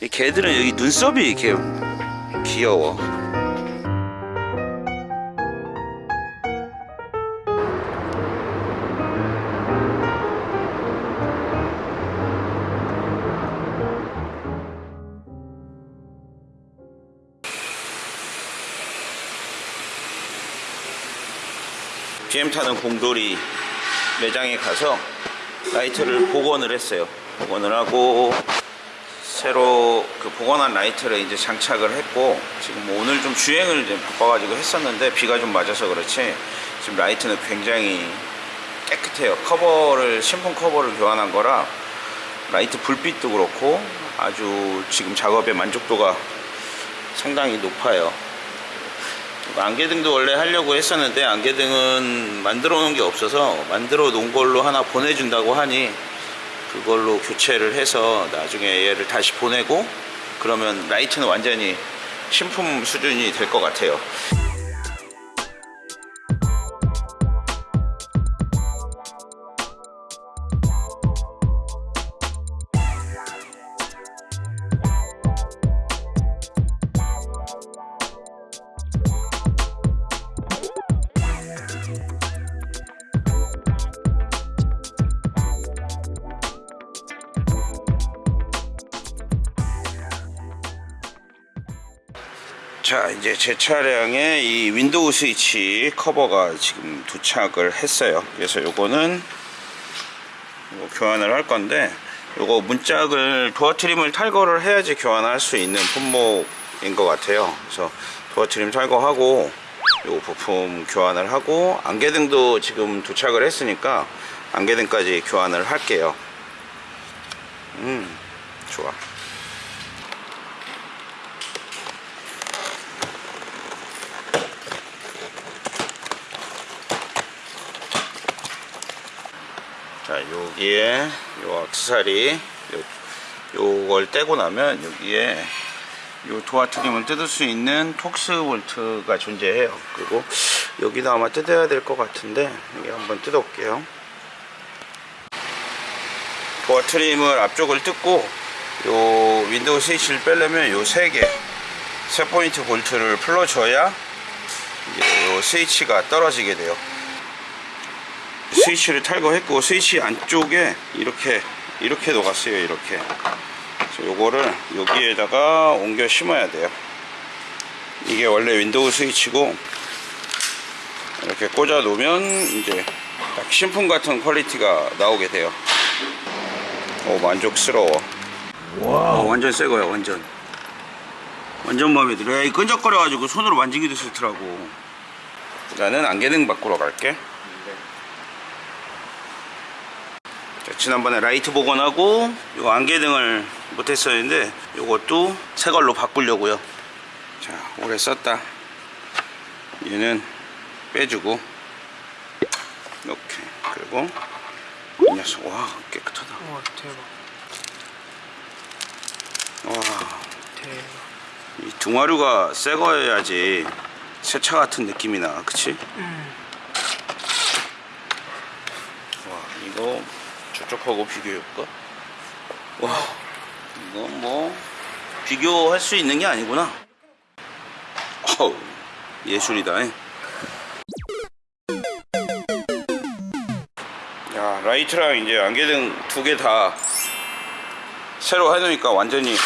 이 개들은 여기 눈썹이 이렇게 귀여워. GM 타는 공돌이 매장에 가서 라이트를 복원을 했어요. 복원을 하고 새로 그 복원한 라이트를 이제 장착을 했고 지금 뭐 오늘 좀 주행을 이제 바빠가지고 했었는데 비가 좀 맞아서 그렇지 지금 라이트는 굉장히 깨끗해요. 커버를 신품 커버를 교환한 거라 라이트 불빛도 그렇고 아주 지금 작업의 만족도가 상당히 높아요. 안개등도 원래 하려고 했었는데 안개등은 만들어 놓은 게 없어서 만들어 놓은 걸로 하나 보내준다고 하니 그걸로 교체를 해서 나중에 얘를 다시 보내고 그러면 라이트는 완전히 신품 수준이 될 것 같아요 이제 제 차량에 이 윈도우 스위치 커버가 지금 도착을 했어요. 그래서 요거는 이거 교환을 할 건데 요거 문짝을 도어 trim을 탈거를 해야지 교환할 수 있는 품목인 것 같아요. 그래서 도어 trim 탈거하고 요 부품 교환을 하고 안개등도 지금 도착을 했으니까 안개등까지 교환을 할게요. 음 좋아 자 여기에 요 악세사리 요, 요걸 떼고 나면 여기에 요 도어 트림을 뜯을 수 있는 톡스 볼트가 존재해요. 그리고 여기도 아마 뜯어야 될 것 같은데 여기 한번 뜯어 볼게요. 도어 trim을 앞쪽을 뜯고 요 윈도우 스위치를 빼려면 요 세개세 포인트 볼트를 풀어줘야 이제 요 스위치가 떨어지게 돼요 스위치를 탈거했고 스위치 안쪽에 이렇게 이렇게 녹았어요 이렇게. 그래서 요거를 여기에다가 옮겨 심어야 돼요. 이게 원래 윈도우 스위치고 이렇게 꽂아 놓으면 이제 딱 신품 같은 quality가 나오게 돼요. 오 만족스러워. 와 완전 새 거야 완전. 완전 마음에 들어 야, 이 끈적거려 가지고 손으로 만지기도 싫더라고. 나는 안개등 바꾸러 갈게 자, 지난번에 라이트 복원하고 요 안개등을 못했었는데 요것도 새 걸로 바꾸려고요. 자 오래 썼다. 얘는 빼주고 이렇게 그리고 이 녀석 와 깨끗하다. 와 대박. 와. 대박. 이 둥화류가 새 거여야지 새차 같은 느낌이 나 그치? 와 이거 저쪽하고 비교해볼까? 와 이거 뭐 비교할 수 있는 게 아니구나 어우 예술이다 잉. 야 라이트랑 이제 안개등 두 개 다 새로 해놓으니까 완전히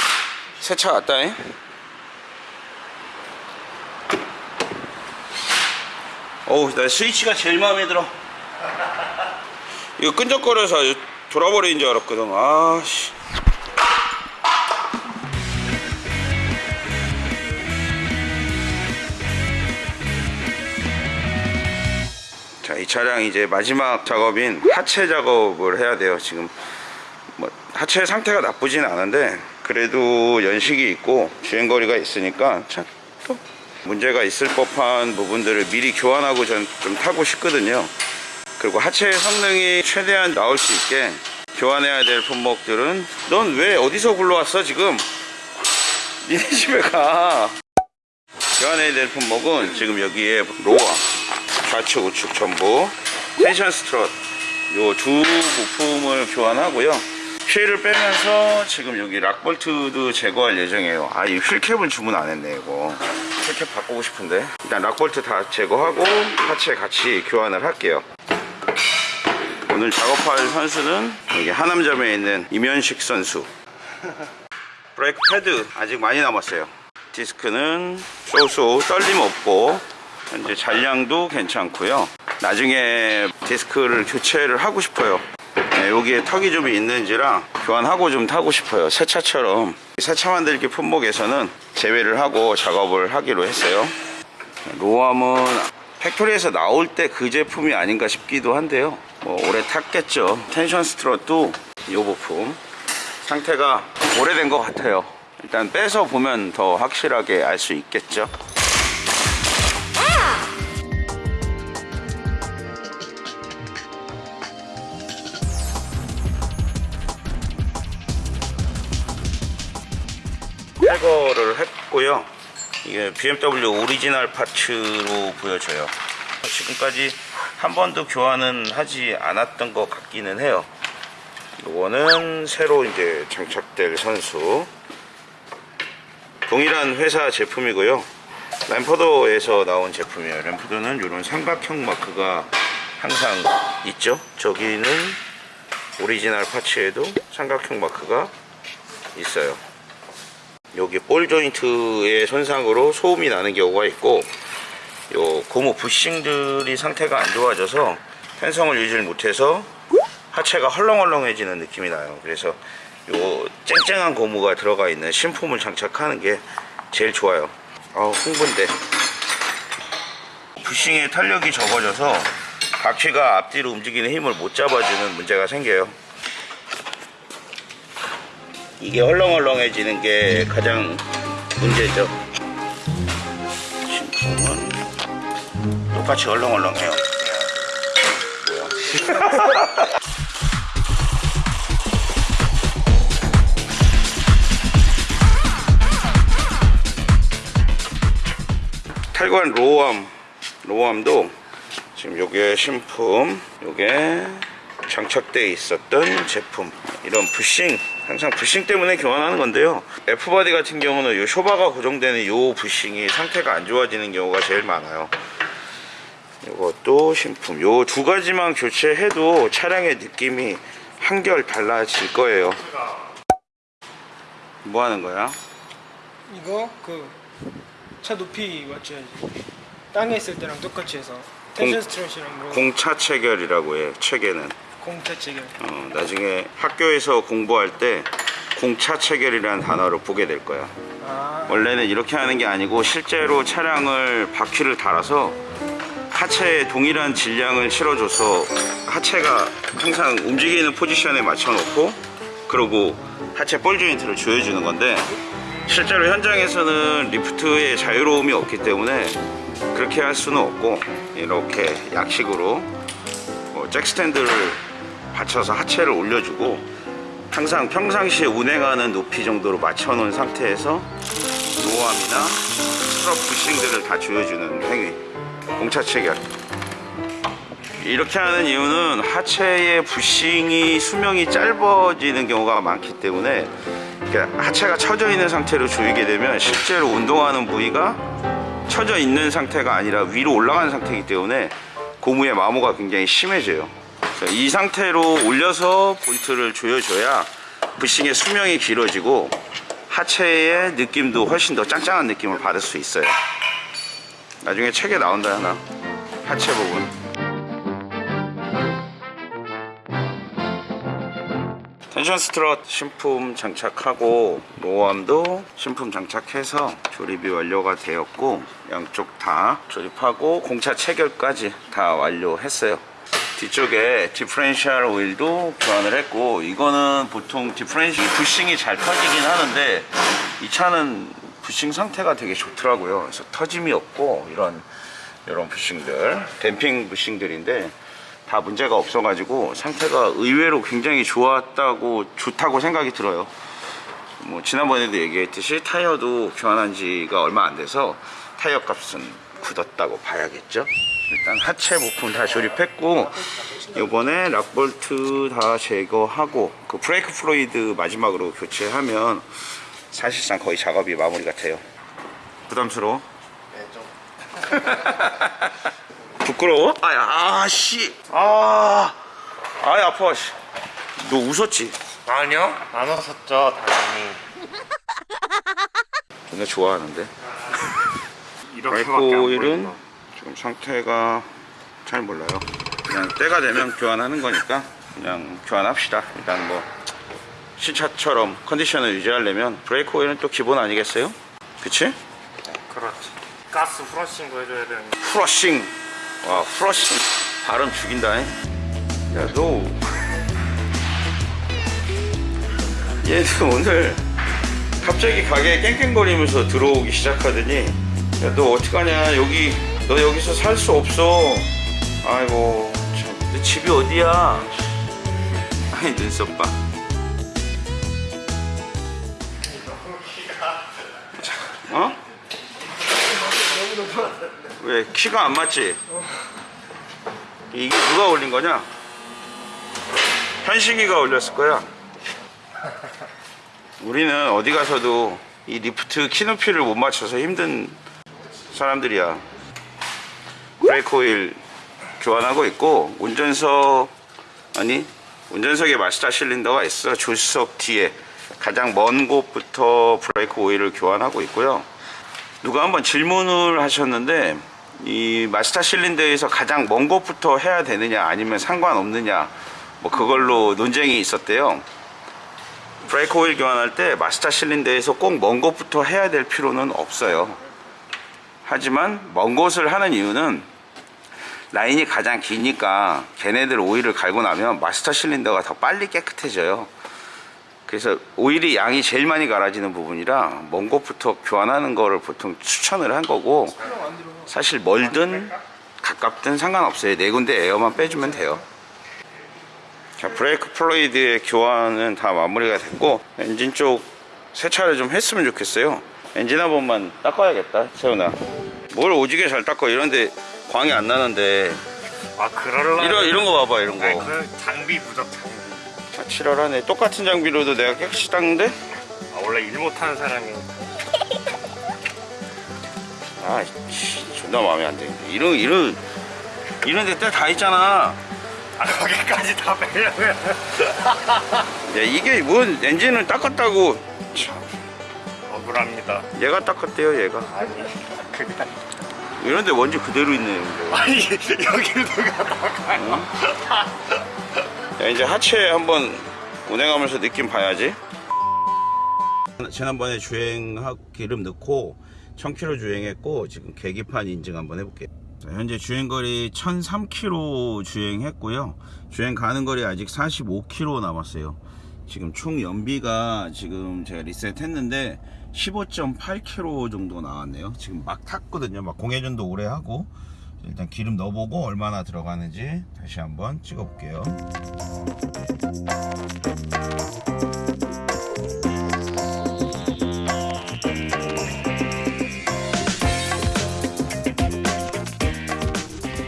새 차 같다 잉. 어우 나 스위치가 제일 마음에 들어 이거 끈적거려서 돌아버리는 줄 알았거든. 아씨. 자 이 차량 이제 마지막 작업인 하체 작업을 해야 돼요 지금. 뭐 하체 상태가 나쁘진 않은데 그래도 연식이 있고 주행거리가 있으니까 참 또 문제가 있을 법한 부분들을 미리 교환하고 전 좀 타고 싶거든요 그리고 하체 성능이 최대한 나올 수 있게 교환해야 될 품목들은 넌 왜 어디서 굴러왔어 지금? 니네 집에 가. 교환해야 될 품목은 지금 여기에 lower 좌측 우측 전부 tension strut 요 두 부품을 교환하고요. 휠을 빼면서 지금 여기 lock bolt도 제거할 예정이에요. 아 이 wheel cap은 주문 안 했네 이거. wheel cap 바꾸고 싶은데. 일단 lock bolt 다 제거하고 하체 같이 교환을 할게요 오늘 작업할 선수는 여기 하남점에 있는 임현식 선수. 브레이크 패드 아직 많이 남았어요. 디스크는 쏘쏘 떨림 없고 현재 잔량도 괜찮고요. 나중에 디스크를 교체를 하고 싶어요. 네, 여기에 턱이 좀 있는지라 교환하고 좀 타고 싶어요. 새 차처럼. 새 차 만들기 품목에서는 제외를 하고 작업을 하기로 했어요. lower arm은 factory에서 나올 때 그 제품이 아닌가 싶기도 한데요 뭐 오래 탔겠죠. tension strut도 이 부품 상태가 오래된 것 같아요. 일단 빼서 보면 더 확실하게 알 수 있겠죠. 탈거를 했고요. 이게 BMW original parts로 보여져요. 지금까지 한 번도 교환은 하지 않았던 것 같기는 해요. 이거는 새로 이제 장착될 선수. 동일한 회사 제품이고요. Lemförder에서 나온 제품이에요. Lemförder는 이런 삼각형 마크가 항상 있죠? 저기는 original parts에도 삼각형 마크가 있어요. 여기 ball joint의 손상으로 소음이 나는 경우가 있고 요 고무 bushing들이 상태가 안 좋아져서 탄성을 유지를 못해서 하체가 헐렁헐렁해지는 느낌이 나요. 그래서 요 쨍쨍한 고무가 들어가 있는 신품을 장착하는 게 제일 좋아요. 아 흥분돼. bushing의 탄력이 적어져서 바퀴가 앞뒤로 움직이는 힘을 못 잡아주는 문제가 생겨요. 이게 헐렁헐렁해지는 게 가장 문제죠. 신품은 똑같이 헐렁헐렁해요. 뭐야? 탈거한 lower arm lower arm도 지금 요게 신품 요게 장착되어 있었던 제품 이런 bushing 항상 bushing 때문에 교환하는 건데요 F body 같은 경우는 요 쇼바가 고정되는 요 bushing이 상태가 안 좋아지는 경우가 제일 많아요 이것도 신품. 요 두 가지만 교체해도 차량의 느낌이 한결 달라질 거예요. 뭐 하는 거야? 이거 그 차 높이 맞춰야지. 땅에 있을 때랑 똑같이 해서. 공- 텐션 스트레이랑 뭐. 공차 체결이라고 해 체계는. 공차 체결. 어, 나중에 학교에서 공부할 때 공차 체결이라는 단어를 보게 될 거야. 아. 원래는 이렇게 하는 게 아니고 실제로 차량을 바퀴를 달아서 하체에 동일한 질량을 실어줘서 하체가 항상 움직이는 포지션에 맞춰놓고 그리고 하체 ball joint를 조여주는 건데 실제로 현장에서는 리프트의 자유로움이 없기 때문에 그렇게 할 수는 없고 이렇게 약식으로 뭐 jack stand를 받쳐서 하체를 올려주고 항상 평상시에 운행하는 높이 정도로 맞춰놓은 상태에서 lower arm이나 strut bushing들을 다 조여주는 행위 공차 체결 이렇게 하는 이유는 하체의 부싱이 수명이 짧아지는 경우가 많기 때문에 하체가 처져 있는 상태로 조이게 되면 실제로 운동하는 부위가 처져 있는 상태가 아니라 위로 올라가는 상태이기 때문에 고무의 마모가 굉장히 심해져요. 이 상태로 올려서 볼트를 조여줘야 부싱의 수명이 길어지고 하체의 느낌도 훨씬 더 짱짱한 느낌을 받을 수 있어요. 나중에 책에 나온다 하나 하체 부분. tension strut 신품 장착하고 lower arm도 신품 장착해서 조립이 완료가 되었고 양쪽 다 조립하고 공차 체결까지 다 완료했어요 뒤쪽에 differential oil도 교환을 했고 이거는 보통 differential bushing이 잘 터지긴 하는데 이 차는 bushing 상태가 되게 좋더라고요 그래서 터짐이 없고 이런 이런 bushing들 damping bushing들인데 다 문제가 없어 가지고 상태가 의외로 굉장히 좋았다고 좋다고 생각이 들어요. 뭐 지난번에도 얘기했듯이 타이어도 교환한 지가 얼마 안 돼서 타이어 값은 굳었다고 봐야겠죠. 일단 하체 부품 다 조립했고 이번에 lock bolt 다 제거하고 그 brake fluid 마지막으로 교체하면 사실상 거의 작업이 마무리가 돼요. 부담스러워? 부끄러워? 아야, 아씨. 아, 아이, 아파, 씨. 너 웃었지? 아니요 안 왔었죠 당연히 존나 좋아하는데. 이렇게밖에 좀 상태가 잘 몰라요. 그냥 때가 되면 교환하는 거니까 그냥 교환합시다. 일단 뭐 신차처럼 컨디션을 유지하려면 브레이크 오일은 또 기본 아니겠어요? 그치? 그렇지 가스 후러싱도 해줘야 되는 프러싱. 와, 프러싱. 발음 죽인다. 잉? 야, 너. 얘는 오늘 갑자기 가게에 깽깽거리면서 들어오기 시작하더니 야, 너 어떡하냐. 여기, 너 여기서 살 수 없어. 아이고, 참. 너 집이 어디야? 아이, 눈썹 봐. 어? 왜 키가 안 맞지? 이게 누가 올린 거냐? 현식이가 올렸을 거야. 우리는 어디 가서도 이 리프트 키 높이를 못 맞춰서 힘든 사람들이야. 브레이크 오일 교환하고 있고 운전석 아니 운전석에 마스터 실린더가 있어 조수석 뒤에 가장 먼 곳부터 브레이크 오일을 교환하고 있고요. 누가 한번 질문을 하셨는데 이 마스터 실린더에서 가장 먼 곳부터 해야 되느냐 아니면 상관없느냐 뭐 그걸로 논쟁이 있었대요. 브레이크 오일 교환할 때 마스터 실린더에서 꼭 먼 곳부터 해야 될 필요는 없어요. 하지만 먼 곳을 하는 이유는 라인이 가장 기니까 걔네들 오일을 갈고 나면 master cylinder가 더 빨리 깨끗해져요. 그래서 오일이 양이 제일 많이 갈아지는 부분이라 먼 곳부터 교환하는 거를 보통 추천을 한 거고 사실 멀든 가깝든 상관없어요. 네 군데 air만 빼주면 돼요. 자, brake fluid의 교환은 다 마무리가 됐고 엔진 쪽 세차를 좀 했으면 좋겠어요. 엔진 한 번만 닦아야겠다, 세훈아. 뭘 오지게 잘 닦아 이런데 광이 안 나는데 아 그럴라 이런 이런 거 봐봐 이런 거. 아니, 그 장비 부족 장비 아, 칠하네. 똑같은 장비로도 내가 깨끗이 닦는데? 아 원래 일 못하는 사람이 아, 씨, 존나 마음에 안 드는데. 이런 이런 이런 데때다 있잖아. 아 거기까지 다 빼려면 야, 이게 뭔 엔진을 닦았다고. 참, 억울합니다 얘가 닦았대요, 얘가. 아니 그냥 이런데 먼지 그대로 있네. 근데. 아니 여기를 누가 나가요 야, 이제 하체 한번 운행하면서 느낌 봐야지. 지난번에 주행하고 기름 넣고 1000km 주행했고 지금 계기판 인증 한번 해볼게요. 자, 현재 주행거리 1003km 주행했고요. 주행 가는 거리 아직 45km 남았어요. 지금 총 연비가 지금 제가 리셋했는데 15.8km 정도 나왔네요. 지금 막 탔거든요. 막 공회전도 오래 하고 일단 기름 넣어보고 얼마나 들어가는지 다시 한번 찍어 볼게요.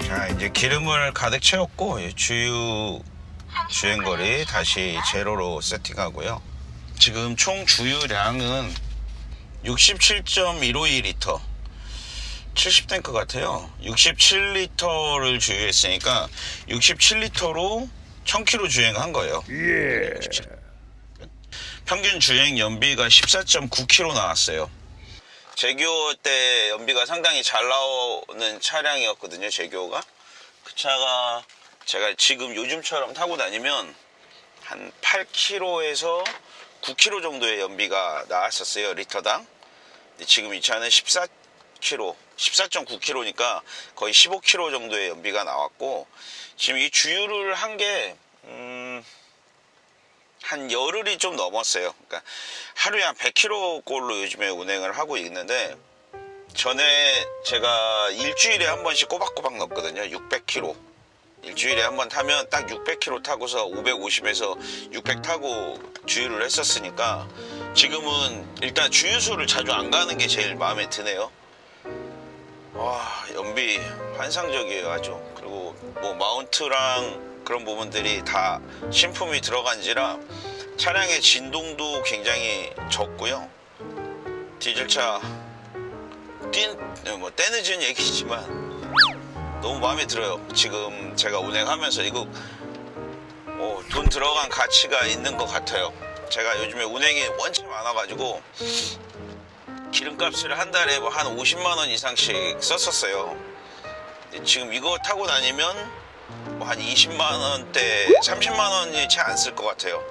자 이제 기름을 가득 채웠고 이 주유 주행거리 다시 제로로 세팅하고요. 지금 총 주유량은 67.152리터 70탱크 같아요. 67리터를 주유했으니까 67리터로 1000km 주행한 거예요. 평균 주행 연비가 14.9km 나왔어요. 제교 때 연비가 상당히 잘 나오는 차량이었거든요. 제교가. 그 차가 제가 지금 요즘처럼 타고 다니면 한 8km에서 9km 정도의 연비가 나왔었어요. 리터당. 지금 이 차는 14km, 14.9km니까 거의 15km 정도의 연비가 나왔고 지금 이 주유를 한게 음, 한 열흘이 좀 넘었어요. 그러니까 하루에 한 100km 꼴로 요즘에 운행을 하고 있는데 전에 제가 일주일에 한 번씩 꼬박꼬박 넣었거든요. 600km. 일주일에 한 번 타면 딱 600km 타고서 550에서 600 타고 주유를 했었으니까 지금은 일단 주유소를 자주 안 가는 게 제일 마음에 드네요. 와 연비 환상적이에요 아주. 그리고 뭐 마운트랑 그런 부분들이 다 신품이 들어간지라 차량의 진동도 굉장히 적고요. 디젤차 뛴, 뭐 때늦은 얘기지만 너무 마음에 들어요. 지금 제가 운행하면서 이거 어, 돈 들어간 가치가 있는 것 같아요. 제가 요즘에 운행이 원체 많아가지고 기름값을 한 달에 뭐 한 50만 원 이상씩 썼었어요. 지금 이거 타고 다니면 뭐 한 20만 원대, 30만 원이 채 안 쓸 것 같아요.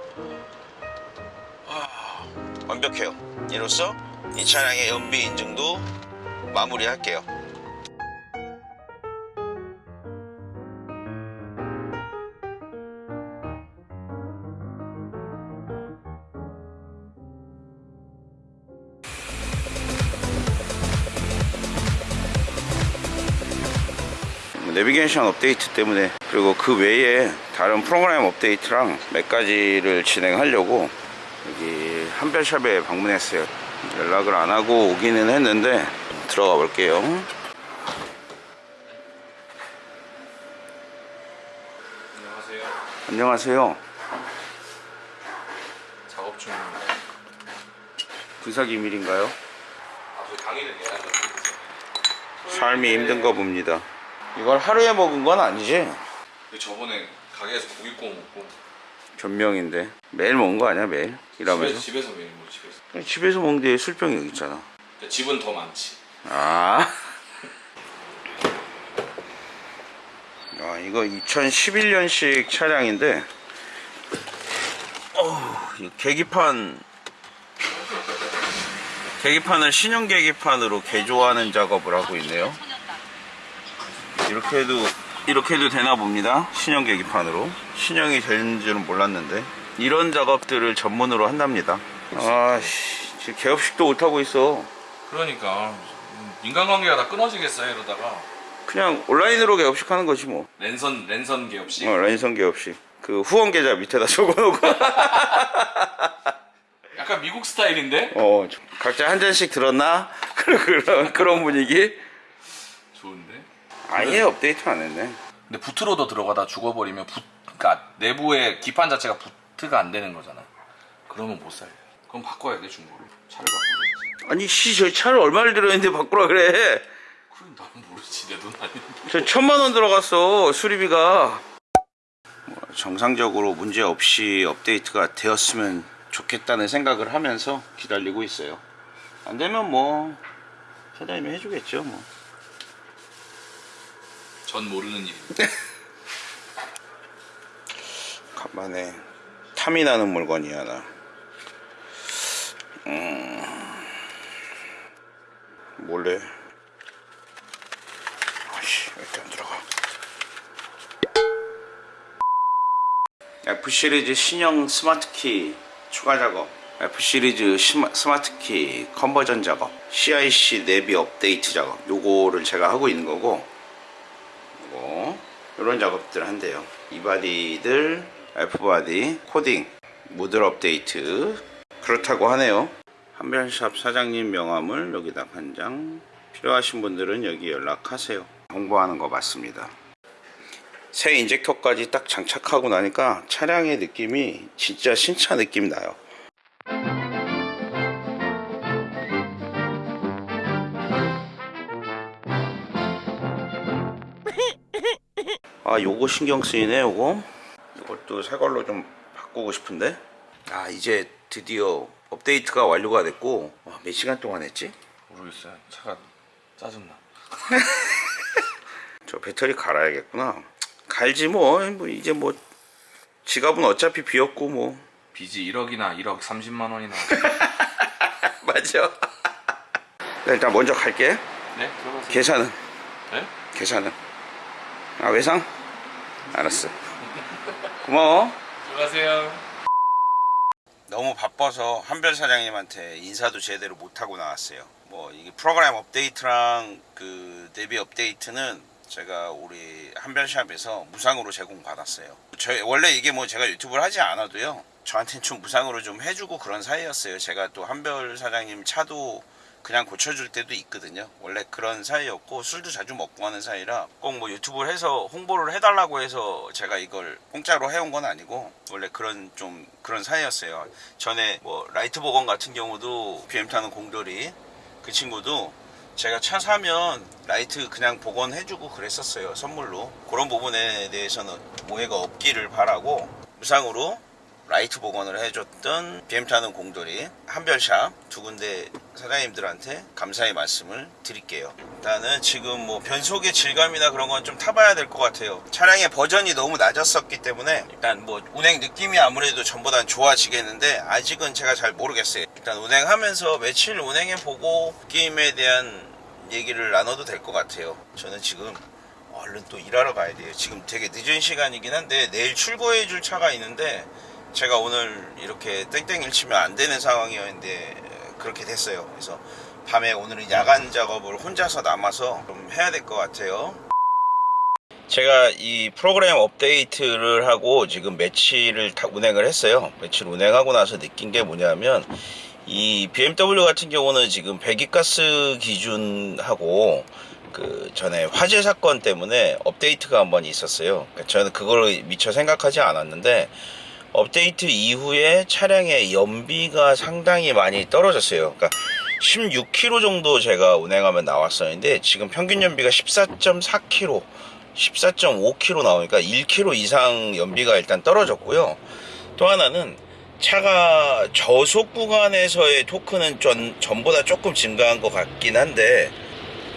아, 완벽해요. 이로써 이 차량의 연비 인증도 마무리할게요. 내비게이션 업데이트 때문에 그리고 그 외에 다른 프로그램 업데이트랑 몇 가지를 진행하려고 여기 한별샵에 방문했어요. 연락을 안 하고 오기는 했는데 들어가 볼게요. 안녕하세요. 안녕하세요. 작업 중입니다. 군사기밀인가요? 아저 당일에 내야 삶이 힘든가 봅니다 이걸 하루에 먹은 건 아니지? 저번에 가게에서 고기 구워 먹고 변명인데. 매일 먹은 거 아니야 매일? 일하면서? 집에서 매일 뭐 집에서. 집에서 먹는데 술병이 여기 있잖아. 근데 집은 더 많지. 아. 아, 이거 2011년식 차량인데, 어, 이 계기판, 계기판을 신형 계기판으로 개조하는 작업을 하고 있네요. 이렇게 해도, 이렇게 해도 되나 봅니다. 신형 계기판으로. 신형이 되는 줄은 몰랐는데. 이런 작업들을 전문으로 한답니다. 아, 씨, 지금 개업식도 못하고 있어. 그러니까 음, 인간관계가 다 끊어지겠어요 이러다가 그냥 온라인으로 개업식 하는 거지 뭐. 랜선 랜선 개업식 어, 랜선 개업식. 그 후원 계좌 밑에다 적어놓고. 약간 미국 스타일인데 어, 각자 한 잔씩 들었나? 그런 그런 분위기. 아예 업데이트 안 했네. 근데 부트로도 들어가다 죽어버리면 부, 그러니까 내부의 기판 자체가 부트가 안 되는 거잖아 그러면 못 살려 그럼 바꿔야 돼 중고로 차를 바꾸든지 아니 씨, 저 차를 얼마를 들었는데 바꾸라 그래. 그럼 나는 모르지 내 돈 아닌데 저 천만 원 들어갔어 수리비가. 뭐, 정상적으로 문제 없이 업데이트가 되었으면 좋겠다는 생각을 하면서 기다리고 있어요. 안 되면 뭐 사장님이 해주겠죠 뭐. 전 모르는 일인데 간만에 탐이 나는 물건이 하나. 음, 몰래. 아씨, 왜 이렇게 안 들어가? F 시리즈 신형 smart key 추가 작업. F 시리즈 스마- smart key conversion 작업. CIC 내비 업데이트 작업. 요거를 제가 하고 있는 거고. 뭐 이런 작업들 한대요. 이 바디들 F바디 코딩 모델 업데이트 그렇다고 하네요. 한변샵 사장님 명함을 여기다 한 장. 필요하신 분들은 여기 연락하세요. 홍보하는 거 맞습니다. 새 인젝터까지 딱 장착하고 나니까 차량의 느낌이 진짜 신차 느낌 나요 아 요거 신경 쓰이네 요거. 이것도 새 걸로 좀 바꾸고 싶은데. 아 이제 드디어 업데이트가 완료가 됐고 와, 몇 시간 동안 했지? 모르겠어요. 차가 짜증나. 저 배터리 갈아야겠구나. 갈지 뭐, 뭐 이제 뭐 지갑은 어차피 비었고 뭐. 빚이 1억이나 1억 30만 원이나. 맞아. 네, 일단 먼저 갈게. 네 들어가세요. 계산은? 네? 계산은? 아 외상? 알았어 고마워 들어가세요 너무 바빠서 한별 사장님한테 인사도 제대로 못하고 나왔어요. 뭐 이게 프로그램 업데이트랑 그 내비 업데이트는 제가 우리 한별샵에서 무상으로 제공받았어요. 저 원래 이게 뭐 제가 유튜브를 하지 않아도요. 저한테는 좀 무상으로 좀 해주고 그런 사이였어요. 제가 또 한별 사장님 차도 그냥 고쳐줄 때도 있거든요. 원래 그런 사이였고 술도 자주 먹고 하는 사이라 꼭 뭐 유튜브를 해서 홍보를 해달라고 해서 제가 이걸 공짜로 해온 건 아니고 원래 그런 좀 그런 사이였어요. 전에 뭐 라이트 복원 같은 경우도 BM 타는 공돌이 그 친구도 제가 차 사면 라이트 그냥 복원해주고 그랬었어요 선물로 그런 부분에 대해서는 오해가 없기를 바라고 무상으로 라이트 복원을 해줬던 BM 타는 공돌이 한별샵 두 군데 사장님들한테 감사의 말씀을 드릴게요. 일단은 지금 뭐 변속의 질감이나 그런 건 좀 타봐야 될 것 같아요. 차량의 버전이 너무 낮았었기 때문에 일단 뭐 운행 느낌이 아무래도 전보단 좋아지겠는데 아직은 제가 잘 모르겠어요. 일단 운행하면서 며칠 운행해보고 게임에 대한 얘기를 나눠도 될 것 같아요. 저는 지금 얼른 또 일하러 가야 돼요. 지금 되게 늦은 시간이긴 한데 내일 출고해 줄 차가 있는데 제가 오늘 이렇게 땡땡일 치면 안 되는 상황이었는데 그렇게 됐어요. 그래서 밤에 오늘은 야간 작업을 혼자서 남아서 좀 해야 될 것 같아요. 제가 이 프로그램 업데이트를 하고 지금 다 운행을 했어요. 며칠 운행하고 나서 느낀 게 뭐냐면 이 BMW 같은 경우는 지금 배기가스 기준하고 그 전에 화재 사건 때문에 업데이트가 한 번 있었어요. 그러니까 저는 그걸 미처 생각하지 않았는데 업데이트 이후에 차량의 연비가 상당히 많이 떨어졌어요. 그러니까 16km 정도 제가 운행하면 나왔었는데 지금 평균 연비가 14.4km, 14.5km 나오니까 1km 이상 연비가 일단 떨어졌고요. 또 하나는 차가 저속 구간에서의 토크는 전, 전보다 조금 증가한 것 같긴 한데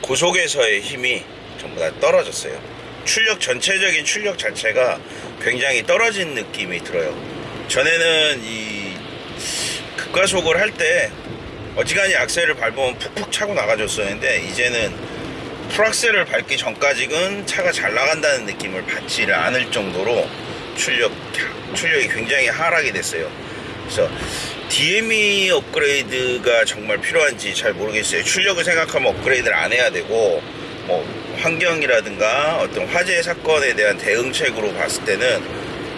고속에서의 힘이 전부 다 떨어졌어요. 출력 전체적인 출력 자체가 굉장히 떨어진 느낌이 들어요. 전에는 이 급가속을 할 때 어지간히 악셀을 밟으면 푹푹 차고 나가줬었는데 이제는 풀악셀을 밟기 전까지는 차가 잘 나간다는 느낌을 받지를 않을 정도로 출력 출력이 굉장히 하락이 됐어요. 그래서 DME 업그레이드가 정말 필요한지 잘 모르겠어요. 출력을 생각하면 업그레이드를 안 해야 되고 뭐 환경이라든가 어떤 화재 사건에 대한 대응책으로 봤을 때는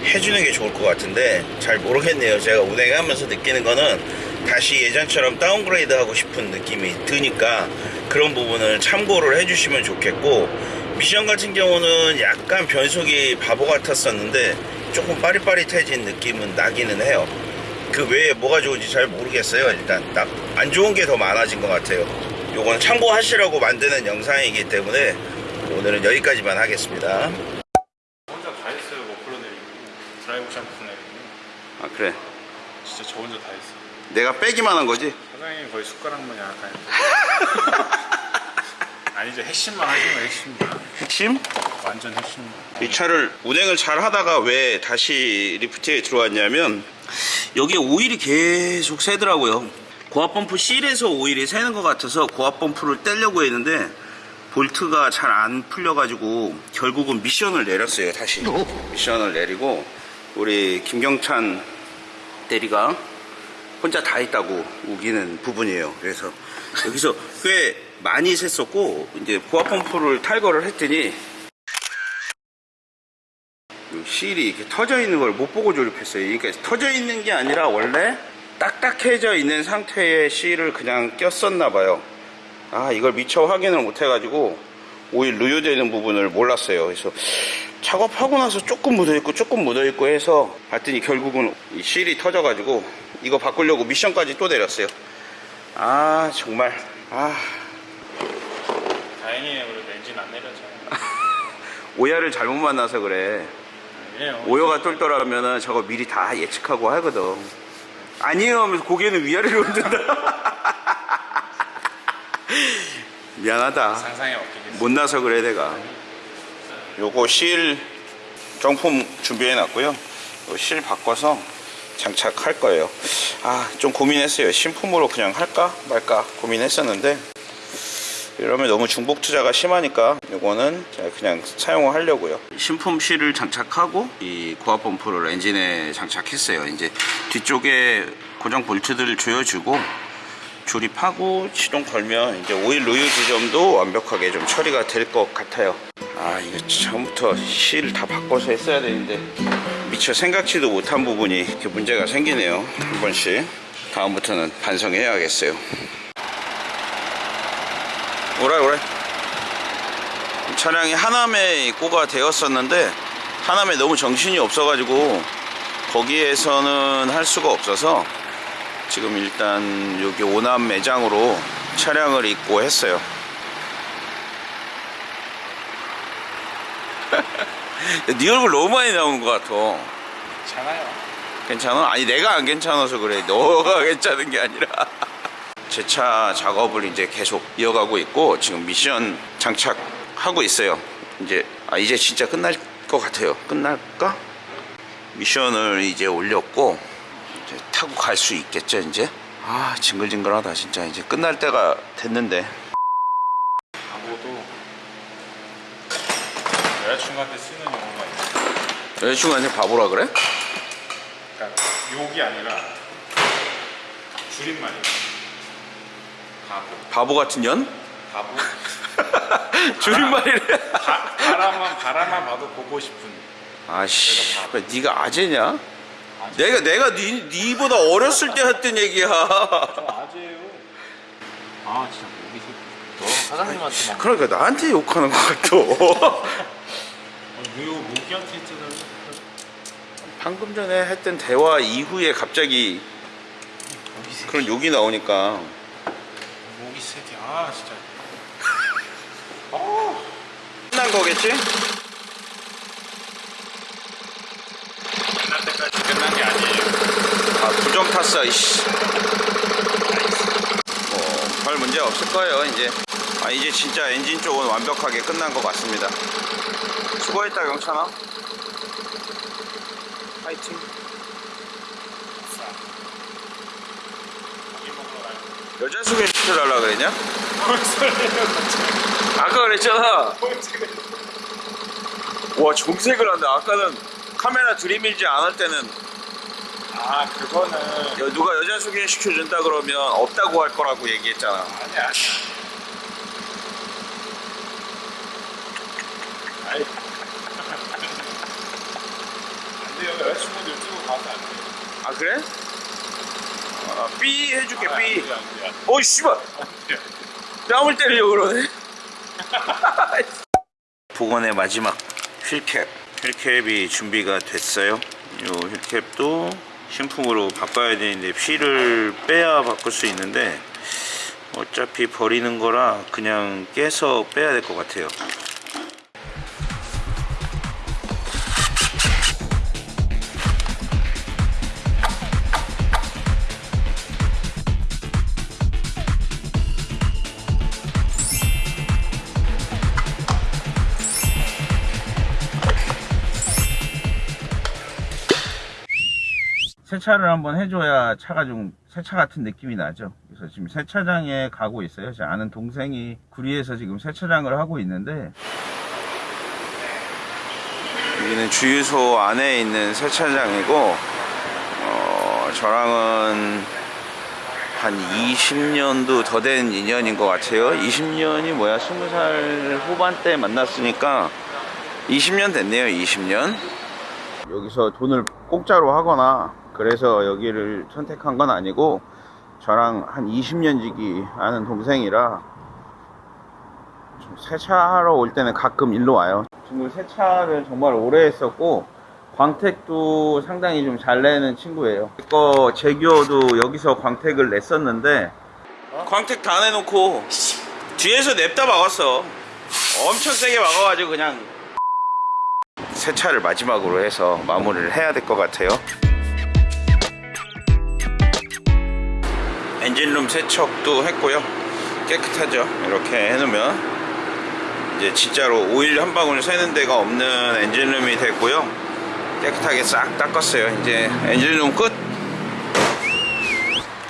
해주는 게 좋을 것 같은데 잘 모르겠네요. 제가 운행하면서 느끼는 거는 다시 예전처럼 downgrade 하고 싶은 느낌이 드니까 그런 부분을 참고를 해주시면 좋겠고 미션 같은 경우는 약간 변속이 바보 같았었는데 조금 빠릿빠릿해진 느낌은 나기는 해요. 그 외에 뭐가 좋은지 잘 모르겠어요. 일단 딱 안 좋은 게 더 많아진 것 같아요. 요건 참고하시라고 만드는 영상이기 때문에 오늘은 여기까지만 하겠습니다. 혼자 다 했어요. 머플러 내리고 드라이브 샴푸 내리고 아 그래. 진짜 저 혼자 다 했어요. 내가 빼기만 한 거지? 사장님 거의 숟가락만 약간 아니죠 핵심만 하신 거예요 핵심만 핵심? 완전 핵심만 이 차를 운행을 잘 하다가 왜 다시 리프트에 들어왔냐면 여기에 오일이 계속 새더라고요 고압 펌프 씰에서 오일이 새는 것 같아서 고압 펌프를 떼려고 했는데 볼트가 잘 안 풀려가지고 결국은 미션을 내렸어요 다시. 미션을 내리고 우리 김경찬 대리가 혼자 다 했다고 우기는 부분이에요. 그래서 여기서 꽤 많이 샜었고 이제 고압 펌프를 탈거를 했더니 이 실이 이렇게 터져 있는 걸 못 보고 조립했어요. 그러니까 터져 있는 게 아니라 원래 딱딱해져 있는 상태의 실을 그냥 꼈었나 봐요. 아 이걸 미처 확인을 못 해가지고 오일 누유되는 부분을 몰랐어요. 그래서 작업하고 나서 조금 묻어있고 조금 묻어있고 해서 봤더니 결국은 이 실이 터져가지고 이거 바꾸려고 미션까지 또 내렸어요. 아 정말 아 다행이에요 그래도 엔진 안 내렸잖아요 오야를 잘못 만나서 그래. 아니에요 오여가 똘똘하면은 저거 미리 다 예측하고 하거든. 아니에요 하면서 고개는 위아래로 흔든다. 미안하다. 없겠어요 못나서 그래 내가. 요거 실 정품 준비해 놨고요. 요실 바꿔서 장착할 거예요. 아 좀 고민했어요. 신품으로 그냥 할까 말까 고민했었는데 이러면 너무 중복 투자가 심하니까 이거는 그냥 사용을 하려고요. 신품 실을 장착하고 이 고압 펌프를 엔진에 장착했어요. 이제 뒤쪽에 고정 볼트들을 조여주고 조립하고 시동 걸면 이제 오일 루유 지점도 완벽하게 좀 처리가 될 것 같아요. 아 이거 처음부터 실다 바꿔서 했어야 되는데 미처 생각지도 못한 부분이 이렇게 문제가 생기네요. 한 번씩 다음부터는 반성해야겠어요. 오래 오래 차량이 하남에 입고가 되었었는데 하남에 너무 정신이 없어가지고 거기에서는 할 수가 없어서 지금 일단 여기 오남 매장으로 차량을 입고 했어요. 네 얼굴 너무 많이 나오는 것 같아. 괜찮아요. 괜찮아? 아니 내가 안 괜찮아서 그래. 너가 괜찮은 게 아니라 제차 작업을 이제 계속 이어가고 있고 지금 미션 장착하고 있어요. 이제 아 이제 진짜 끝날 것 같아요. 끝날까? 미션을 이제 올렸고 이제 타고 갈 수 있겠죠 이제? 아 징글징글하다 진짜. 이제 끝날 때가 됐는데. 바보도 여자친구한테 쓰는 용어가 있어요 여자친구한테 바보라 그래? 그러니까 욕이 아니라 줄임말이에요 바보 같은 년? 바보. 줄임말이래. 바, 바라만 바라만 봐도 보고 싶은. 아씨 네가 아재냐? 내가 내가 니, 니보다 어렸을 때 했던 얘기야. 아재예요. 아 진짜 목이 너 사장님한테 막. 그러니까 나한테 욕하는 것 같아 왜 모기한테 했잖아요 방금 전에 했던 대화 이후에 갑자기 그런 욕이 나오니까 모기 새끼 아 진짜. 끝난 거겠지? 끝날 때까지 끝난 게 아니에요. 아 부정 탔어 이씨. 뭐별 문제 없을 거예요 이제. 아 이제 진짜 엔진 쪽은 완벽하게 끝난 것 같습니다. 수고했다 경찬아. 파이팅. 여자 소개 시켜달라 그랬냐? 아까 그랬잖아 와 정색을 한다 아까는 카메라 들이밀지 않을 때는 아 그거는 여- 누가 여자 소개 시켜준다 그러면 없다고 할 거라고 얘기했잖아 아니야 아니야. 아이. 안 돼요 여자친구들 유튜브 가면 안 돼요. 아 그래? 아, 삐 해줄게 아, 안 삐. 어이 씨발. 뺨을 때리려고 그러네 복원의 마지막 휠캡 휠캡이 준비가 됐어요 이 휠캡도 신품으로 바꿔야 되는데 휠을 빼야 바꿀 수 있는데 어차피 버리는 거라 그냥 깨서 빼야 될 것 같아요 세차를 한번 해줘야 차가 좀 세차 같은 느낌이 나죠. 그래서 지금 세차장에 가고 있어요. 제 아는 동생이 구리에서 지금 세차장을 하고 있는데 여기는 주유소 안에 있는 세차장이고 어, 저랑은 한 20년도 더 된 인연인 것 같아요. 20년이 뭐야? 20살 후반때 만났으니까 20년 됐네요. 20년. 여기서 돈을 공짜로 하거나 그래서 여기를 선택한 건 아니고 저랑 한 20년 지기 아는 동생이라 좀 세차하러 올 때는 가끔 일로 와요. 친구 세차를 정말 오래 했었고 광택도 상당히 좀 잘 내는 친구예요. 이거 제규어도 여기서 광택을 냈었는데 광택 다 내놓고 뒤에서 냅다 막았어. 엄청 세게 막아가지고 그냥 세차를 마지막으로 해서 마무리를 해야 될 것 같아요. 엔진룸 세척도 했고요. 깨끗하죠. 이렇게 해놓으면 이제 진짜로 오일 한 방울 새는 데가 없는 엔진룸이 됐고요. 깨끗하게 싹 닦았어요. 이제 엔진룸 끝.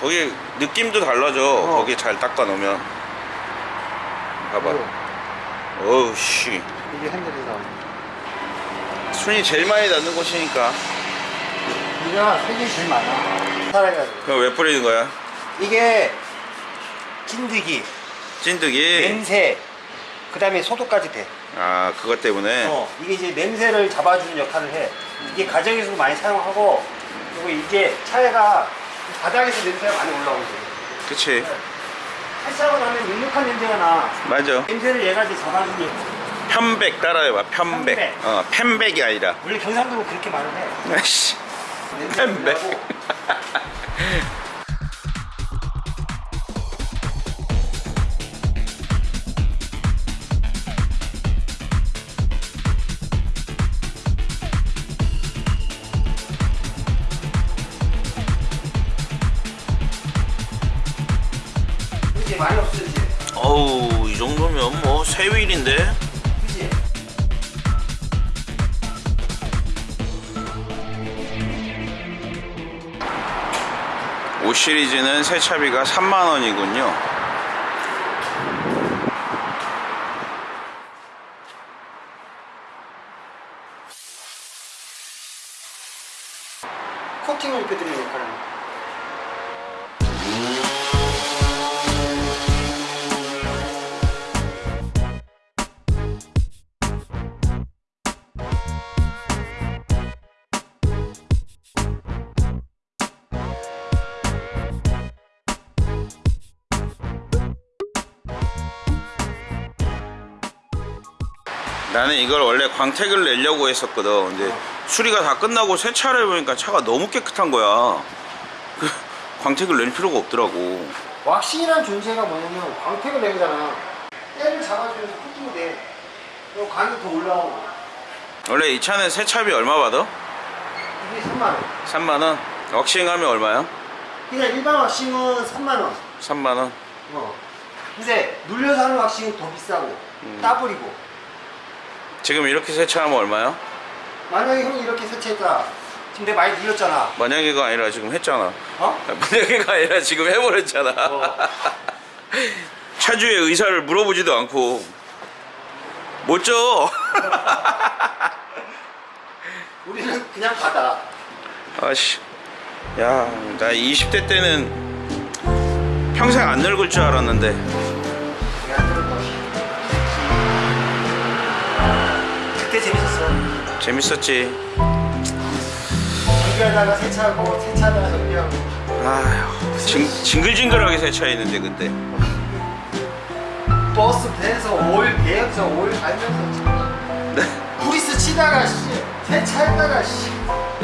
거기 느낌도 달라져. 거기 잘 닦아 놓으면. 봐봐. 어우 씨. 이게 핸들에서 순이 제일 많이 닿는 곳이니까 우리가 세계 제일 많아. 살아가지고. 그럼 왜 뿌리는 거야? 이게 찐득이, 찐득이 냄새, 그 다음에 소독까지 돼. 아 그것 때문에 어, 이게 이제 냄새를 잡아주는 역할을 해. 이게 가정에서도 많이 사용하고, 그리고 이게 차에가 바닥에서 냄새가 많이 올라오거든. 그치 세차하고 나면 눅눅한 냄새가 나. 맞아 냄새를 얘가 이제 잡아주는 역할. 편백 따라해봐 편백 편백. 어 펜백이 아니라 원래 경상도는 그렇게 말을 해. 편백 많이 없어 이제. 어우 이 정도면 뭐 새 휠인데 그지? 오 시리즈는 세차비가 3만원이군요 코팅을 입혀드리는 역할을 합니다. 나는 이걸 원래 광택을 내려고 했었거든 근데 수리가 다 끝나고 세차를 해보니까 차가 너무 깨끗한 거야 그 광택을 낼 필요가 없더라고 왁싱이란 존재가 뭐냐면 광택을 내잖아. 때를 잡아주면서 코팅이 돼. 그리고 광이 더 올라오고. 원래 이 차는 세차비 얼마 받아? 이게 3만 원. 3만원 왁싱 하면 얼마야? 그냥 일반 왁싱은 3만원 3만원 어. 근데 눌려서 하는 왁싱은 더 비싸고 따블이고 지금 이렇게 세차하면 얼마야? 만약에 형이 이렇게 세차했다 지금 내가 많이 눌렸잖아 만약에가 아니라 지금 했잖아 어? 만약에가 아니라 지금 해버렸잖아 어. 차주의 의사를 물어보지도 않고 못 줘. 우리는 그냥 받아 아씨 야 나 20대 때는 평생 안 늙을 줄 알았는데 재밌었지. 정비하다가 세차하고 세차하다가 정비하고. 아휴 징, 징글징글하게 세차했는데 그때 버스 배에서 오일 배에서 오일 갈면서 브리스 치다가 씨. 세차했다가 씨.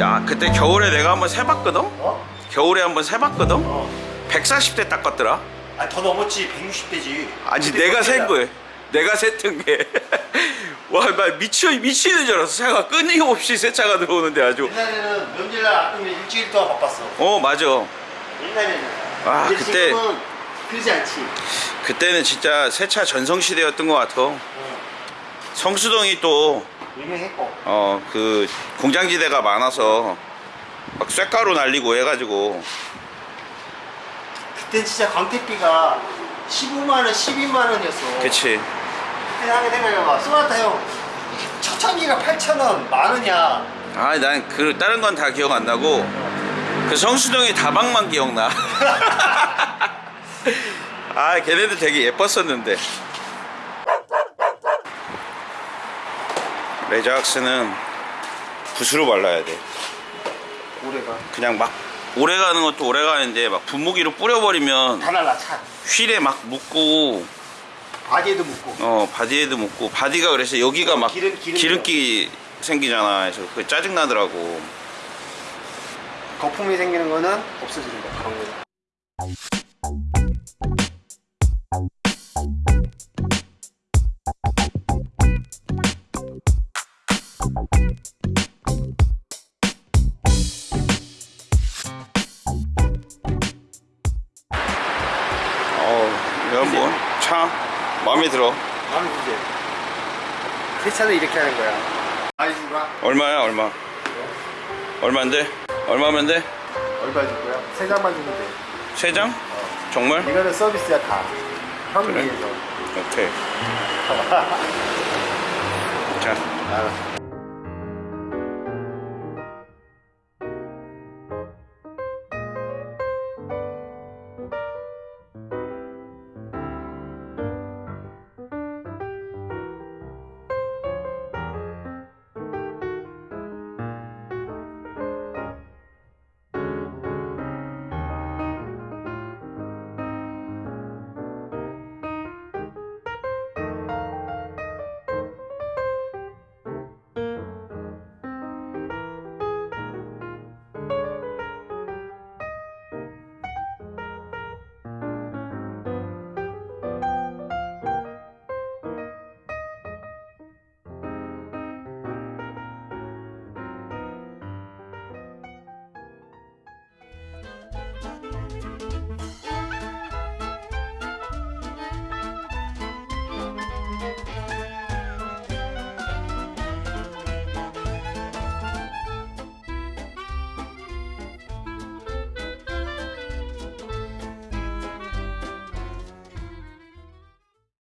야 그때 겨울에 내가 한번 세봤거든? 어? 겨울에 한번 세봤거든? 어. 140대 닦았더라? 아 더 넘었지. 160대지. 아니 내가 센 거야 내가 셌던 게와나 미쳐 미치는 줄 알았어. 차가 끊임없이 세차가 들어오는데 아주. 옛날에는 명절날 아니면 일주일 동안 바빴어. 어 맞아. 옛날에는. 아, 그때- 그러지 않지. 그때는 진짜 세차 전성시대였던 것 같아. 성수동이 또 유명했고. 어 그 공장지대가 많아서 막 쇳가루 날리고 해가지고. 그때 진짜 광택비가 15만원 12만원이었어. 그치. 하게 생각해봐. 소나타 형 초창기가 8천원 만원이야. 아 난 그 다른 건 다 기억 안 나고 그 성수동의 다방만 기억나. 아 걔네들 되게 예뻤었는데. 레자왁스는 붓으로 발라야 돼. 오래 가? 그냥 막 오래 가는 것도 오래 가는데 막 분무기로 뿌려버리면 다 날라 차. 휠에 막 묻고 바디에도 묻고. 어 바디에도 묻고. 바디가 그래서 여기가 막 기름-. 기름기 생기잖아. 그래서 그게 짜증 나더라고. 거품이 생기는 거는 없어지는 거야 그런 거 차 마음에 들어 마음에 들지? 세차는 이렇게 하는 거야 많이 줄 거야? 얼마야 얼마 얼마인데 얼마면 돼? 얼마 줄 거야? 세 장만 주면 돼세 장? 정말? 이거는 서비스야 다 형이 그래? 위해서 오케이 자 알았어